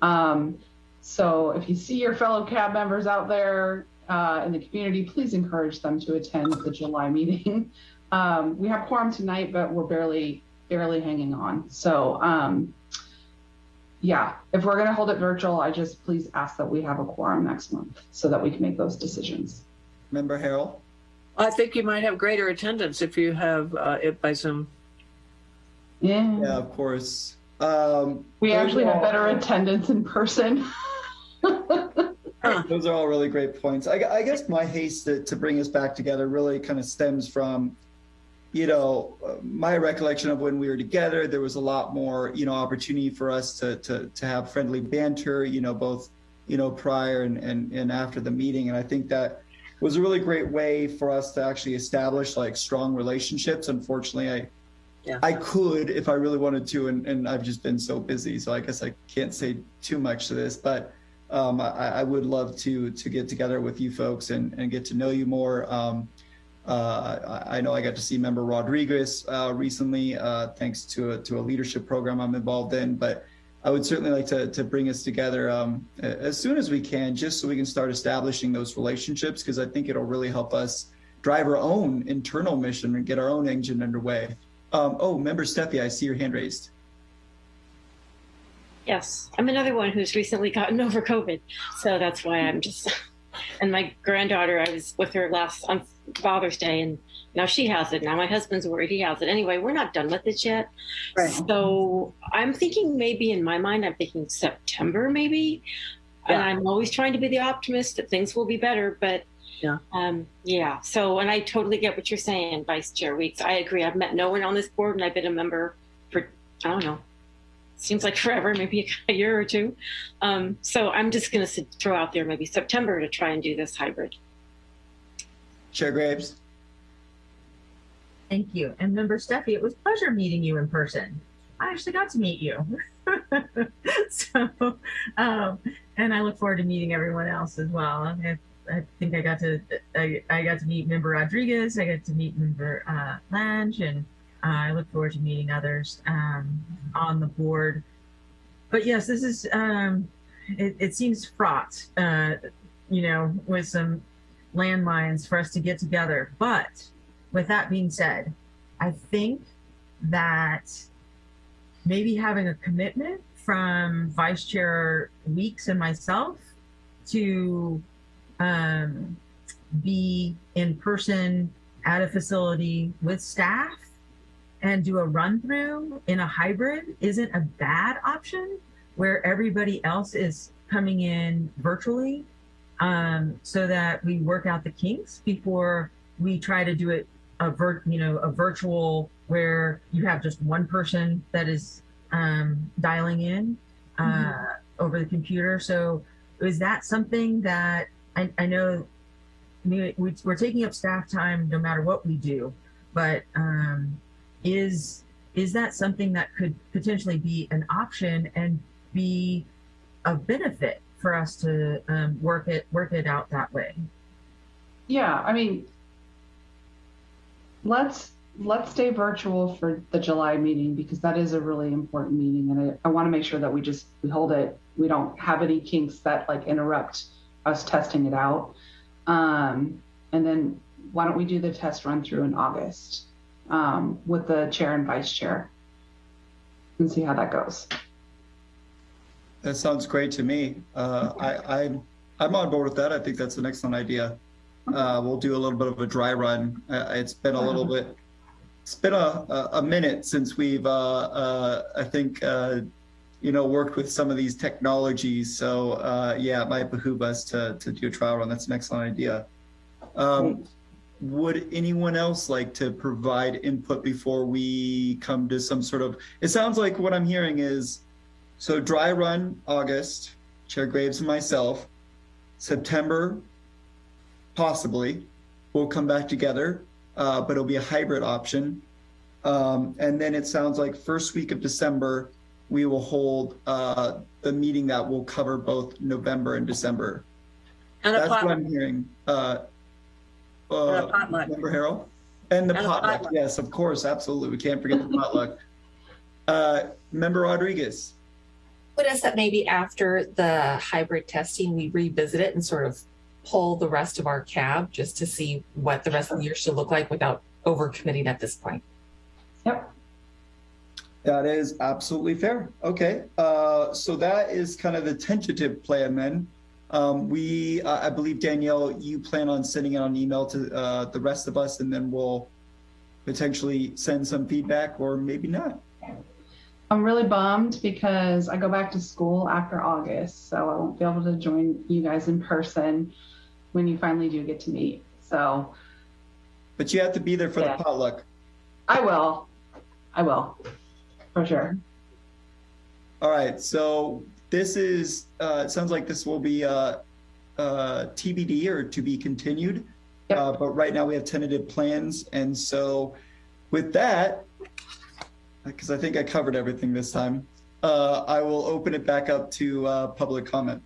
Um, so if you see your fellow CAB members out there uh, in the community, please encourage them to attend the July meeting. Um, we have quorum tonight, but we're barely, barely hanging on. So um, yeah, if we're going to hold it virtual, I just please ask that we have a quorum next month so that we can make those decisions. Member Harrell. I think you might have greater attendance if you have uh, it by Zoom. Yeah. Yeah, of course. Um, We actually are have better attendance in person. Those are all really great points. I, I guess my haste to, to bring us back together really kind of stems from, you know, my recollection of when we were together. There was a lot more, you know, opportunity for us to to to have friendly banter, you know, both, you know, prior and and and after the meeting. And I think that was a really great way for us to actually establish like strong relationships. Unfortunately, I Yeah. I could if I really wanted to, and, and I've just been so busy, so I guess I can't say too much to this, but um, I, I would love to to get together with you folks and, and get to know you more. Um, uh, I, know I got to see Member Rodriguez uh, recently, uh, thanks to a, to a leadership program I'm involved in, but I would certainly like to, to bring us together um, as soon as we can, just so we can start establishing those relationships, because I think it'll really help us drive our own internal mission and get our own engine underway. Um, oh, Member Steffi, I see your hand raised. Yes, I'm another one who's recently gotten over COVID, so that's why I'm just. And my granddaughter, I was with her last on Father's Day, and now she has it. Now my husband's worried he has it. Anyway, we're not done with it yet. Right. So I'm thinking maybe in my mind, I'm thinking September maybe. And I'm always trying to be the optimist that things will be better, but Yeah. um, yeah. So, and I totally get what you're saying, Vice Chair Weeks. I agree. I've met no one on this board, and I've been a member for I don't know seems like forever, maybe a year or two. Um, so I'm just going to throw out there maybe September to try and do this hybrid. Chair Graves. Thank you. And member Steffi, it was a pleasure meeting you in person. I actually got to meet you. so, um, and I look forward to meeting everyone else as well. I, I think I got to I, I got to meet member Rodriguez. I got to meet member uh, Lange, and uh, I look forward to meeting others um, on the board. But yes, this is um, it, it seems fraught, uh, you know, with some landmines for us to get together. But with that being said, I think that maybe having a commitment from Vice Chair Weeks and myself to um, be in person at a facility with staff and do a run through in a hybrid isn't a bad option where everybody else is coming in virtually um, so that we work out the kinks before we try to do it a vir- you know a virtual where you have just one person that is um, dialing in uh, over the computer. So is that something that I, I know we, we're taking up staff time no matter what we do, but um, is is that something that could potentially be an option and be a benefit for us to um, work it work it out that way? Yeah, I mean, let's let's stay virtual for the July meeting because that is a really important meeting, and I, I want to make sure that we just we hold it. We don't have any kinks that like interrupt us testing it out. Um, and then why don't we do the test run through in August um, with the chair and vice chair and see how that goes. That sounds great to me. Uh, I, I'm I'm on board with that. I think that's an excellent idea. Uh, we'll do a little bit of a dry run. Uh, it's been a little bit. It's been a, a, minute since we've, uh, uh, I think, uh, you know, worked with some of these technologies. So uh, yeah, it might behoove us to to do a trial run. That's an excellent idea. Um, would anyone else like to provide input before we come to some sort of? It sounds like what I'm hearing is, so dry run August, Chair Graves and myself. September, possibly, we'll come back together, uh, but it'll be a hybrid option. Um, and then it sounds like first week of December, we will hold uh, the meeting that will cover both November and December. And That's what. I'm hearing. Uh, And a uh, potluck. Member Harrell? And the And potluck, potluck. yes, of course, absolutely. We can't forget the potluck. Uh, Member Rodriguez? What is that maybe after the hybrid testing, we revisit it and sort of pull the rest of our cab just to see what the rest of the year should look like without overcommitting at this point? Yep. That is absolutely fair. Okay, uh, so that is kind of the tentative plan then. Um, we, uh, I believe Danielle, you plan on sending it on email to uh, the rest of us, and then we'll potentially send some feedback, or maybe not. I'm really bummed because I go back to school after August, so I won't be able to join you guys in person when you finally do get to meet. So But you have to be there for Yeah. the potluck. I will. I will. For sure. All right, so this is, uh, it sounds like this will be uh, uh, TBD or to be continued. Uh, But right now we have tentative plans. And so with that, because I think I covered everything this time, uh, I will open it back up to uh, public comment.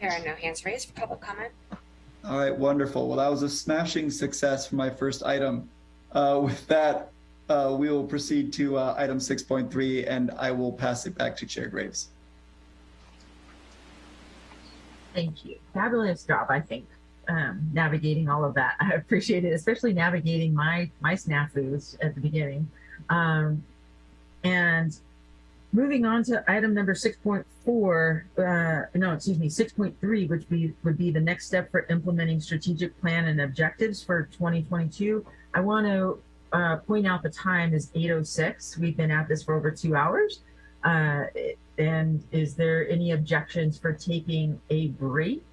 There are no hands raised for public comment. All right, wonderful. Well, that was a smashing success for my first item. Uh, With that, uh, we will proceed to uh, item 6.3, and I will pass it back to Chair Graves. Thank you. Fabulous job, I think, um, navigating all of that. I appreciate it, especially navigating my my snafus at the beginning. Um, and moving on to item number six point four, uh, no, excuse me, six point three, which be would be the next step for implementing strategic plan and objectives for 2022. I want to uh, point out the time is 8:06. We've been at this for over two hours. Uh, and is there any objections for taking a break?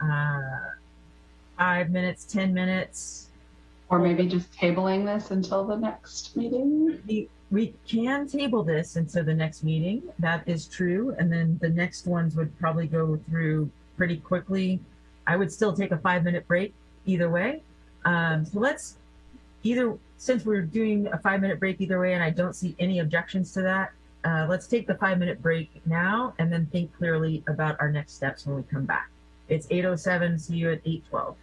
Uh, five minutes, 10 minutes? Or maybe just tabling this until the next meeting? We, we can table this until the next meeting. That is true. And then the next ones would probably go through pretty quickly. I would still take a five minute break either way. Um, so let's either, since we're doing a five minute break either way, and I don't see any objections to that, uh, let's take the five minute break now and then think clearly about our next steps when we come back. It's 8.07. See you at 8.12.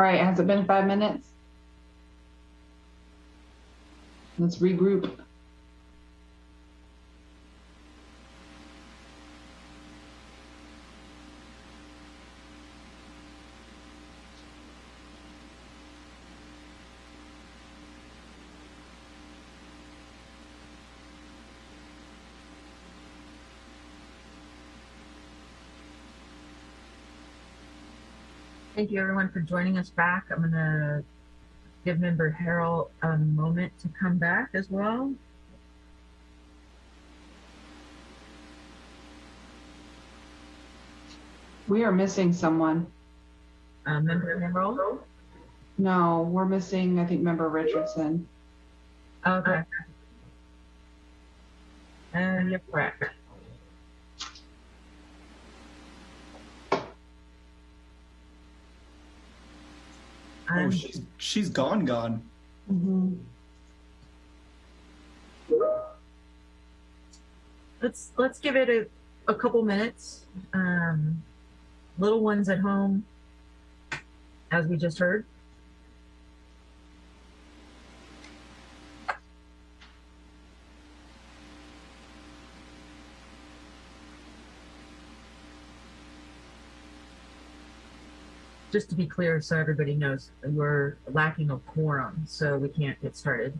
All right, has it been five minutes? Let's regroup. Thank you everyone for joining us back. I'm gonna give member Harrell a moment to come back as well. We are missing someone. Uh, member Harrell? No, we're missing, I think, member Richardson. Okay. And you're correct. Oh, she's she's gone, gone. let's let's give it a, a couple minutes. Um, little ones at home, as we just heard. Just to be clear, so everybody knows, we're lacking a quorum, so we can't get started.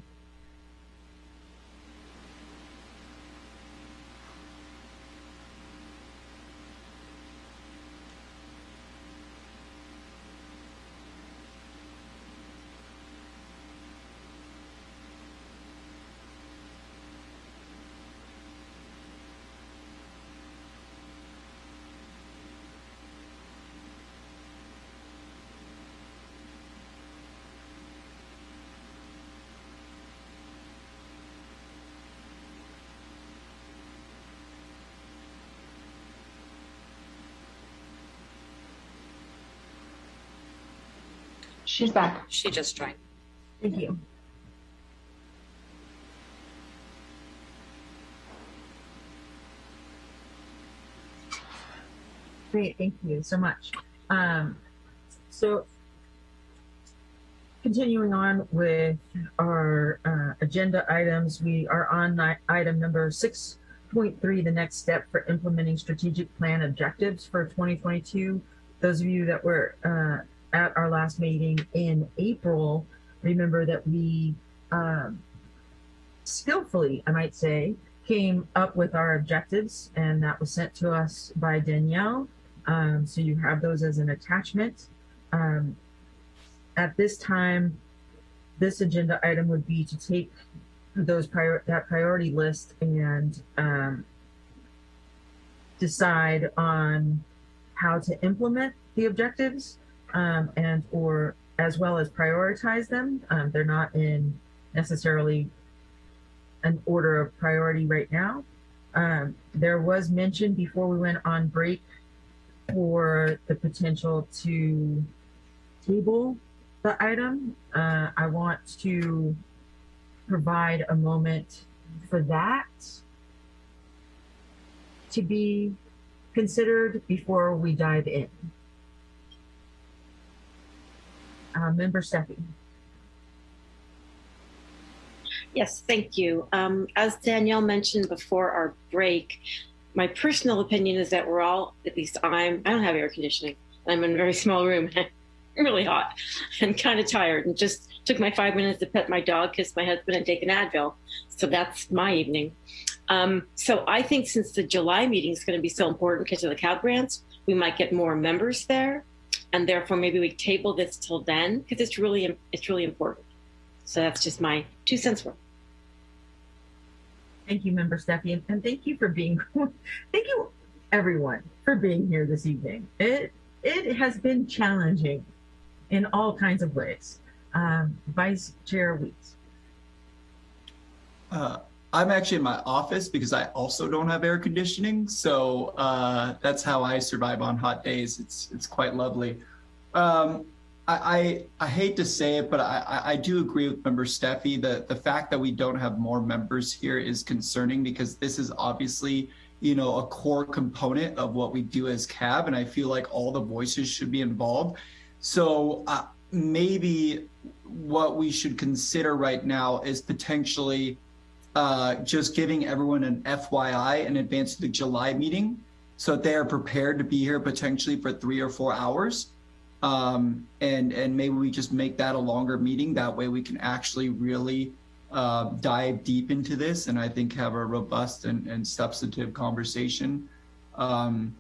She's back. She just joined. Thank you. Great, thank you so much. Um, so continuing on with our uh, agenda items, we are on item number 6.3, the next step for implementing strategic plan objectives for 2022. Those of you that were uh, at our last meeting in April, remember that we um, skillfully, I might say, came up with our objectives, and that was sent to us by Danielle. Um, so you have those as an attachment. Um, at this time, this agenda item would be to take those prior that priority list and um, decide on how to implement the objectives um, and or as well as prioritize them. Um, they're not in necessarily an order of priority right now. Um, there was mention before we went on break for the potential to table the item. Uh, I want to provide a moment for that to be considered before we dive in. Uh, Member Steffi. Yes, thank you. Um, as Danielle mentioned before our break, my personal opinion is that we're all, at least I'm, I don't have air conditioning. I'm in a very small room. really hot and kind of tired and just took my five minutes to pet my dog, kiss my husband and take an Advil. So that's my evening. Um, so I think since the July meeting is going to be so important because of the CAB grants, we might get more members there. And therefore maybe we table this till then because it's really, it's really important. So that's just my two cents worth. Thank you, Member Steffi, and, and thank you for being, thank you everyone for being here this evening. It, it has been challenging in all kinds of ways. Um, Vice Chair Weeks. Uh, I'm actually in my office because I also don't have air conditioning, so uh, that's how I survive on hot days. It's it's quite lovely. Um, I, I, I hate to say it, but I, I do agree with Member Steffi that the fact that we don't have more members here is concerning because this is obviously you know a core component of what we do as CAB, and I feel like all the voices should be involved. So uh, maybe what we should consider right now is potentially uh, just giving everyone an FYI in advance of the July meeting so that they are prepared to be here potentially for three or four hours. Um, and, and maybe we just make that a longer meeting. That way we can actually really uh, dive deep into this and I think have a robust and, and substantive conversation. Um,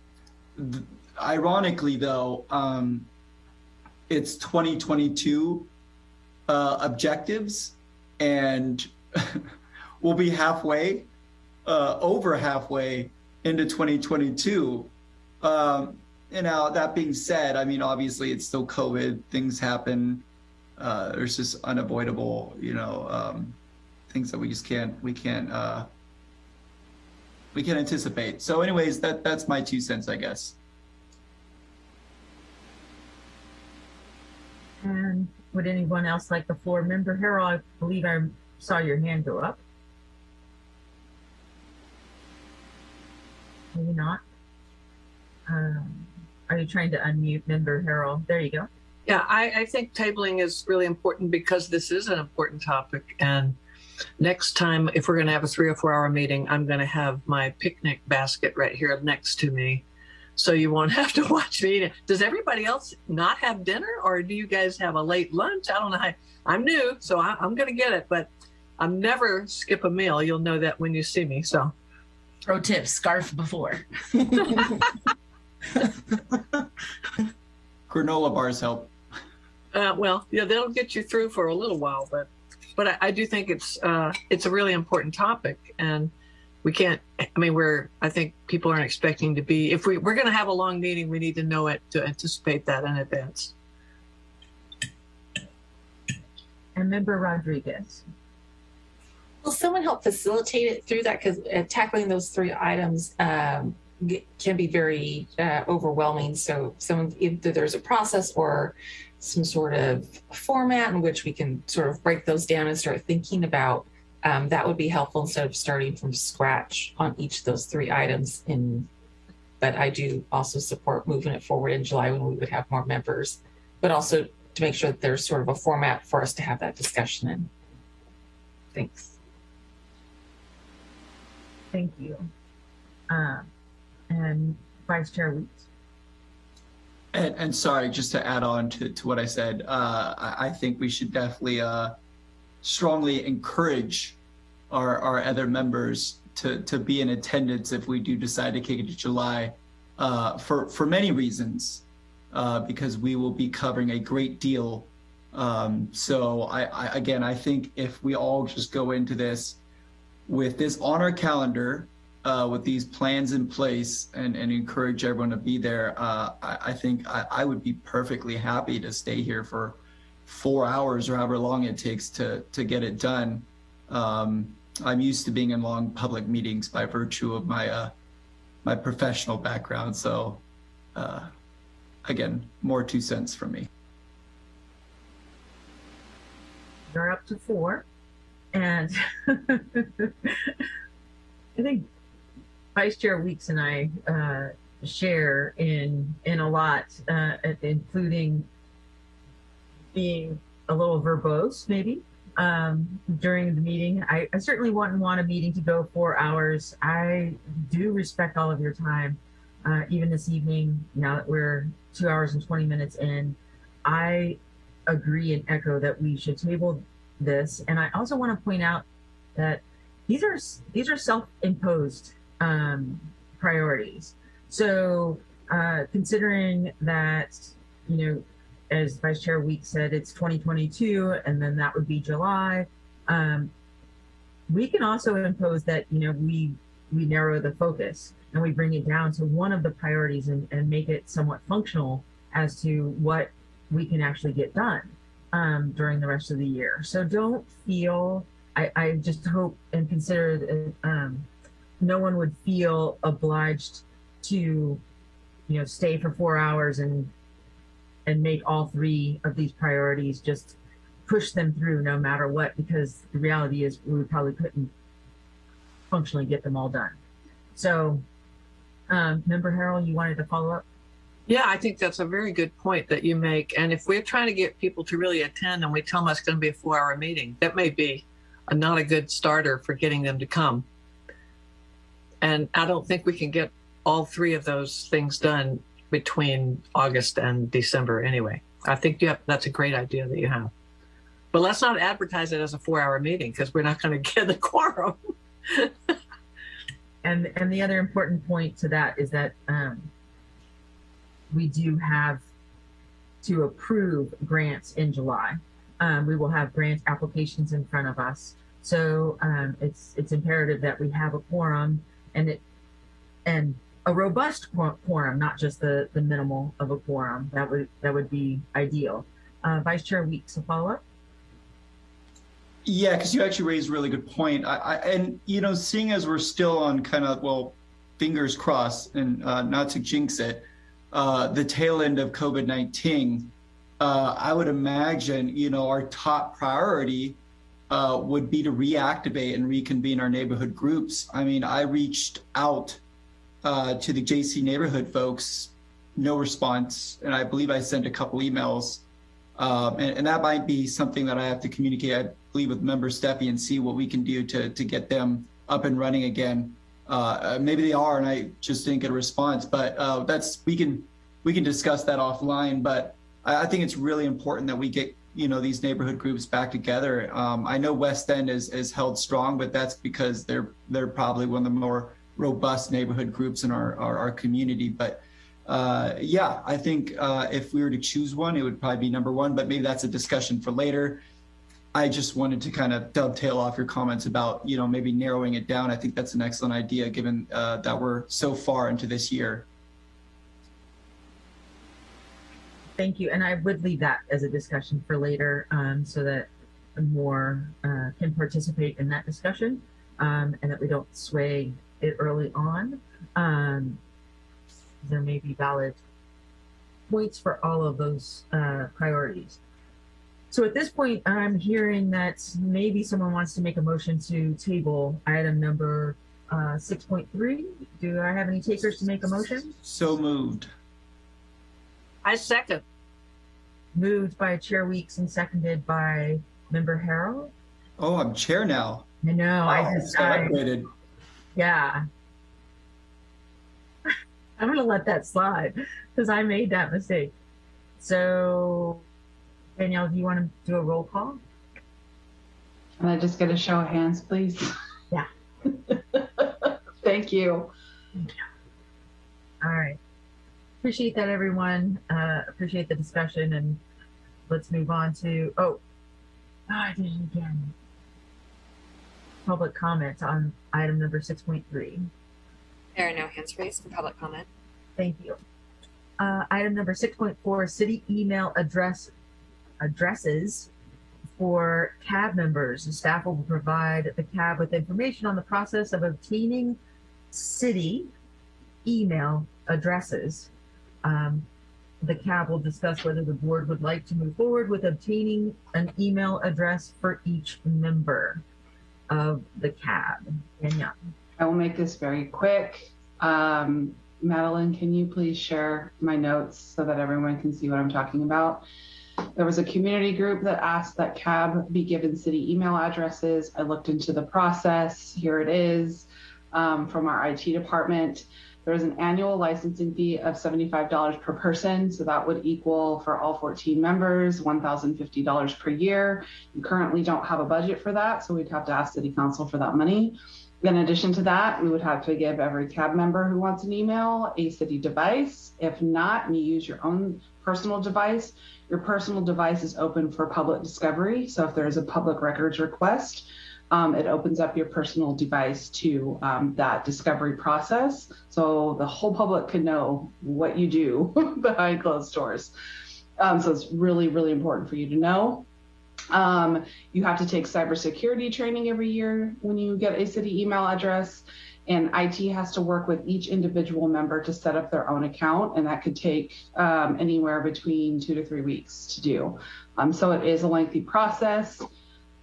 th- ironically though, um, it's 2022 uh, objectives and we'll be halfway, uh, over halfway into 2022. Um, and now that being said, I mean, obviously it's still COVID, things happen. Uh, there's just unavoidable, you know, um, things that we just can't, we can't, uh, we can't anticipate. So anyways, that, that's my two cents, I guess. And would anyone else like the floor? Member Harrell, I believe I saw your hand go up. Maybe not. Um, are you trying to unmute Member Harrell? There you go. Yeah, I, I think tabling is really important because this is an important topic. And next time, if we're going to have a three or four hour meeting, I'm going to have my picnic basket right here next to me. So you won't have to watch me. Does everybody else not have dinner or do you guys have a late lunch? I don't know. How, I'm new, so I, I'm going to get it, but I'm never skip a meal. You'll know that when you see me. So Pro tip: scarf before. Granola bars help. Uh, well, yeah, they'll get you through for a little while, but but I, I do think it's uh, it's a really important topic, and we can't. I mean, we're I think people aren't expecting to be. If we we're going to have a long meeting, we need to know it to anticipate that in advance. And Member Rodriguez. Will someone help facilitate it through that? Because uh, tackling those three items um, can be very uh, overwhelming. So, someone either there's a process or some sort of format in which we can sort of break those down and start thinking about. Um, that would be helpful instead of starting from scratch on each of those three items. In, but I do also support moving it forward in July when we would have more members, but also to make sure that there's sort of a format for us to have that discussion in. Thanks. Thank you. Um, and Vice Chair Weeks. And, and sorry, just to add on to, to what I said, uh, I, I think we should definitely uh, strongly encourage our, our other members to, to be in attendance if we do decide to kick it to July uh, for, for many reasons, uh, because we will be covering a great deal. Um, so I, I, again, I think if we all just go into this with this on our calendar, uh, with these plans in place and, and encourage everyone to be there, uh, I, I, think I, I, would be perfectly happy to stay here for four hours or however long it takes to, to get it done. Um, I'm used to being in long public meetings by virtue of my, uh, my professional background. So uh, again, more two cents from me. You're up to four. And I think Vice Chair Weeks and I uh, share in in a lot, uh, including being a little verbose, maybe um, during the meeting. I, I, certainly wouldn't want a meeting to go four hours. I do respect all of your time, uh, even this evening. Now that we're two hours and twenty minutes in, I agree and echo that we should table this. And I also want to point out that these are these are self-imposed um, priorities. So uh, considering that, you know, as Vice Chair Week said, it's 2022, and then that would be July. Um, we can also impose that, you know, we we narrow the focus and we bring it down to one of the priorities and, and make it somewhat functional as to what we can actually get done um, during the rest of the year. So don't feel, I, I just hope and consider that um, no one would feel obliged to, you know, stay for four hours and and make all three of these priorities just push them through no matter what, because the reality is we probably couldn't functionally get them all done. So, um, Member Harrell, you wanted to follow up? Yeah, I think that's a very good point that you make. And if we're trying to get people to really attend and we tell them it's going to be a four hour meeting, that may be a, not a good starter for getting them to come. And I don't think we can get all three of those things done between August and December anyway. I think have, that's a great idea that you have. But let's not advertise it as a four hour meeting because we're not going to get the quorum. And and the other important point to that is that um, we do have to approve grants in July. Um, we will have grant applications in front of us, so um, it's it's imperative that we have a quorum and it and a robust quorum, not just the the minimal of a quorum. That would that would be ideal. Uh, Vice Chair Weeks, a follow up. Yeah, because you actually raised a really good point. I, I, and you know, seeing as we're still on kind of well, fingers crossed, and uh, not to jinx it, uh, the tail end of COVID nineteen, uh, I would imagine you know our top priority uh, would be to reactivate and reconvene our neighborhood groups. I mean, I reached out uh, to the JC neighborhood folks, no response, and I believe I sent a couple emails. Um, and, and, that might be something that I have to communicate, I believe, with member Steffi and see what we can do to, to get them up and running again. Uh, maybe they are, and I just didn't get a response. But uh, that's we can we can discuss that offline. But I, I, think it's really important that we get you know these neighborhood groups back together. Um, I know West End is is held strong, but that's because they're they're probably one of the more robust neighborhood groups in our our, our community. But uh, yeah, I think uh, if we were to choose one, it would probably be number one, but maybe that's a discussion for later. I just wanted to kind of dovetail off your comments about, you know, maybe narrowing it down. I think that's an excellent idea given uh, that we're so far into this year. Thank you. And I would leave that as a discussion for later um, so that more uh, can participate in that discussion um, and that we don't sway it early on. Um, there may be valid points for all of those uh, priorities. So at this point, I'm hearing that maybe someone wants to make a motion to table item number uh, 6.3. Do I have any takers to make a motion? So moved. I second. Moved by Chair Weeks and seconded by Member Harrell. Oh, I'm chair now. I know. Wow, I just I, Yeah, I'm going to let that slide because I made that mistake. So, Danielle, do you want to do a roll call? Can I just get a show of hands, please? Yeah. Thank you. All right. Appreciate that, everyone. Uh, appreciate the discussion, and let's move on to. Oh, oh I did it again. Public comments on item number 6.3. There are no hands raised for public comment. Thank you. Uh, item number 6.4, city email address addresses for CAB members. The staff will provide the CAB with information on the process of obtaining city email addresses. Um, the CAB will discuss whether the board would like to move forward with obtaining an email address for each member of the CAB. Danielle. I will make this very quick. Um, Madeline, can you please share my notes so that everyone can see what I'm talking about? There was a community group that asked that CAB be given city email addresses. I looked into the process. Here it is um, from our IT department. There is an annual licensing fee of $75 per person. So that would equal for all 14 members, $1,050 per year. You currently don't have a budget for that. So we'd have to ask city council for that money. In addition to that, we would have to give every CAB member who wants an email a city device. If not, and you use your own personal device, your personal device is open for public discovery. So if there's a public records request, um, it opens up your personal device to um, that discovery process. So the whole public can know what you do behind closed doors. Um, so it's really, really important for you to know. Um, you have to take cybersecurity training every year when you get a city email address. And IT has to work with each individual member to set up their own account. And that could take um, anywhere between two to three weeks to do. Um, so it is a lengthy process.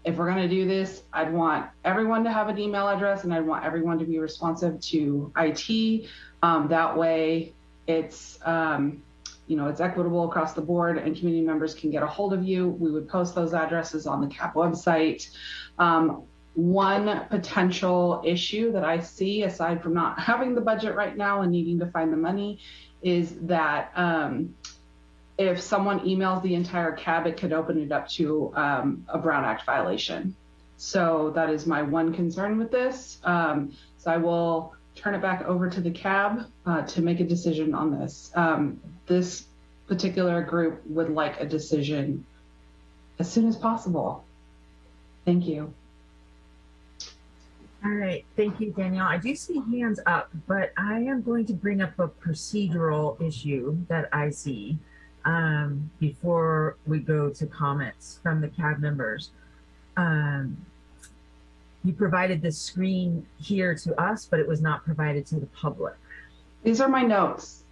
If we're going to do this, I'd want everyone to have an email address and I'd want everyone to be responsive to IT. Um, that way, it's um, you know it's equitable across the board and community members can get a hold of you we would post those addresses on the CAB website um, one potential issue that i see aside from not having the budget right now and needing to find the money is that um, if someone emails the entire cab it could open it up to um, a brown act violation so that is my one concern with this um, so i will turn it back over to the cab uh, to make a decision on this. Um, this particular group would like a decision as soon as possible. Thank you. All right, thank you, Danielle. I do see hands up, but I am going to bring up a procedural issue that I see um, before we go to comments from the CAB members. Um, you provided the screen here to us, but it was not provided to the public. These are my notes.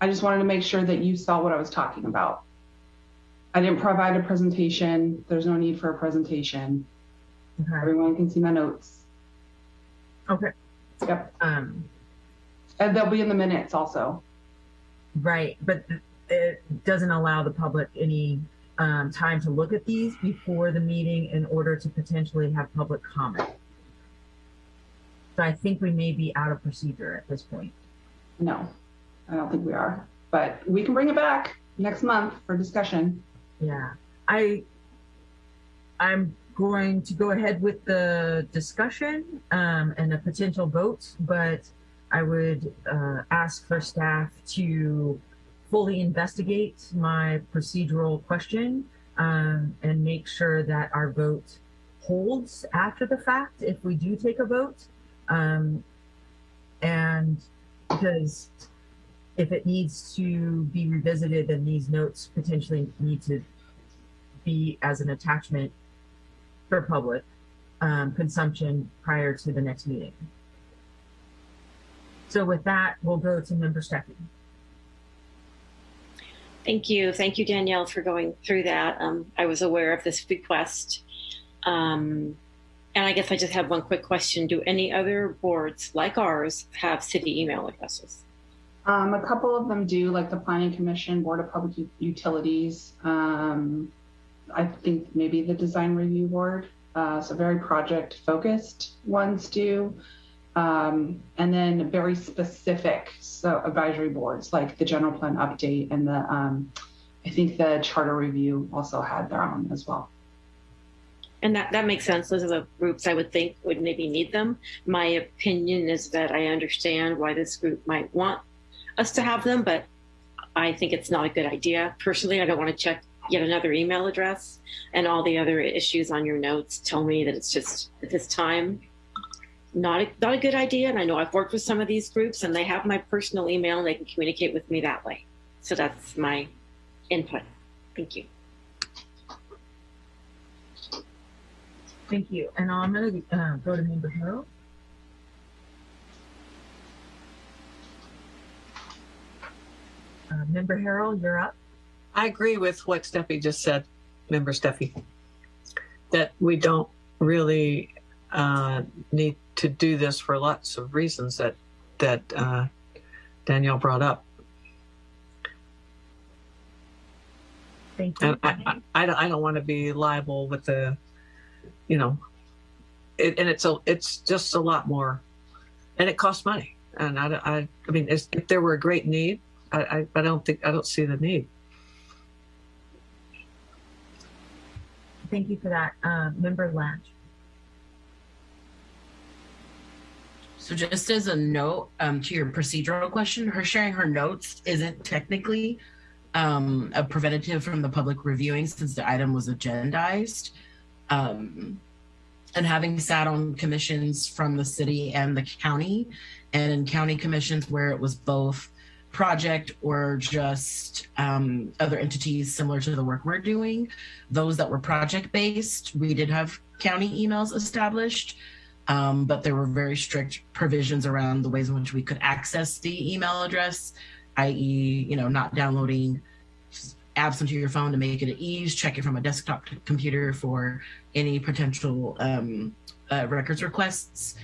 I just wanted to make sure that you saw what I was talking about. I didn't provide a presentation. There's no need for a presentation. Okay. Everyone can see my notes. Okay. Yep. Um, and they'll be in the minutes also. Right, but it doesn't allow the public any um, time to look at these before the meeting in order to potentially have public comment. So I think we may be out of procedure at this point. No, I don't think we are, but we can bring it back next month for discussion. Yeah, I, I'm going to go ahead with the discussion um, and a potential vote, but I would uh, ask for staff to fully investigate my procedural question um, and make sure that our vote holds after the fact if we do take a vote. Um, and because if it needs to be revisited, then these notes potentially need to be as an attachment for public um, consumption prior to the next meeting. So with that, we'll go to member Steffi. Thank you. Thank you, Danielle, for going through that. Um, I was aware of this request. Um, and I guess I just have one quick question. Do any other boards like ours have city email addresses? Um, a couple of them do, like the Planning Commission, Board of Public U Utilities. Um, I think maybe the Design Review Board. Uh, so very project focused ones do. Um, and then very specific so advisory boards like the general plan update and the um, I think the charter review also had their own as well. And that, that makes sense. Those are the groups I would think would maybe need them. My opinion is that I understand why this group might want us to have them, but I think it's not a good idea. Personally, I don't want to check yet another email address and all the other issues on your notes tell me that it's just at this time not a, not a good idea. And I know I've worked with some of these groups and they have my personal email and they can communicate with me that way. So that's my input. Thank you. Thank you. And I'm going to uh, go to member Harrell. Uh, member Harrell, you're up. I agree with what Steffi just said, member Steffi, that we don't really uh, need to do this for lots of reasons that that uh, Danielle brought up. Thank you. And I, I, I don't, want to be liable with the, you know, it, and it's a, it's just a lot more, and it costs money. And I, I, I mean, if there were a great need, I, I, I don't think I don't see the need. Thank you for that, uh, member Latch. So just as a note um, to your procedural question, her sharing her notes isn't technically um, a preventative from the public reviewing since the item was agendized. Um, and having sat on commissions from the city and the county and in county commissions where it was both project or just um, other entities similar to the work we're doing, those that were project based, we did have county emails established. Um, but there were very strict provisions around the ways in which we could access the email address, i.e., you know, not downloading apps onto your phone to make it at ease, check it from a desktop computer for any potential um, uh, records requests.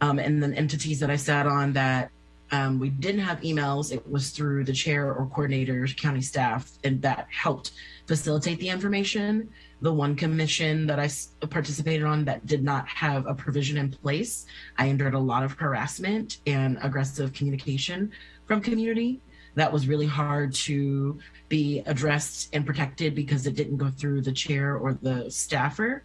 Um, and then entities that I sat on that um, we didn't have emails. It was through the chair or coordinators, county staff, and that helped facilitate the information. The one commission that I participated on that did not have a provision in place, I endured a lot of harassment and aggressive communication from community. That was really hard to be addressed and protected because it didn't go through the chair or the staffer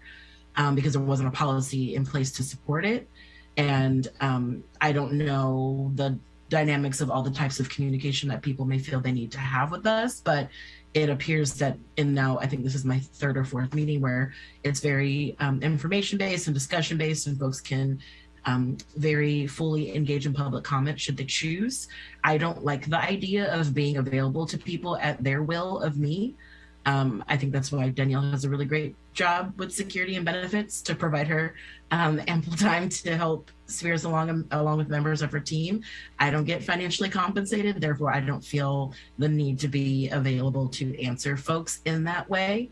um, because there wasn't a policy in place to support it. And um, I don't know the dynamics of all the types of communication that people may feel they need to have with us, but it appears that in now, I think this is my third or fourth meeting where it's very um, information based and discussion based, and folks can um, very fully engage in public comment should they choose. I don't like the idea of being available to people at their will of me. Um, I think that's why Danielle has a really great job with security and benefits to provide her um, ample time to help Spears along along with members of her team. I don't get financially compensated, therefore I don't feel the need to be available to answer folks in that way.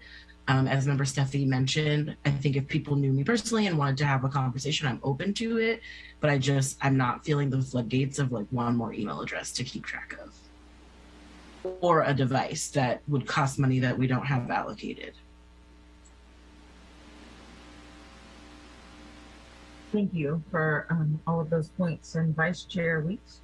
Um, as member Steffi mentioned, I think if people knew me personally and wanted to have a conversation, I'm open to it. But I just I'm not feeling the floodgates of like one more email address to keep track of or a device that would cost money that we don't have allocated. Thank you for um, all of those points. And Vice Chair Weeks?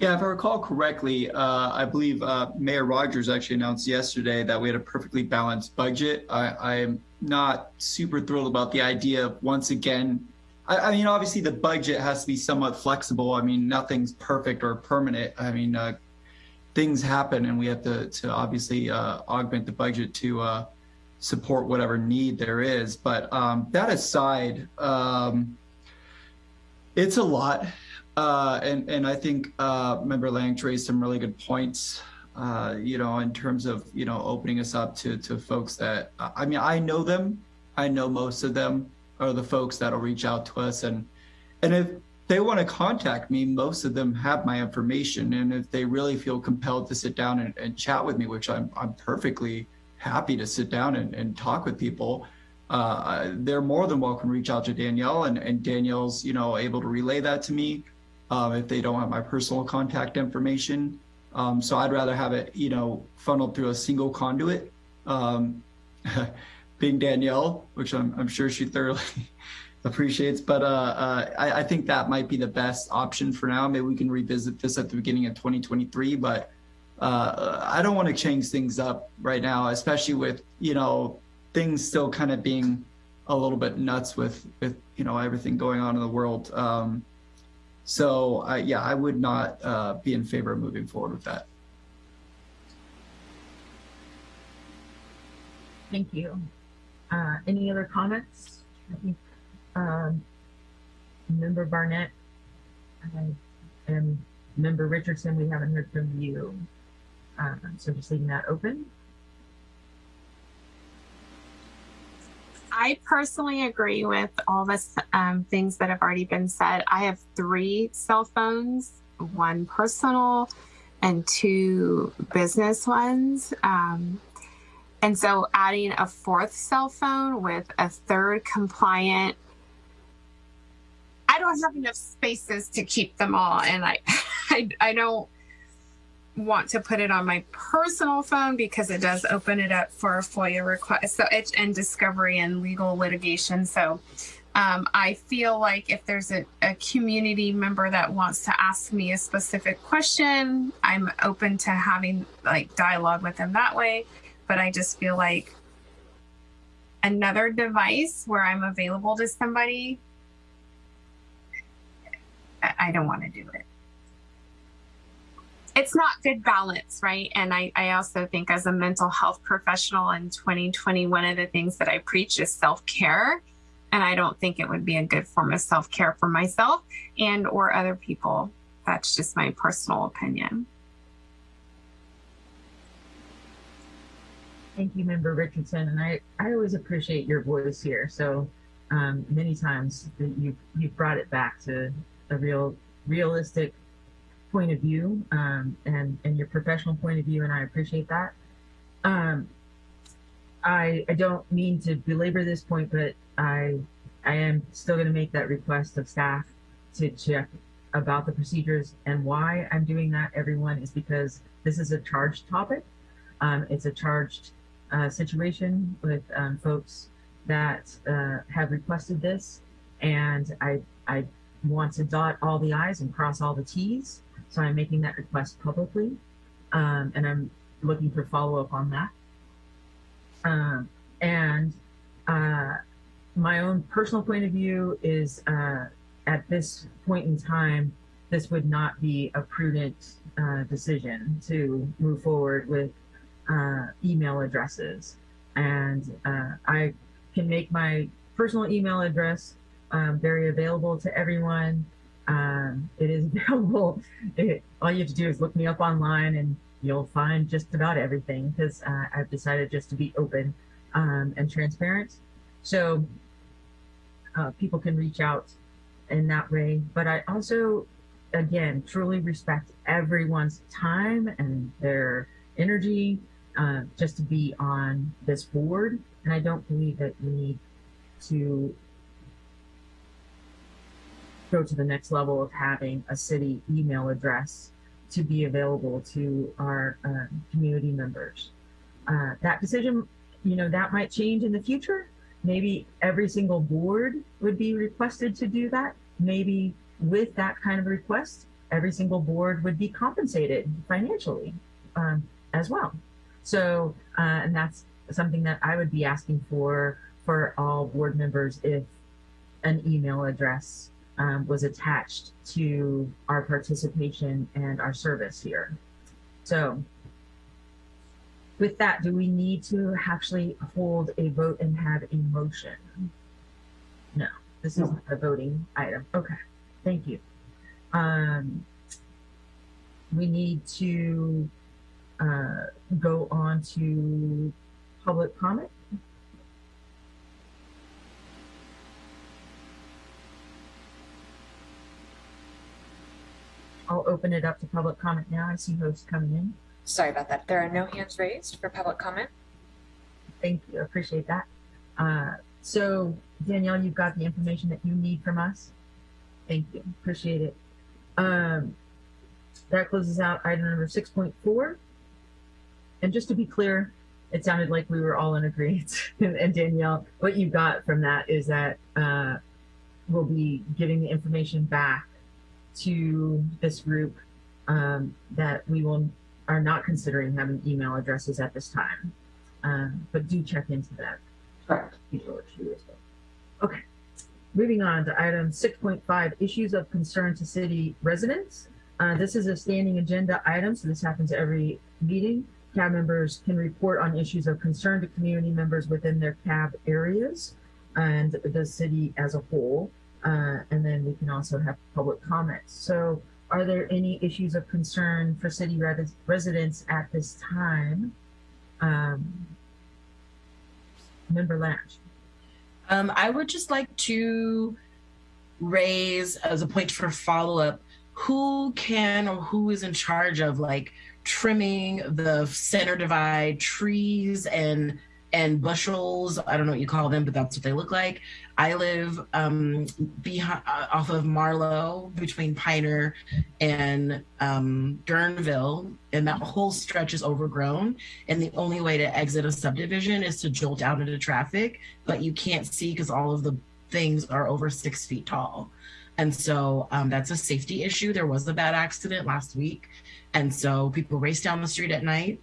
Yeah, if I recall correctly, uh, I believe uh, Mayor Rogers actually announced yesterday that we had a perfectly balanced budget. I, I am not super thrilled about the idea of once again. I, I, mean, obviously the budget has to be somewhat flexible. I mean, nothing's perfect or permanent. I mean, uh, things happen, and we have to to obviously uh, augment the budget to uh, support whatever need there is. But um, that aside, um, it's a lot. Uh, and and I think uh, Member Lang raised some really good points. Uh, you know, in terms of you know opening us up to to folks that I mean I know them. I know most of them are the folks that'll reach out to us, and and if they want to contact me, most of them have my information, and if they really feel compelled to sit down and, and chat with me, which I'm I'm perfectly happy to sit down and, and talk with people. Uh, they're more than welcome to reach out to Danielle, and, and Danielle's you know able to relay that to me um, if they don't have my personal contact information. Um, so I'd rather have it, you know, funneled through a single conduit. Um, being Danielle, which I'm, I'm sure she thoroughly appreciates, but uh, uh, I, I, think that might be the best option for now. Maybe we can revisit this at the beginning of 2023, but uh, I don't want to change things up right now, especially with, you know, things still kind of being a little bit nuts with, with you know, everything going on in the world. Um, so uh, yeah, I would not uh, be in favor of moving forward with that. Thank you. Uh, any other comments? I think um, Member Barnett and Member Richardson, we haven't heard from you. Uh, so just leaving that open. I personally agree with all the um, things that have already been said. I have three cell phones, one personal and two business ones. Um, and so adding a fourth cell phone with a third compliant, I don't have enough spaces to keep them all. And I, I, I don't want to put it on my personal phone because it does open it up for a FOIA request. So it's and discovery and legal litigation. So um, I feel like if there's a, a community member that wants to ask me a specific question, I'm open to having like dialogue with them that way. But I just feel like another device where I'm available to somebody, I, don't want to do it it's not good balance, right? And I, I also think as a mental health professional in 2020, one of the things that I preach is self-care. And I don't think it would be a good form of self-care for myself and or other people. That's just my personal opinion. Thank you, Member Richardson. And I, I always appreciate your voice here. So um, many times you you brought it back to a real realistic point of view um, and and your professional point of view, and I appreciate that. Um, I I don't mean to belabor this point, but I I am still going to make that request of staff to check about the procedures and why I'm doing that, everyone, is because this is a charged topic. Um, it's a charged uh, situation with um, folks that uh, have requested this, and I I want to dot all the i's and cross all the t's. So I'm making that request publicly, um, and I'm looking for follow up on that. Um, and uh, my own personal point of view is uh, at this point in time, this would not be a prudent uh, decision to move forward with uh, email addresses. And uh, I can make my personal email address um, very available to everyone. Um, it is available. It, all you have to do is look me up online and you'll find just about everything because uh, I've decided just to be open um, and transparent. So uh, people can reach out in that way. But I also, again, truly respect everyone's time and their energy uh, just to be on this board. And I don't believe that we need to go to the next level of having a city email address to be available to our uh, community members. Uh, that decision, you know, that might change in the future. Maybe every single board would be requested to do that. Maybe with that kind of request, every single board would be compensated financially um, as well. So, uh, and that's something that I would be asking for for all board members if an email address um, was attached to our participation and our service here. So with that, do we need to actually hold a vote and have a motion? No, this is not a voting item. Okay, thank you. Um, we need to uh, go on to public comment. I'll open it up to public comment now. I see hosts coming in. Sorry about that. There are no hands raised for public comment. Thank you. Appreciate that. Uh, so Danielle, you've got the information that you need from us. Thank you. Appreciate it. Um, that closes out item number 6.4. And just to be clear, it sounded like we were all in agreement. and, Danielle, what you got from that is that uh, we'll be giving the information back to this group um, that we will are not considering having email addresses at this time. Um, but do check into that. Correct. Okay. Moving on to item 6.5 issues of concern to city residents. Uh, this is a standing agenda item, so this happens every meeting. CAB members can report on issues of concern to community members within their CAB areas and the city as a whole. Uh, and then we can also have public comments. So are there any issues of concern for city res residents at this time? Um, Member Latch. Um, I would just like to raise as a point for follow up who can or who is in charge of like trimming the center divide trees and and bushels. I don't know what you call them, but that's what they look like. I live um, behind, uh, off of Marlow between Piner and um, Guerneville, and that whole stretch is overgrown. And the only way to exit a subdivision is to jolt out into traffic, but you can't see because all of the things are over six feet tall. And so um, that's a safety issue. There was a bad accident last week. And so people race down the street at night.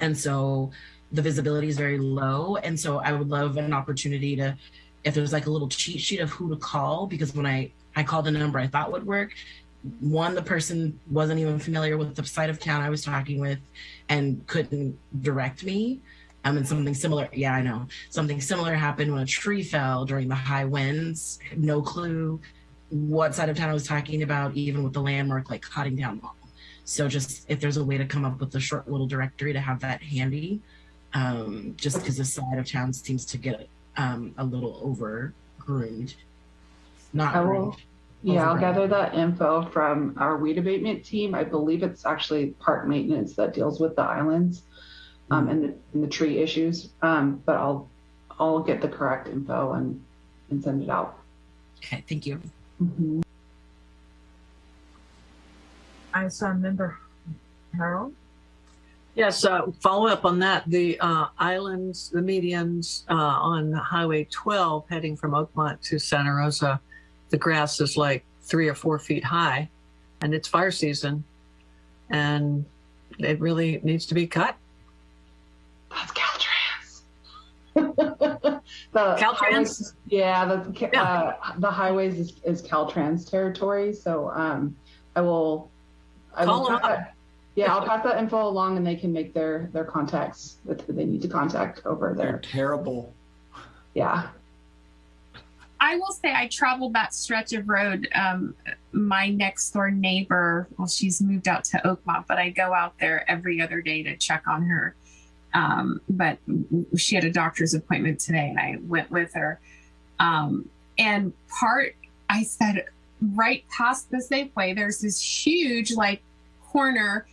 And so the visibility is very low. And so I would love an opportunity to, if there's like a little cheat sheet of who to call, because when I, I called a number I thought would work, one, the person wasn't even familiar with the side of town I was talking with and couldn't direct me. Um, and something similar, yeah, I know. Something similar happened when a tree fell during the high winds. No clue what side of town I was talking about, even with the landmark like Coddingtown mall. So just if there's a way to come up with a short little directory to have that handy, um, just because this side of town seems to get um, a little over groomed. Not I will, groomed. yeah, I'll gather that info from our weed abatement team. I believe it's actually park maintenance that deals with the islands um, and, the, and the tree issues. Um, but I'll I'll get the correct info and and send it out. Okay, thank you. Mhm. I saw member Harrell. Yes, uh, follow up on that. The uh, islands, the medians uh, on Highway 12 heading from Oakmont to Santa Rosa, the grass is like three or four feet high, and it's fire season, and it really needs to be cut. That's Caltrans. the Caltrans? highways- Yeah, the ca- Yeah. Uh, the highways is, is Caltrans territory. So um, I will. I Call will them pass up. That- yeah, I'll pass that info along, and they can make their their contacts that they need to contact over They're there. terrible. Yeah. I will say I traveled that stretch of road. Um, my next door neighbor, well, she's moved out to Oakmont, but I go out there every other day to check on her. Um, but she had a doctor's appointment today, and I went with her. Um, and part, I said, right past the Safeway, there's this huge like corner.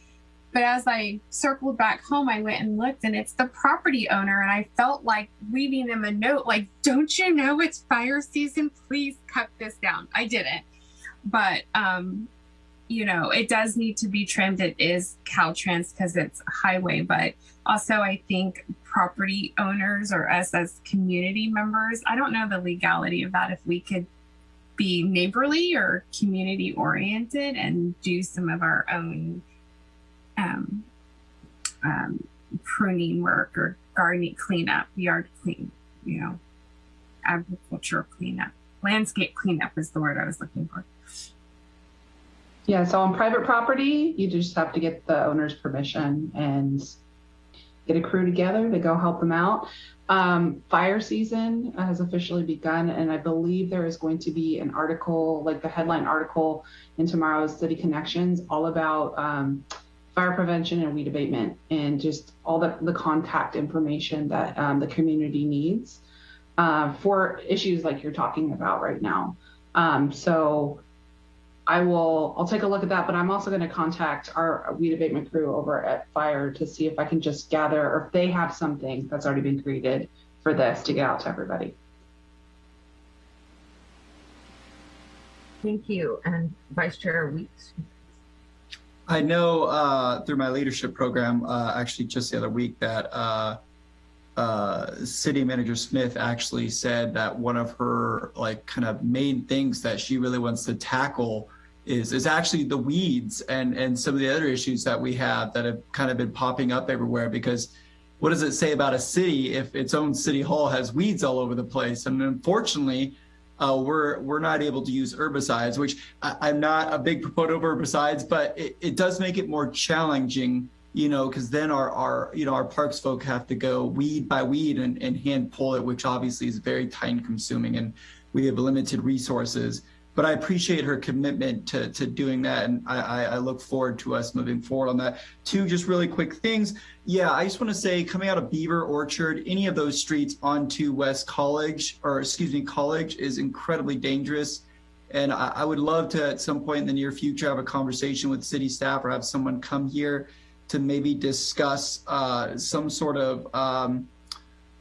But as I circled back home, I went and looked, and it's the property owner. And I felt like leaving them a note, like, "Don't you know it's fire season? Please cut this down." I didn't, but um, you know, it does need to be trimmed. It is Caltrans because it's highway, but also I think property owners or us as community members, I don't know the legality of that. If we could be neighborly or community oriented and do some of our own um, um, pruning work or gardening cleanup, yard clean, you know, agriculture cleanup, landscape cleanup is the word I was looking for. Yeah, so on private property, you just have to get the owner's permission and get a crew together to go help them out. Um, fire season has officially begun, and I believe there is going to be an article, like the headline article in tomorrow's City Connections, all about um, fire prevention and weed abatement and just all the, the contact information that um, the community needs uh, for issues like you're talking about right now. Um, so I will, I'll take a look at that, but I'm also going to contact our weed abatement crew over at Fire to see if I can just gather or if they have something that's already been created for this to get out to everybody. Thank you. And Vice Chair Weeks. I know uh, through my leadership program, uh, actually just the other week, that uh, uh, City Manager Smith actually said that one of her like kind of main things that she really wants to tackle is is actually the weeds and and some of the other issues that we have that have kind of been popping up everywhere. Because what does it say about a city if its own city hall has weeds all over the place? And unfortunately, uh, we're we're not able to use herbicides, which I, I'm not a big proponent of herbicides, but it, it does make it more challenging, you know, because then our our you know our parks folk have to go weed by weed and, and hand pull it, which obviously is very time consuming, and we have limited resources. But I appreciate her commitment to to doing that, and I, I, look forward to us moving forward on that. Two just really quick things. Yeah, I just want to say, coming out of Beaver Orchard, any of those streets onto West College, or excuse me, College, is incredibly dangerous. And I, I would love to, at some point in the near future, have a conversation with city staff or have someone come here to maybe discuss uh, some sort of um,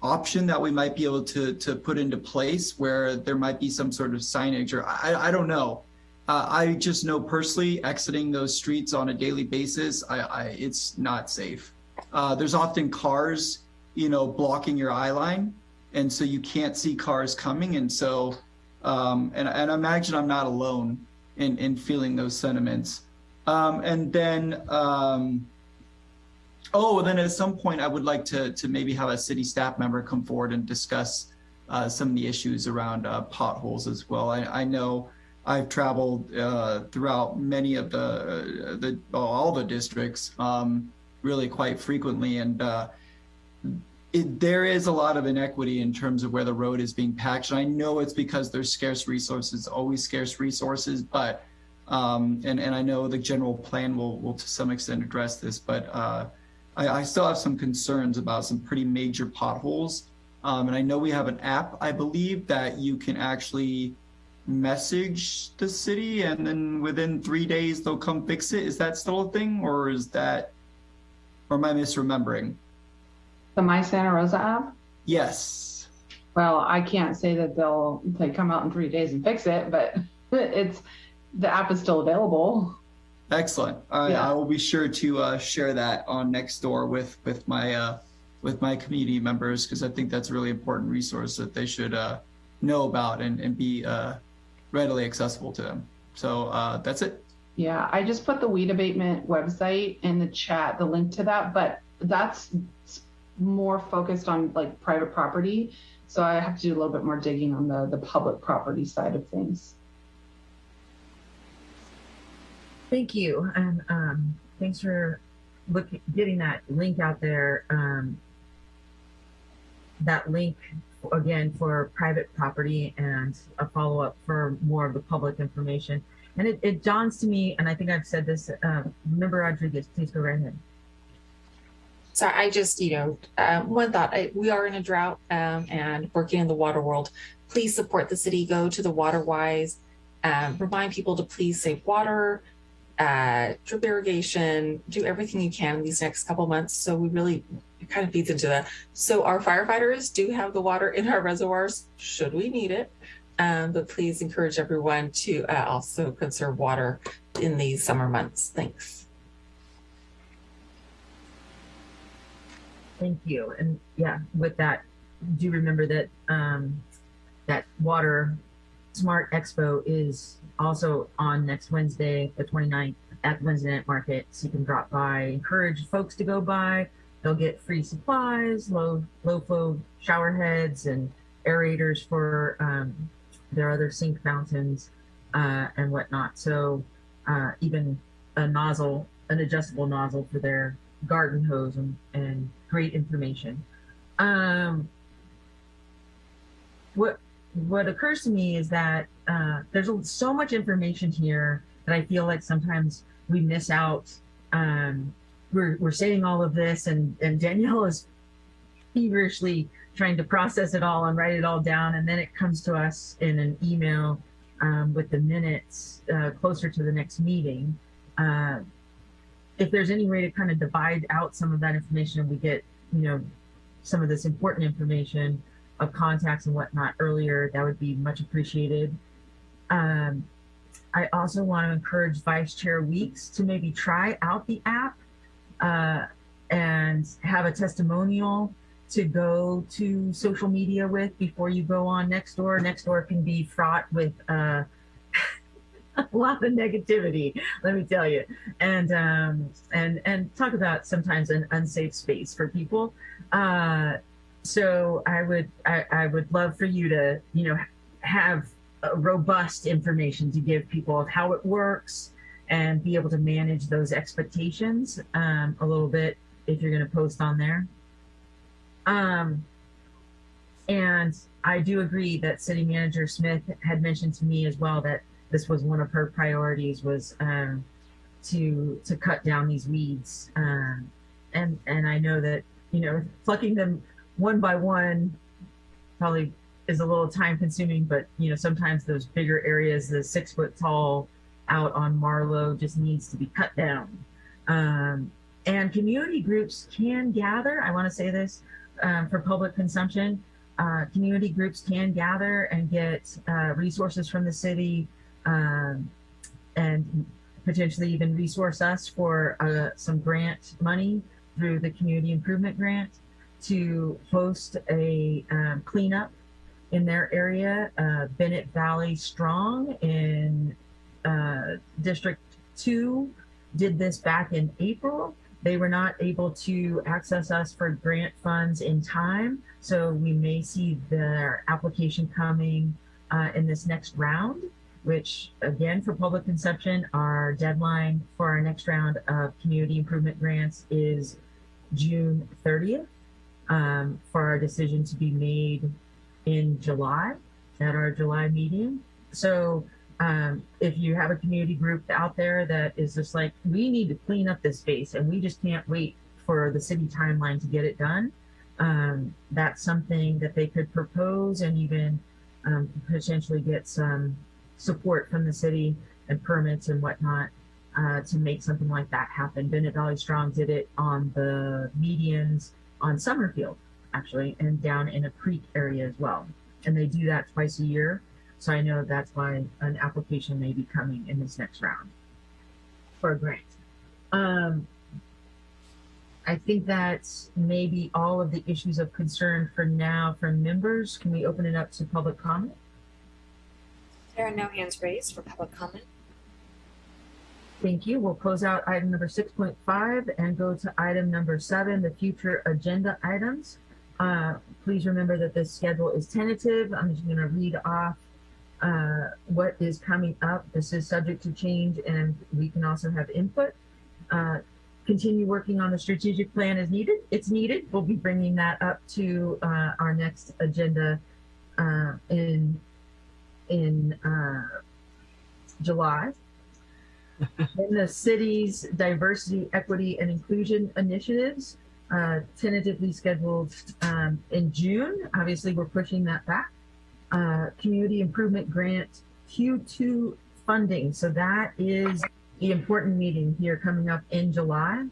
option that we might be able to to put into place where there might be some sort of signage or I, I don't know. Uh, I just know personally exiting those streets on a daily basis, I, I it's not safe. Uh, there's often cars, you know, blocking your eye line, and so you can't see cars coming. And so, um, and and I imagine I'm not alone in in feeling those sentiments. Um, and then, um, oh, then at some point, I would like to to maybe have a city staff member come forward and discuss uh, some of the issues around uh, potholes as well. I, I know I've traveled uh, throughout many of the the all the districts um, really quite frequently, and uh, it, there is a lot of inequity in terms of where the road is being patched. And I know it's because there's scarce resources, always scarce resources, but um, and and I know the general plan will will to some extent address this, but uh, I, I still have some concerns about some pretty major potholes. Um, and I know we have an app, I believe, that you can actually message the city and then within three days they'll come fix it. Is that still a thing or is that, or am I misremembering? The My Santa Rosa app? Yes. Well, I can't say that they'll they come out in three days and fix it, but it's the app is still available. Excellent. I, Yeah. I will be sure to uh, share that on Nextdoor with with my uh, with my community members because I think that's a really important resource that they should uh, know about and, and be uh, readily accessible to them. So uh, that's it. Yeah, I just put the weed abatement website in the chat, the link to that, but that's more focused on like private property. So I have to do a little bit more digging on the the public property side of things. Thank you, and um, thanks for getting that link out there. Um, that link again for private property and a follow up for more of the public information. And it, it dawns to me, and I think I've said this. Uh, Member Rodriguez, please go right ahead. So I just, you know, um, one thought, I, we are in a drought um, and working in the water world. Please support the city, go to the WaterWise, um, remind people to please save water, uh, drip irrigation, do everything you can in these next couple months. So we really, kind of feeds into that. So our firefighters do have the water in our reservoirs, should we need it. Um, but please encourage everyone to uh, also conserve water in these summer months. Thanks. Thank you. And yeah, with that, do remember that um, that Water Smart Expo is also on next Wednesday, the 29th, at the Wednesday Night Market. So you can drop by, encourage folks to go by. They'll get free supplies, low low flow shower heads, and aerators for um, their other sink fountains uh, and whatnot. So uh, even a nozzle, an adjustable nozzle for their garden hose and, and great information. Um, what what occurs to me is that uh, there's so much information here that I feel like sometimes we miss out. Um, we're we're saying all of this, and and Danielle is feverishly trying to process it all and write it all down, and then it comes to us in an email um, with the minutes uh, closer to the next meeting. Uh, if there's any way to kind of divide out some of that information and we get, you know, some of this important information of contacts and whatnot earlier, that would be much appreciated. Um, I also want to encourage Vice Chair Weeks to maybe try out the app uh, and have a testimonial to go to social media with before you go on Nextdoor. Nextdoor can be fraught with uh, a lot of negativity, let me tell you, and um, and and talk about sometimes an unsafe space for people. Uh, so I would I, I would love for you to you know have robust information to give people of how it works and be able to manage those expectations um, a little bit if you're going to post on there. Um, and I do agree that City Manager Smith had mentioned to me as well that this was one of her priorities was um, to to cut down these weeds. Um, and and I know that you know plucking them one by one probably is a little time consuming, but you know sometimes those bigger areas, the six foot tall out on Marlow just needs to be cut down. Um, and community groups can gather. I want to say this um, for public consumption. Uh, community groups can gather and get uh, resources from the city um, and potentially even resource us for uh, some grant money through the community improvement grant to host a um, cleanup in their area. Uh, Bennett Valley Strong in uh, District 2 did this back in April. They were not able to access us for grant funds in time, so we may see their application coming uh, in this next round, which again, for public consumption, our deadline for our next round of community improvement grants is June 30th um, for our decision to be made in July at our July meeting. So um, if you have a community group out there that is just like, we need to clean up this space and we just can't wait for the city timeline to get it done, um, that's something that they could propose and even um, potentially get some support from the city and permits and whatnot uh, to make something like that happen. Bennett Valley Strong did it on the medians on Summerfield, actually, and down in a creek area as well. And they do that twice a year. So I know that's why an application may be coming in this next round. for a grant. Um, I think that's maybe all of the issues of concern for now from members. Can we open it up to public comment? There are no hands raised for public comment. Thank you. We'll close out item number six point five and go to item number seven, the future agenda items. Uh, please remember that this schedule is tentative. I'm just gonna read off uh, what is coming up. This is subject to change and we can also have input. Uh, continue working on the strategic plan as needed. It's needed. We'll be bringing that up to uh, our next agenda uh, in in uh, July. In the city's diversity, equity, and inclusion initiatives, uh, tentatively scheduled um, in June. Obviously, we're pushing that back. Uh, community improvement grant Q2 funding. So that is the important meeting here coming up in July.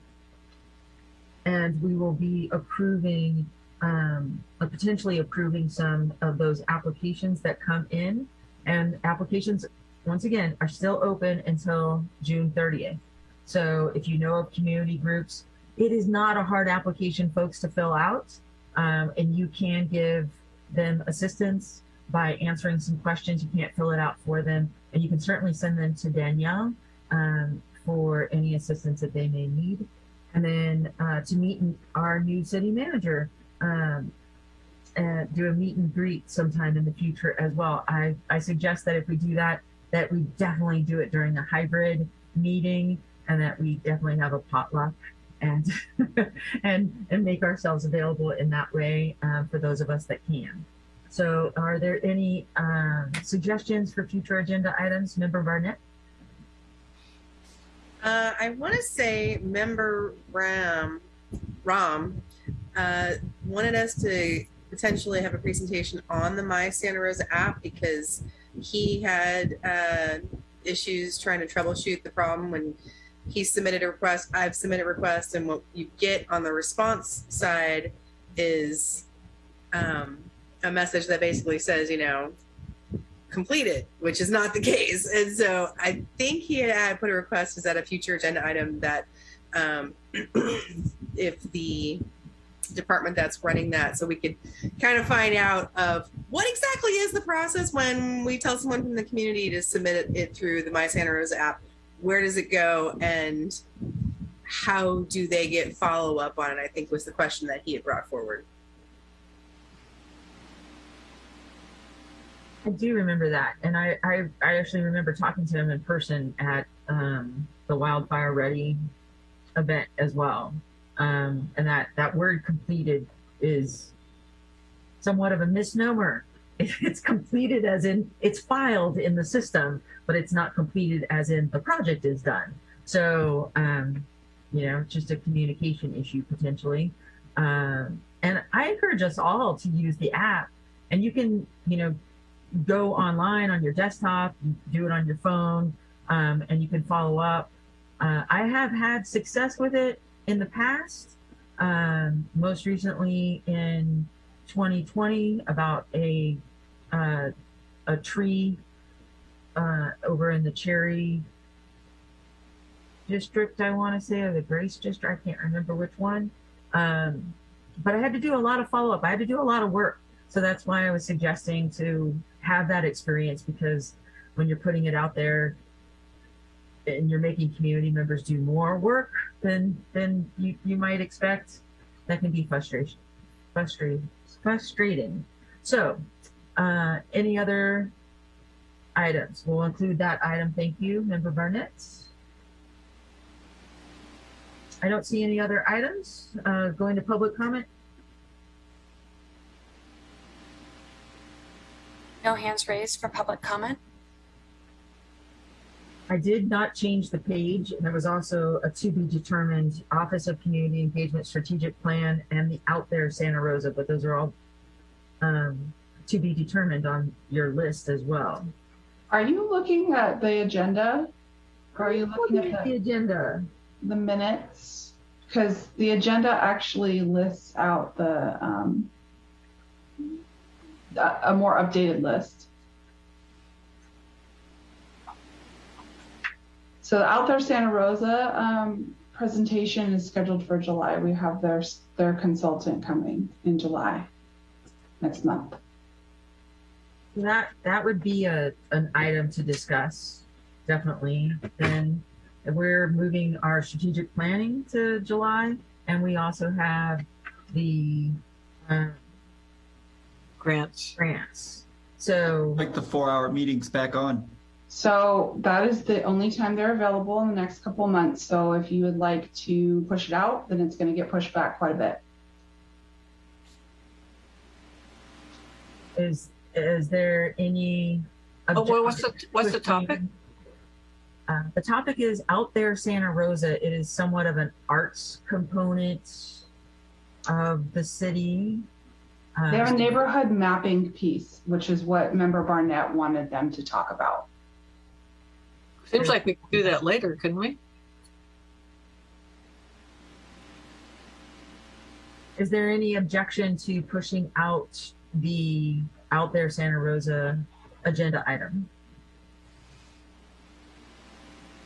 And we will be approving, um, uh, potentially approving some of those applications that come in. And applications, once again, are still open until June 30th. So if you know of community groups, it is not a hard application, folks, to fill out. Um, and you can give them assistance by answering some questions. You can't fill it out for them. And you can certainly send them to Danielle um, for any assistance that they may need. And then uh, to meet our new city manager, um, and do a meet and greet sometime in the future as well. I, I suggest that if we do that, that we definitely do it during a hybrid meeting and that we definitely have a potluck and and and make ourselves available in that way uh, for those of us that can. So are there any um, suggestions for future agenda items? Member Barnett? Uh, I want to say member Ram, Ram, uh, wanted us to potentially have a presentation on the My Santa Rosa app because he had uh, issues trying to troubleshoot the problem when he submitted a request. I've submitted a request, and what you get on the response side is um, a message that basically says, you know, completed, which is not the case. And so I think he had put a request is that a future agenda item that um, if the department that's running that so we could kind of find out of what exactly is the process when we tell someone from the community to submit it, through the my santa rosa app where does it go and how do they get follow up on it i think was the question that he had brought forward I do remember that, and I, I, I actually remember talking to him in person at um, the Wildfire Ready event as well. Um, and that that word "completed" is somewhat of a misnomer. It's completed as in it's filed in the system, but it's not completed as in the project is done. So, um, you know, just a communication issue potentially. Um, and I encourage us all to use the app, and you can, you know, go online on your desktop, do it on your phone, um, and you can follow up. Uh, I have had success with it in the past, um, most recently in 2020 about a uh, a tree uh, over in the Cherry district, I want to say, or the Grace district. I can't remember which one. Um, but I had to do a lot of follow up. I had to do a lot of work. So that's why I was suggesting to have that experience because when you're putting it out there and you're making community members do more work than than you, you might expect, that can be frustration, frustrating, frustrating. So, uh, any other items? We'll include that item. Thank you, Member Barnett. I don't see any other items. Uh, going to public comment. No hands raised for public comment. I did not change the page. and There was also a to be determined Office of Community Engagement Strategic Plan and the Out There Santa Rosa, but those are all um, to be determined on your list as well. Are you looking at the agenda? Or are you looking at the, the agenda? The minutes? Because the agenda actually lists out the um, a more updated list. So the Out There Santa Rosa um, presentation is scheduled for July. We have their their consultant coming in July next month. That that would be a an item to discuss, definitely. Then we're moving our strategic planning to July, and we also have the uh, Grants. grants. So Like the four-hour meetings back on. So that is the only time they're available in the next couple months. So if you would like to push it out, then it's going to get pushed back quite a bit. is is there any? Oh, well, what's the, what's the topic? Uh, the topic is out there Santa Rosa. It is somewhat of an arts component of the city. Uh, They have a neighborhood mapping piece, which is what Member Barnett wanted them to talk about. Seems like we could do that later, couldn't we? Is there any objection to pushing out the out there Santa Rosa agenda item?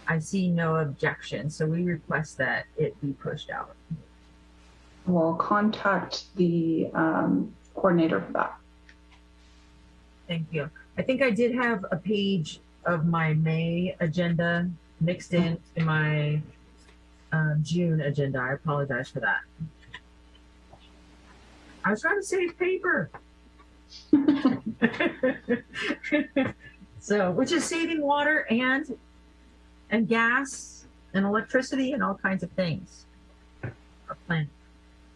I see no objection, so we request that it be pushed out. We'll contact the um, coordinator for that. Thank you. I think I did have a page of my May agenda mixed in to my um, June agenda. I apologize for that. I was trying to save paper. so, which is saving water and and gas and electricity and all kinds of things. Our plan.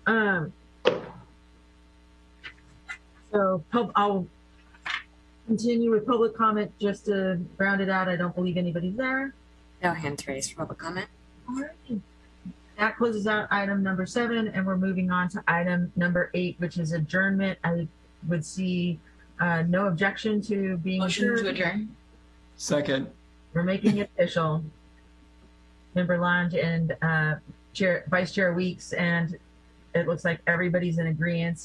Um. So, I'll continue with public comment just to round it out. I don't believe anybody's there. No hands raised for public comment. Alrighty. That closes out item number seven, and we're moving on to item number eight, which is adjournment. I would see uh, no objection to being Motion to adjourned. adjourn. Second. We're making it official. Member Lange and uh, Chair, Vice Chair Weeks, and it looks like everybody's in agreement.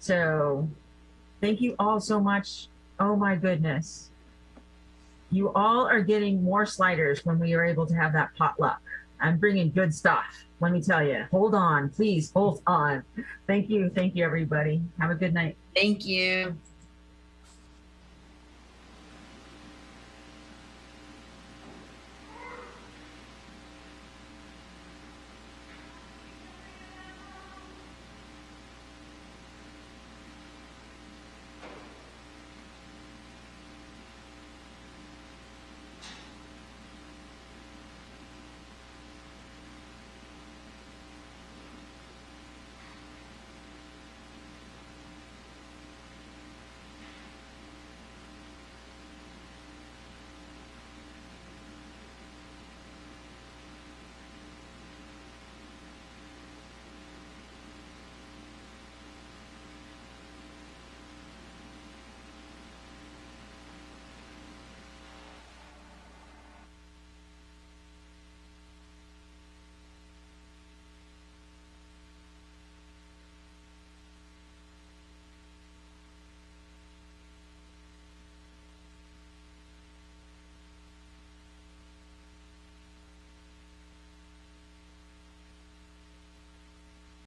So, thank you all so much. Oh my goodness. You all are getting more sliders when we are able to have that potluck. I'm bringing good stuff. Let me tell you. Hold on, please. Hold on. Thank you. Thank you, everybody. Have a good night. Thank you.